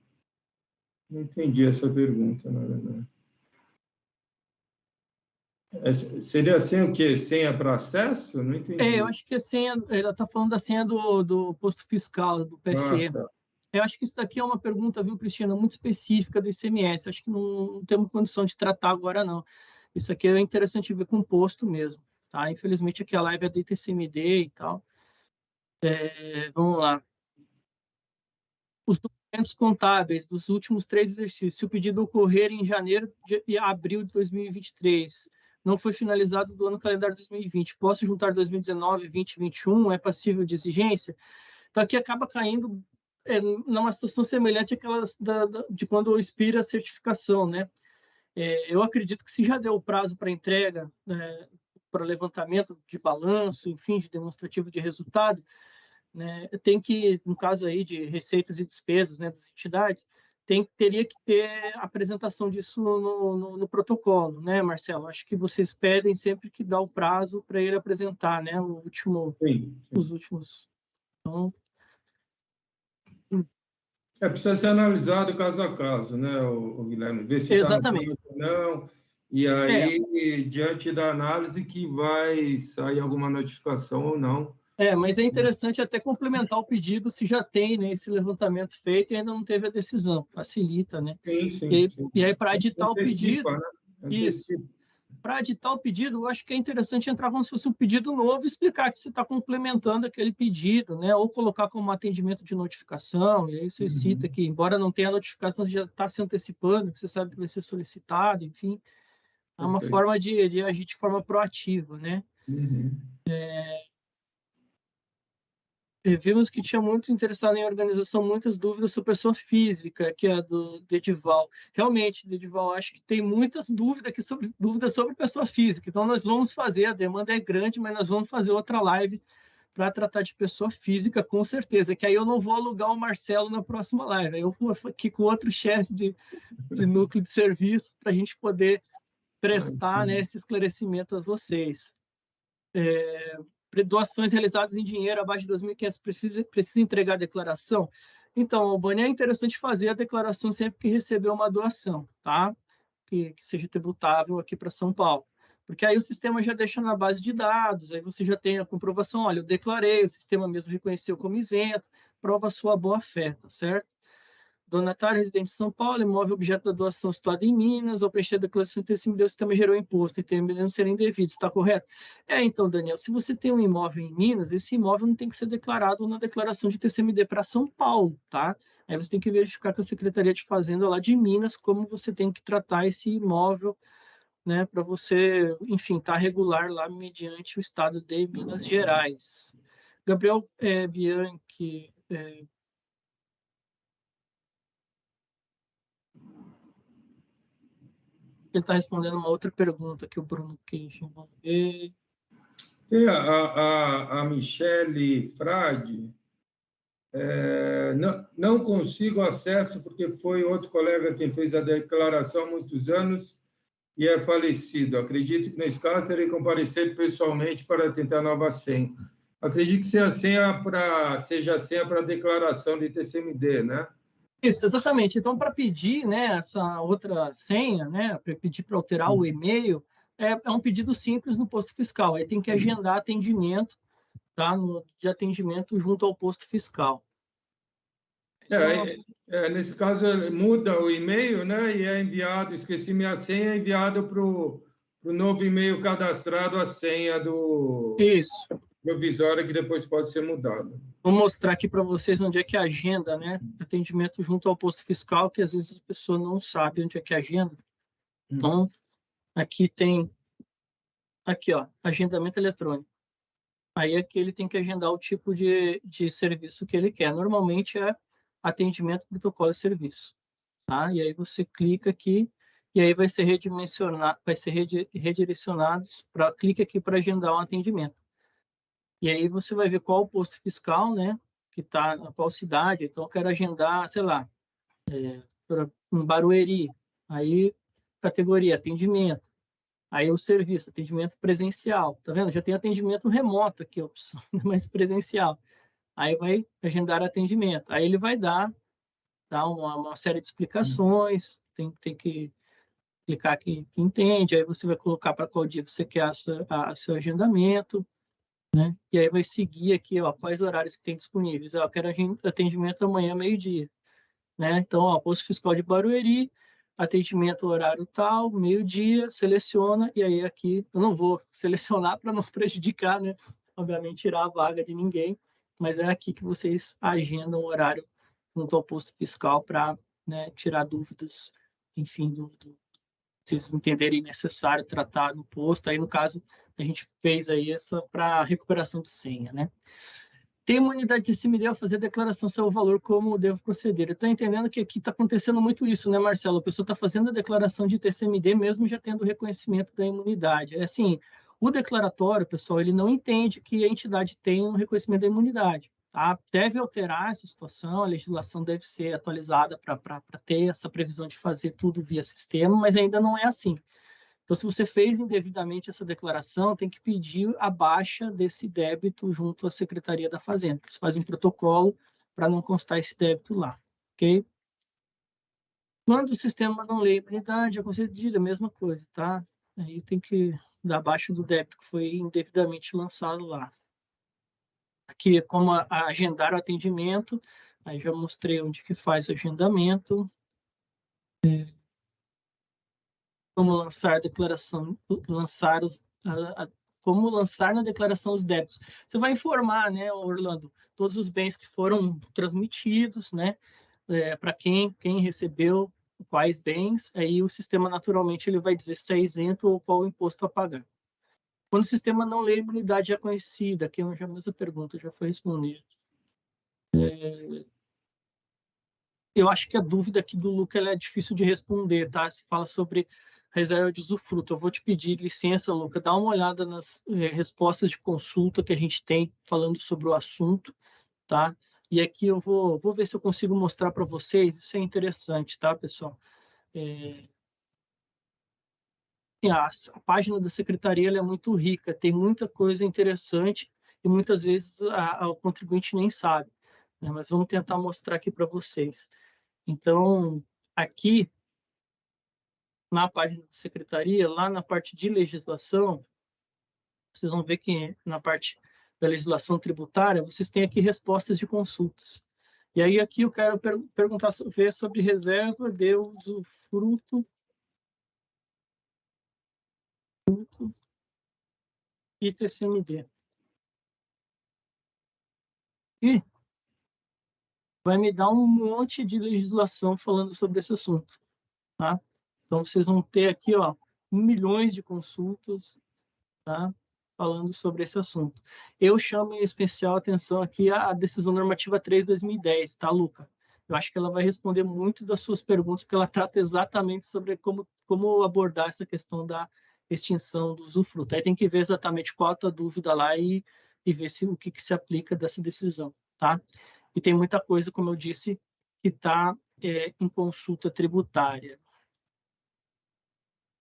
Não entendi essa pergunta, na verdade. É, seria assim o quê? Senha para acesso? Não entendi. É, eu acho que a senha, ela está falando da senha do, do posto fiscal, do PFE. Ah, tá. Eu acho que isso daqui é uma pergunta, viu, Cristina, muito específica do ICMS. Acho que não, não temos condição de tratar agora, não. Isso aqui é interessante ver com o posto mesmo. Tá? Infelizmente, aqui a live é do ITCMD e tal. É, vamos lá. Os contábeis dos últimos três exercícios, se o pedido ocorrer em janeiro e abril de 2023, não foi finalizado do ano calendário 2020, posso juntar 2019, 20 2021, é passível de exigência? Então, aqui acaba caindo é, numa situação semelhante àquela da, da, de quando expira a certificação, né? É, eu acredito que se já deu o prazo para entrega, né, para levantamento de balanço, enfim, de demonstrativo de resultado, né, tem que, no caso aí de receitas e despesas né, das entidades, tem, teria que ter apresentação disso no, no, no, protocolo, né, Marcelo? Acho que vocês pedem sempre que dá o prazo para ele apresentar, né, o último, sim, sim. os últimos. Então... É, precisa ser analisado caso a caso, né, o, o Guilherme? Ver se tá Exatamente. Tá não, e aí, é. diante da análise, que vai sair alguma notificação ou não é, mas é interessante até complementar o pedido se já tem né, esse levantamento feito e ainda não teve a decisão. Facilita, né? Sim, sim, e, sim. e aí, para editar o pedido. Né? Isso. Para editar o pedido, eu acho que é interessante entrar como se fosse um pedido novo e explicar que você está complementando aquele pedido, né? Ou colocar como atendimento de notificação, e aí você uhum. cita que, embora não tenha notificação, já está se antecipando, que você sabe que vai ser solicitado, enfim. É uma forma de, de agir de forma proativa, né? Uhum. É, vimos que tinha muito interessado em organização, muitas dúvidas sobre pessoa física, que é do Dedival. Realmente, Dedival, acho que tem muitas dúvidas aqui sobre dúvidas sobre pessoa física. Então, nós vamos fazer, a demanda é grande, mas nós vamos fazer outra live para tratar de pessoa física, com certeza. Que aí eu não vou alugar o Marcelo na próxima live. Eu vou aqui com outro chefe de, de núcleo de serviço para a gente poder prestar né, esse esclarecimento a vocês. É, doações realizadas em dinheiro abaixo de 2.500 precisa, precisa entregar a declaração? Então, o Bani é interessante fazer a declaração sempre que receber uma doação, tá? Que, que seja tributável aqui para São Paulo. Porque aí o sistema já deixa na base de dados, aí você já tem a comprovação, olha, eu declarei, o sistema mesmo reconheceu como isento, prova sua boa-fé, tá certo? Donatário residente em São Paulo, imóvel objeto da doação situado em Minas, ao preencher a declaração de TCMD, o sistema gerou imposto, entendendo serem devidos, está correto? É, então, Daniel, se você tem um imóvel em Minas, esse imóvel não tem que ser declarado na declaração de TCMD para São Paulo, tá? Aí você tem que verificar com a Secretaria de Fazenda lá de Minas como você tem que tratar esse imóvel, né, para você, enfim, estar tá regular lá mediante o estado de Minas Gerais. Gabriel é, Bianchi, é, ele está respondendo uma outra pergunta que o Bruno Queijo. Vamos ver. Tem a, a, a Michele Frade. É, não, não consigo acesso porque foi outro colega quem fez a declaração há muitos anos e é falecido. Acredito que nesse caso terei comparecido pessoalmente para tentar nova senha. Acredito que seja a senha para declaração de TCMD, né? Isso, exatamente. Então, para pedir né, essa outra senha, né, para pedir para alterar o e-mail, é, é, um pedido simples no posto fiscal. Aí tem que agendar atendimento, tá, no, de atendimento junto ao posto fiscal. É, é, é nesse caso, muda o e-mail né, e é enviado, esqueci minha senha, é enviado para o novo e-mail cadastrado a senha do... Isso provisória que depois pode ser mudada. Vou mostrar aqui para vocês onde é que é a agenda, né? Atendimento junto ao posto fiscal, que às vezes a pessoa não sabe onde é que é a agenda. Hum. Então, aqui tem, aqui ó, agendamento eletrônico. Aí aqui ele tem que agendar o tipo de, de serviço que ele quer. Normalmente é atendimento, protocolo e serviço. Tá? E aí você clica aqui e aí vai ser redimensionado, vai ser redirecionado para clique aqui para agendar um atendimento. E aí você vai ver qual o posto fiscal, né? Que está na qual cidade. Então, eu quero agendar, sei lá, é, um Barueri. Aí, categoria atendimento. Aí, o serviço, atendimento presencial. Tá vendo? Já tem atendimento remoto aqui, a opção, mas presencial. Aí, vai agendar atendimento. Aí, ele vai dar, dar uma, uma série de explicações. Tem, tem que clicar aqui que entende. Aí, você vai colocar para qual dia você quer a, a seu agendamento né? E aí vai seguir aqui, ó, quais horários que tem disponíveis. Eu quero atendimento amanhã, meio-dia. Né? Então, ó, posto fiscal de Barueri, atendimento horário tal, meio-dia, seleciona, e aí aqui, eu não vou selecionar para não prejudicar, né? Obviamente, tirar a vaga de ninguém, mas é aqui que vocês agendam o horário junto ao posto fiscal para né, tirar dúvidas, enfim, do, do, vocês entenderem necessário tratar no posto. Aí, no caso, a gente fez aí essa para recuperação de senha, né? Tem uma unidade de CMD ao fazer a declaração sobre o valor, como devo proceder. Eu estou entendendo que aqui está acontecendo muito isso, né, Marcelo? A pessoa está fazendo a declaração de TCMD mesmo já tendo reconhecimento da imunidade. É assim, o declaratório, pessoal, ele não entende que a entidade tem um reconhecimento da imunidade. Tá? Deve alterar essa situação, a legislação deve ser atualizada para ter essa previsão de fazer tudo via sistema, mas ainda não é assim. Então, se você fez indevidamente essa declaração, tem que pedir a baixa desse débito junto à Secretaria da Fazenda. Você faz um protocolo para não constar esse débito lá, ok? Quando o sistema não lê a imunidade, é concedida, a mesma coisa, tá? Aí tem que dar baixa do débito que foi indevidamente lançado lá. Aqui como a, a agendar o atendimento, aí já mostrei onde que faz o agendamento. É, como lançar declaração, lançar os, a, a, como lançar na declaração os débitos. Você vai informar, né, Orlando, todos os bens que foram transmitidos, né, é, para quem, quem recebeu quais bens, aí o sistema naturalmente ele vai dizer se é isento ou qual o imposto a pagar. Quando o sistema não lê imunidade já conhecida, que é a mesma pergunta já foi respondida. É, eu acho que a dúvida aqui do Luca é difícil de responder, tá? Se fala sobre reserva de usufruto. Eu vou te pedir licença, Luca, dá uma olhada nas é, respostas de consulta que a gente tem falando sobre o assunto, tá? E aqui eu vou, vou ver se eu consigo mostrar para vocês, isso é interessante, tá, pessoal? É... A, a, página da secretaria é muito rica, tem muita coisa interessante e muitas vezes a, a, o contribuinte nem sabe, né? mas vamos tentar mostrar aqui para vocês. Então, aqui, na página da secretaria, lá na parte de legislação, vocês vão ver que na parte da legislação tributária, vocês têm aqui respostas de consultas. E aí aqui eu quero per perguntar ver sobre reserva de usufruto e TCMD. E vai me dar um monte de legislação falando sobre esse assunto. Tá? Então, vocês vão ter aqui ó, milhões de consultas, tá? falando sobre esse assunto. Eu chamo em especial atenção aqui a decisão normativa 3 de 2010, tá, Luca? Eu acho que ela vai responder muito das suas perguntas, porque ela trata exatamente sobre como, como abordar essa questão da extinção do usufruto. Aí tem que ver exatamente qual a tua dúvida lá e, e ver se, o que, que se aplica dessa decisão, tá? E tem muita coisa, como eu disse, que está é, em consulta tributária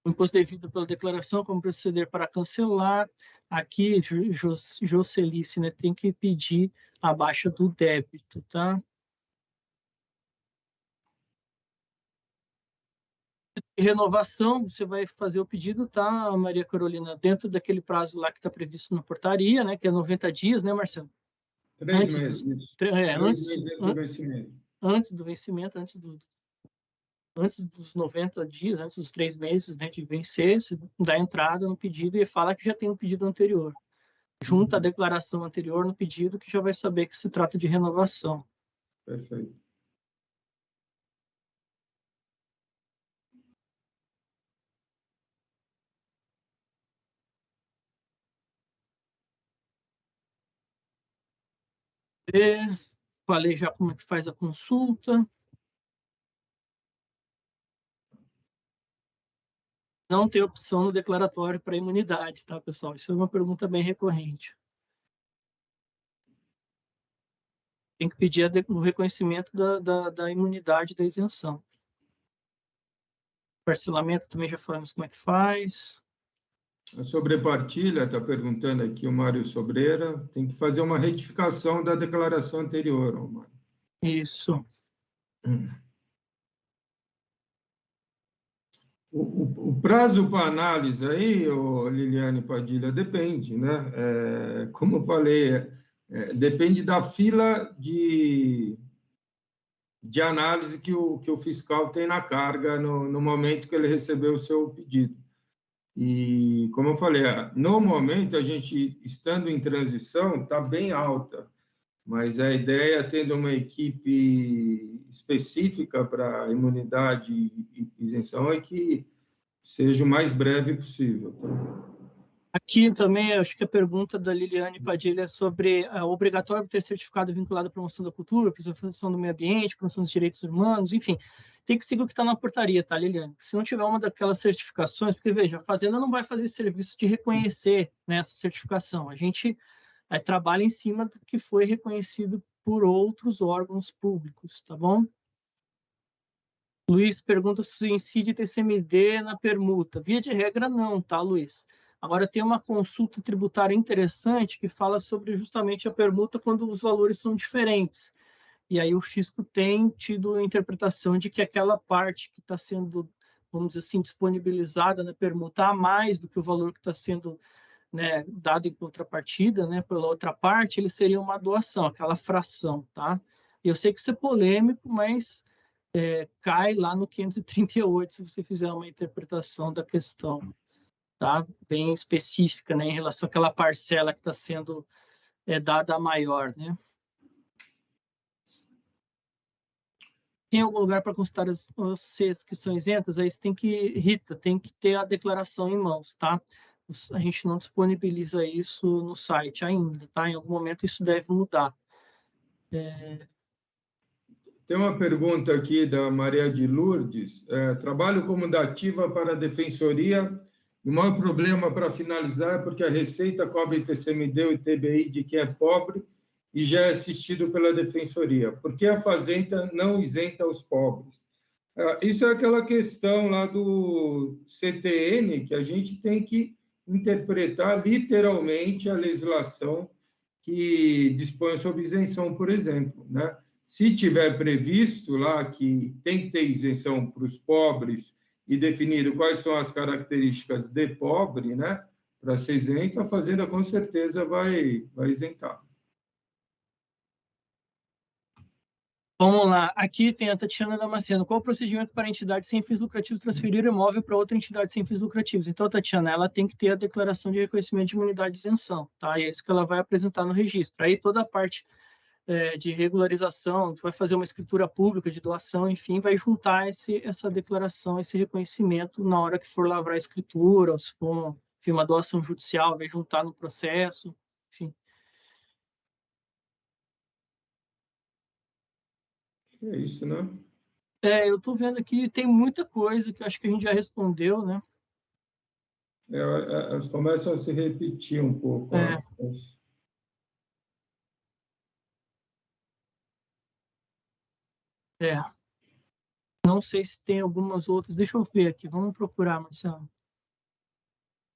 o imposto devido pela declaração, como proceder para cancelar. Aqui, Jocelice, né, tem que pedir a baixa do débito, tá? Renovação, você vai fazer o pedido, tá, Maria Carolina, dentro daquele prazo lá que está previsto na portaria, né, que é 90 dias, né, Marcelo? Três antes meses. Do, é, antes, meses do vencimento. Antes do vencimento, antes do, antes dos 90 dias, antes dos três meses né, de vencer, você dá entrada no pedido e fala que já tem um pedido anterior. Junta a uhum. declaração anterior no pedido, que já vai saber que se trata de renovação. Perfeito. E falei já como é que faz a consulta. Não tem opção no declaratório para imunidade, tá, pessoal? Isso é uma pergunta bem recorrente. Tem que pedir o reconhecimento da, da, da imunidade da isenção. Parcelamento também já falamos como é que faz. A sobrepartilha, está perguntando aqui o Mário Sobreira, tem que fazer uma retificação da declaração anterior, Mário. Isso. Hum. O, o, prazo para análise aí, Liliane Padilha, depende, né? É, como eu falei, é, é, depende da fila de, de análise que o, que o fiscal tem na carga no, no momento que ele recebeu o seu pedido. E, como eu falei, no momento, a gente, estando em transição, está bem alta, mas a ideia, tendo uma equipe específica para imunidade e isenção, é que seja o mais breve possível. Tá? Aqui também, acho que a pergunta da Liliane Padilha é sobre a obrigatório ter certificado vinculado à promoção da cultura, preservação do meio ambiente, promoção dos direitos humanos, enfim, tem que seguir o que está na portaria, tá, Liliane? Se não tiver uma daquelas certificações, porque, veja, a Fazenda não vai fazer serviço de reconhecer né, certificação, a gente é, trabalha em cima do que foi reconhecido por outros órgãos públicos, tá bom? Luiz pergunta se incide TCMD na permuta. Via de regra, não, tá, Luiz? Agora, tem uma consulta tributária interessante que fala sobre justamente a permuta quando os valores são diferentes. E aí o fisco tem tido a interpretação de que aquela parte que está sendo, vamos dizer assim, disponibilizada na permuta a mais do que o valor que está sendo né, dado em contrapartida, né, pela outra parte, ele seria uma doação, aquela fração, tá? Eu sei que isso é polêmico, mas é, cai lá no 538 se você fizer uma interpretação da questão, tá? Bem específica, né, em relação àquela parcela que está sendo é, dada maior, né? tem algum lugar para consultar as, as que são isentas? Aí você tem que, Rita, tem que ter a declaração em mãos, tá? A gente não disponibiliza isso no site ainda, tá? Em algum momento isso deve mudar. É... Tem uma pergunta aqui da Maria de Lourdes. É, trabalho como dativa para a Defensoria. O maior problema para finalizar é porque a Receita cobre TCMD e TBI de quem é pobre e já é assistido pela Defensoria. Por que a Fazenda não isenta os pobres? Ah, isso é aquela questão lá do CTN, que a gente tem que interpretar literalmente a legislação que dispõe sobre isenção, por exemplo. Né? Se tiver previsto lá que tem que ter isenção para os pobres e definido quais são as características de pobre, né, para ser isento, a Fazenda com certeza vai, vai isentar. Vamos lá, aqui tem a Tatiana Damasceno. Qual o procedimento para a entidade sem fins lucrativos transferir imóvel para outra entidade sem fins lucrativos? Então, Tatiana, ela tem que ter a declaração de reconhecimento de imunidade de isenção, tá? E é isso que ela vai apresentar no registro. Aí toda a parte é, de regularização, vai fazer uma escritura pública de doação, enfim, vai juntar esse, essa declaração, esse reconhecimento na hora que for lavrar a escritura, ou se for enfim, uma doação judicial, vai juntar no processo, enfim. É isso, né? É, eu estou vendo aqui, tem muita coisa que acho que a gente já respondeu, né? É, é elas começam a se repetir um pouco. É. Né? É. Não sei se tem algumas outras. Deixa eu ver aqui. Vamos procurar, Marcelo.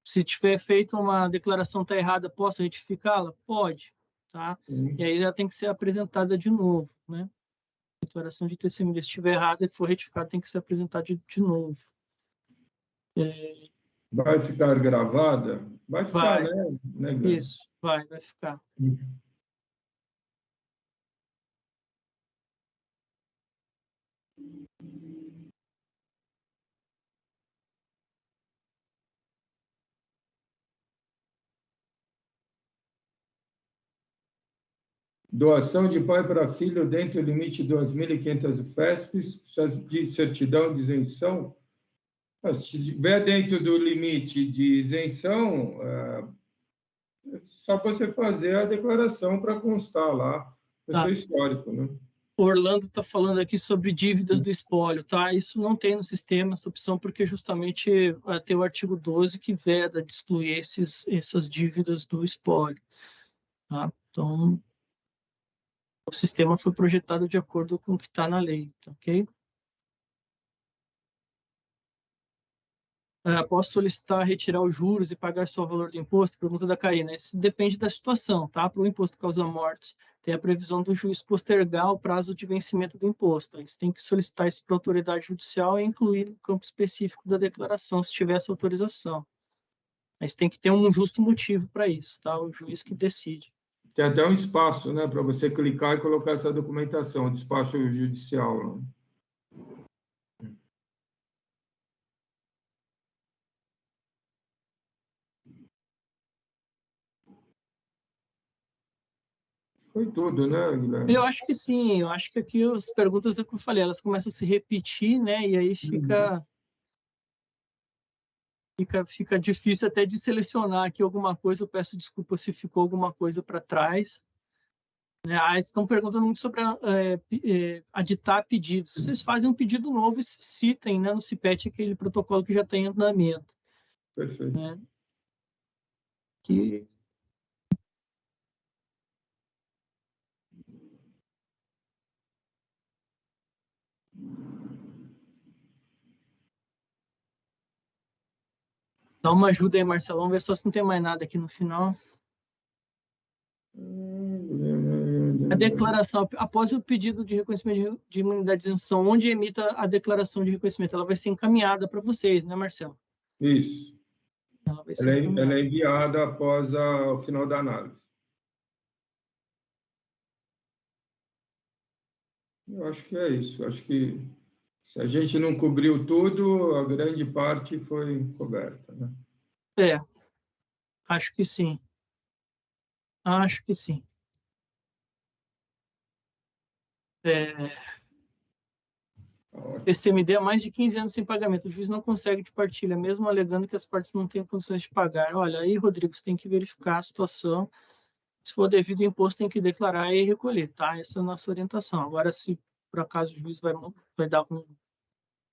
Se tiver feito uma declaração tá errada, posso retificá-la? Pode, tá? Uhum. E aí ela tem que ser apresentada de novo, né? Declaração de testemunha, se estiver errada e for retificada, tem que ser apresentada de, de novo. É... Vai ficar gravada? Vai ficar, vai. né? né Isso, vai, vai ficar. Uhum. Doação de pai para filho dentro do limite de 2.500 FESPs, de certidão de isenção. Se estiver dentro do limite de isenção, é só você fazer a declaração para constar lá o tá. seu histórico. Né? Orlando está falando aqui sobre dívidas do espólio, tá? Isso não tem no sistema essa opção, porque justamente tem o artigo 12 que veda de excluir esses, essas dívidas do espólio. Tá? Então, o sistema foi projetado de acordo com o que está na lei, tá ok? Uh, posso solicitar retirar os juros e pagar só o valor do imposto? Pergunta da Karina. Isso depende da situação, tá? Para o imposto causa mortes, tem a previsão do juiz postergar o prazo de vencimento do imposto. Aí você tem que solicitar isso para a autoridade judicial e incluir no campo específico da declaração, se tiver essa autorização. Mas tem que ter um justo motivo para isso, tá? O juiz que decide. Tem até um espaço né, para você clicar e colocar essa documentação, despacho judicial. Né? Foi tudo, né, Guilherme? Eu acho que sim. Eu acho que aqui as perguntas é que eu falei, elas começam a se repetir, né? E aí fica. Uhum fica, fica difícil até de selecionar aqui alguma coisa. Eu peço desculpa se ficou alguma coisa para trás. É, ah, estão perguntando muito sobre é, é, aditar pedidos. Se vocês fazem um pedido novo, citem né, no CIPET aquele protocolo que já tem em andamento. Perfeito. Né? Que Dá uma ajuda aí, Marcelão, ver só se não tem mais nada aqui no final. A declaração, após o pedido de reconhecimento de imunidade de isenção, onde emita a declaração de reconhecimento, ela vai ser encaminhada para vocês, né, Marcelo? Isso. Ela, ela, é, ela é, enviada após a, o final da análise. Eu acho que é isso. Eu acho que se a gente não cobriu tudo, a grande parte foi coberta. Né? É, acho que sim. Acho que sim. É... TCMD há mais de 15 anos sem pagamento. O juiz não consegue de partilha, mesmo alegando que as partes não têm condições de pagar. Olha, aí, Rodrigo, você tem que verificar a situação. Se for devido imposto, tem que declarar e recolher, tá? Essa é a nossa orientação. Agora, se por acaso o juiz vai, vai dar algum,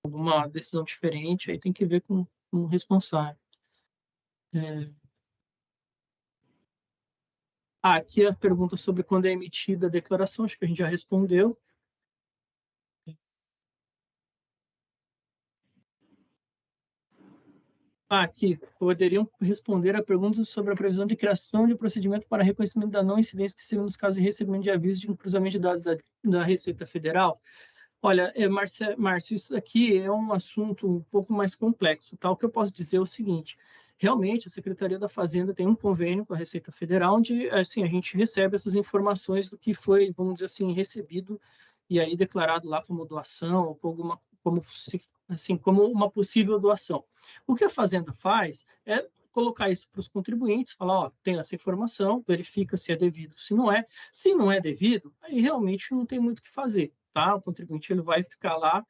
alguma decisão diferente, aí tem que ver com, com o responsável. É... Ah, aqui a pergunta sobre quando é emitida a declaração, acho que a gente já respondeu. Aqui, poderiam responder a perguntas sobre a previsão de criação de procedimento para reconhecimento da não incidência de segundo os casos de recebimento de aviso de cruzamento de dados da, da Receita Federal. Olha, é, Márcio, Márcio, isso aqui é um assunto um pouco mais complexo. Tá? O que eu posso dizer é o seguinte, realmente a Secretaria da Fazenda tem um convênio com a Receita Federal, onde assim, a gente recebe essas informações do que foi, vamos dizer assim, recebido e aí declarado lá como doação, ou como, alguma, como, assim, como uma possível doação. O que a Fazenda faz é colocar isso para os contribuintes, falar, ó, tem essa informação, verifica se é devido, se não é. Se não é devido, aí realmente não tem muito o que fazer, tá? O contribuinte ele vai ficar lá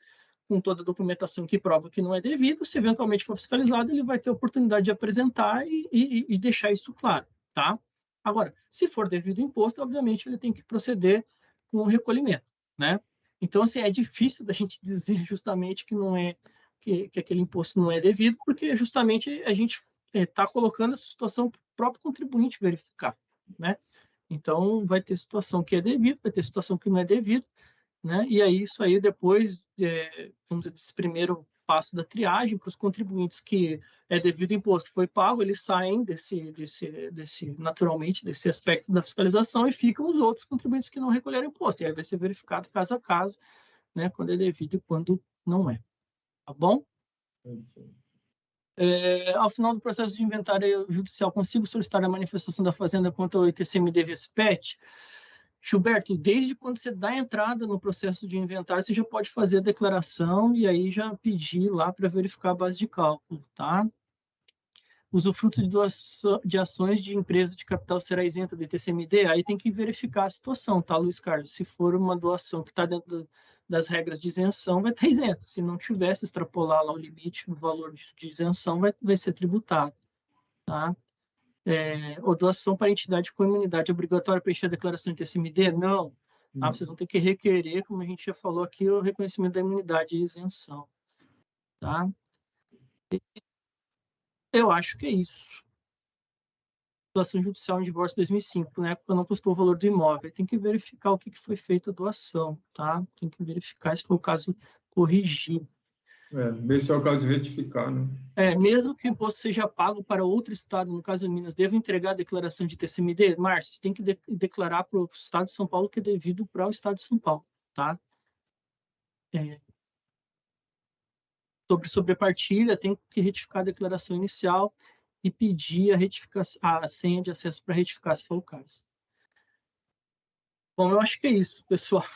com toda a documentação que prova que não é devido, se eventualmente for fiscalizado, ele vai ter a oportunidade de apresentar e, e, e deixar isso claro, tá? Agora, se for devido imposto, obviamente ele tem que proceder com o recolhimento, né? Então, assim, é difícil da gente dizer justamente que não é que, que aquele imposto não é devido, porque justamente a gente está é, colocando essa situação para o próprio contribuinte verificar, né? Então, vai ter situação que é devido, vai ter situação que não é devido, né? E aí, isso aí depois, é, vamos dizer, desse primeiro passo da triagem para os contribuintes que é devido imposto foi pago, eles saem desse, desse, desse, naturalmente, desse aspecto da fiscalização e ficam os outros contribuintes que não recolheram imposto. E aí vai ser verificado caso a caso, né, quando é devido e quando não é. Tá bom? É, ao final do processo de inventário judicial, consigo solicitar a manifestação da Fazenda contra o ITCMD VSPET? Gilberto, desde quando você dá entrada no processo de inventário, você já pode fazer a declaração e aí já pedir lá para verificar a base de cálculo, tá? Usufruto de, doação, de ações de empresa de capital será isenta de TCMD? Aí tem que verificar a situação, tá, Luiz Carlos? Se for uma doação que está dentro das regras de isenção, vai estar isento. Se não tivesse extrapolar lá o limite, o valor de, de isenção vai, vai ser tributado, tá? É, ou doação para entidade com imunidade obrigatória preencher a declaração de TCMD? Não. Ah, vocês vão ter que requerer, como a gente já falou aqui, o reconhecimento da imunidade e isenção. Tá? Eu acho que é isso. Doação judicial em divórcio 2005, na época não postou o valor do imóvel. Tem que verificar o que foi feito a doação, tá? Tem que verificar se foi o caso corrigir. É, é o caso de retificar, né? É, mesmo que o imposto seja pago para outro estado, no caso de Minas, devo entregar a declaração de TCMD? Márcio, tem que de declarar para o estado de São Paulo que é devido para o estado de São Paulo, tá? É, sobre sobrepartilha, tem que retificar a declaração inicial e pedir a, retificação, a senha de acesso para retificar, se for o caso. Bom, eu acho que é isso, pessoal.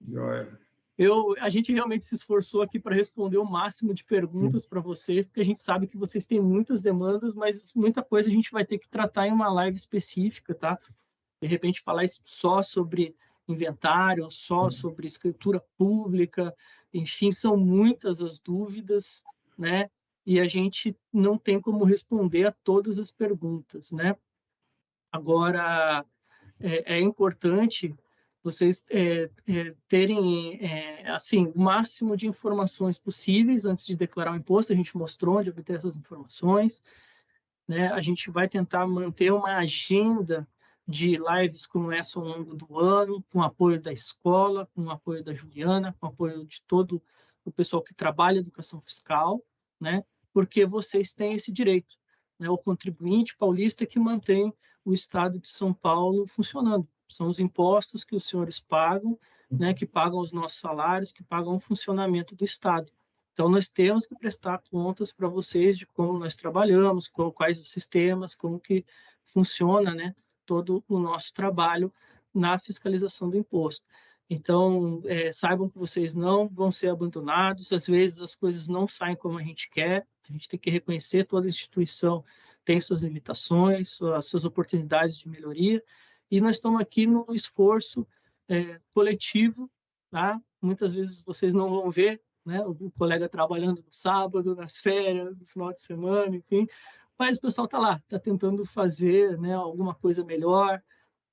Joia eu, a gente realmente se esforçou aqui para responder o máximo de perguntas para vocês, porque a gente sabe que vocês têm muitas demandas, mas muita coisa a gente vai ter que tratar em uma live específica, tá? De repente falar só sobre inventário, só sobre escritura pública, enfim, são muitas as dúvidas, né? E a gente não tem como responder a todas as perguntas, né? Agora, é, é importante vocês é, é, terem é, assim o máximo de informações possíveis antes de declarar o imposto. A gente mostrou onde obter essas informações. Né? A gente vai tentar manter uma agenda de lives como essa ao longo do ano, com apoio da escola, com apoio da Juliana, com apoio de todo o pessoal que trabalha educação fiscal, né? Porque vocês têm esse direito, né? O contribuinte paulista que mantém o Estado de São Paulo funcionando são os impostos que os senhores pagam, né, que pagam os nossos salários, que pagam o funcionamento do Estado. Então, nós temos que prestar contas para vocês de como nós trabalhamos, qual, quais os sistemas, como que funciona né, todo o nosso trabalho na fiscalização do imposto. Então, é, saibam que vocês não vão ser abandonados, às vezes as coisas não saem como a gente quer, a gente tem que reconhecer toda instituição tem suas limitações, suas, suas oportunidades de melhoria, e nós estamos aqui no esforço é, coletivo tá? muitas vezes vocês não vão ver, né? O colega trabalhando no sábado, nas férias, no final de semana, enfim. Mas o pessoal está lá, está tentando fazer né, alguma coisa melhor,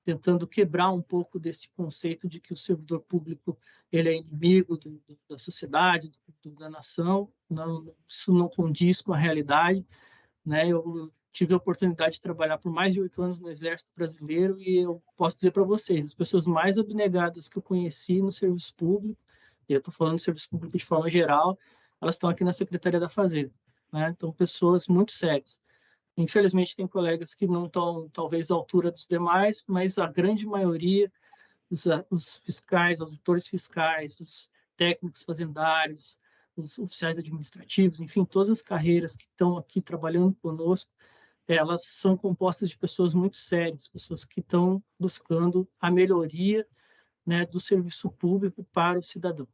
tentando quebrar um pouco desse conceito de que o servidor público ele é inimigo do, do, da sociedade, do, da nação. Não, isso não condiz com a realidade. Né? Eu tive a oportunidade de trabalhar por mais de oito anos no Exército Brasileiro e eu posso dizer para vocês, as pessoas mais abnegadas que eu conheci no serviço público, e eu estou falando de serviço público de forma geral, elas estão aqui na Secretaria da Fazenda. Né? Então, pessoas muito sérias. Infelizmente, tem colegas que não estão, talvez, à altura dos demais, mas a grande maioria, os, os fiscais, auditores fiscais, os técnicos fazendários, os oficiais administrativos, enfim, todas as carreiras que estão aqui trabalhando conosco, elas são compostas de pessoas muito sérias, pessoas que estão buscando a melhoria né, do serviço público para o cidadão.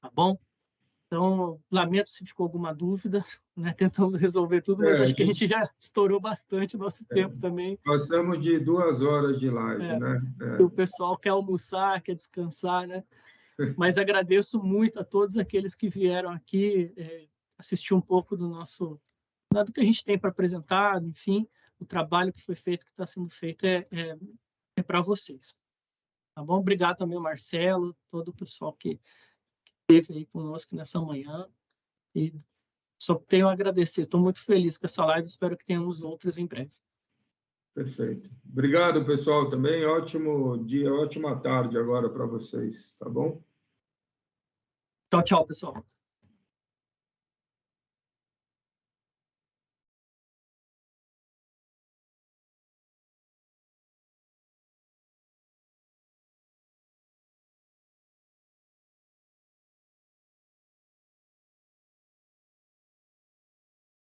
Tá bom? Então, lamento se ficou alguma dúvida, né? tentamos resolver tudo, mas é, acho que a gente já estourou bastante o nosso é, tempo também. Passamos de duas horas de live, é, né? É. O pessoal quer almoçar, quer descansar, né? Mas agradeço muito a todos aqueles que vieram aqui é, assistir um pouco do nosso, do que a gente tem para apresentar, enfim, o trabalho que foi feito, que está sendo feito é, é, é para vocês. Tá bom? Obrigado também ao Marcelo, todo o pessoal que esteve aí conosco nessa manhã. E só tenho a agradecer. Estou muito feliz com essa live. Espero que tenhamos outras em breve. Perfeito. Obrigado, pessoal, também. Ótimo dia, ótima tarde agora para vocês, tá bom? Tchau, tchau, pessoal.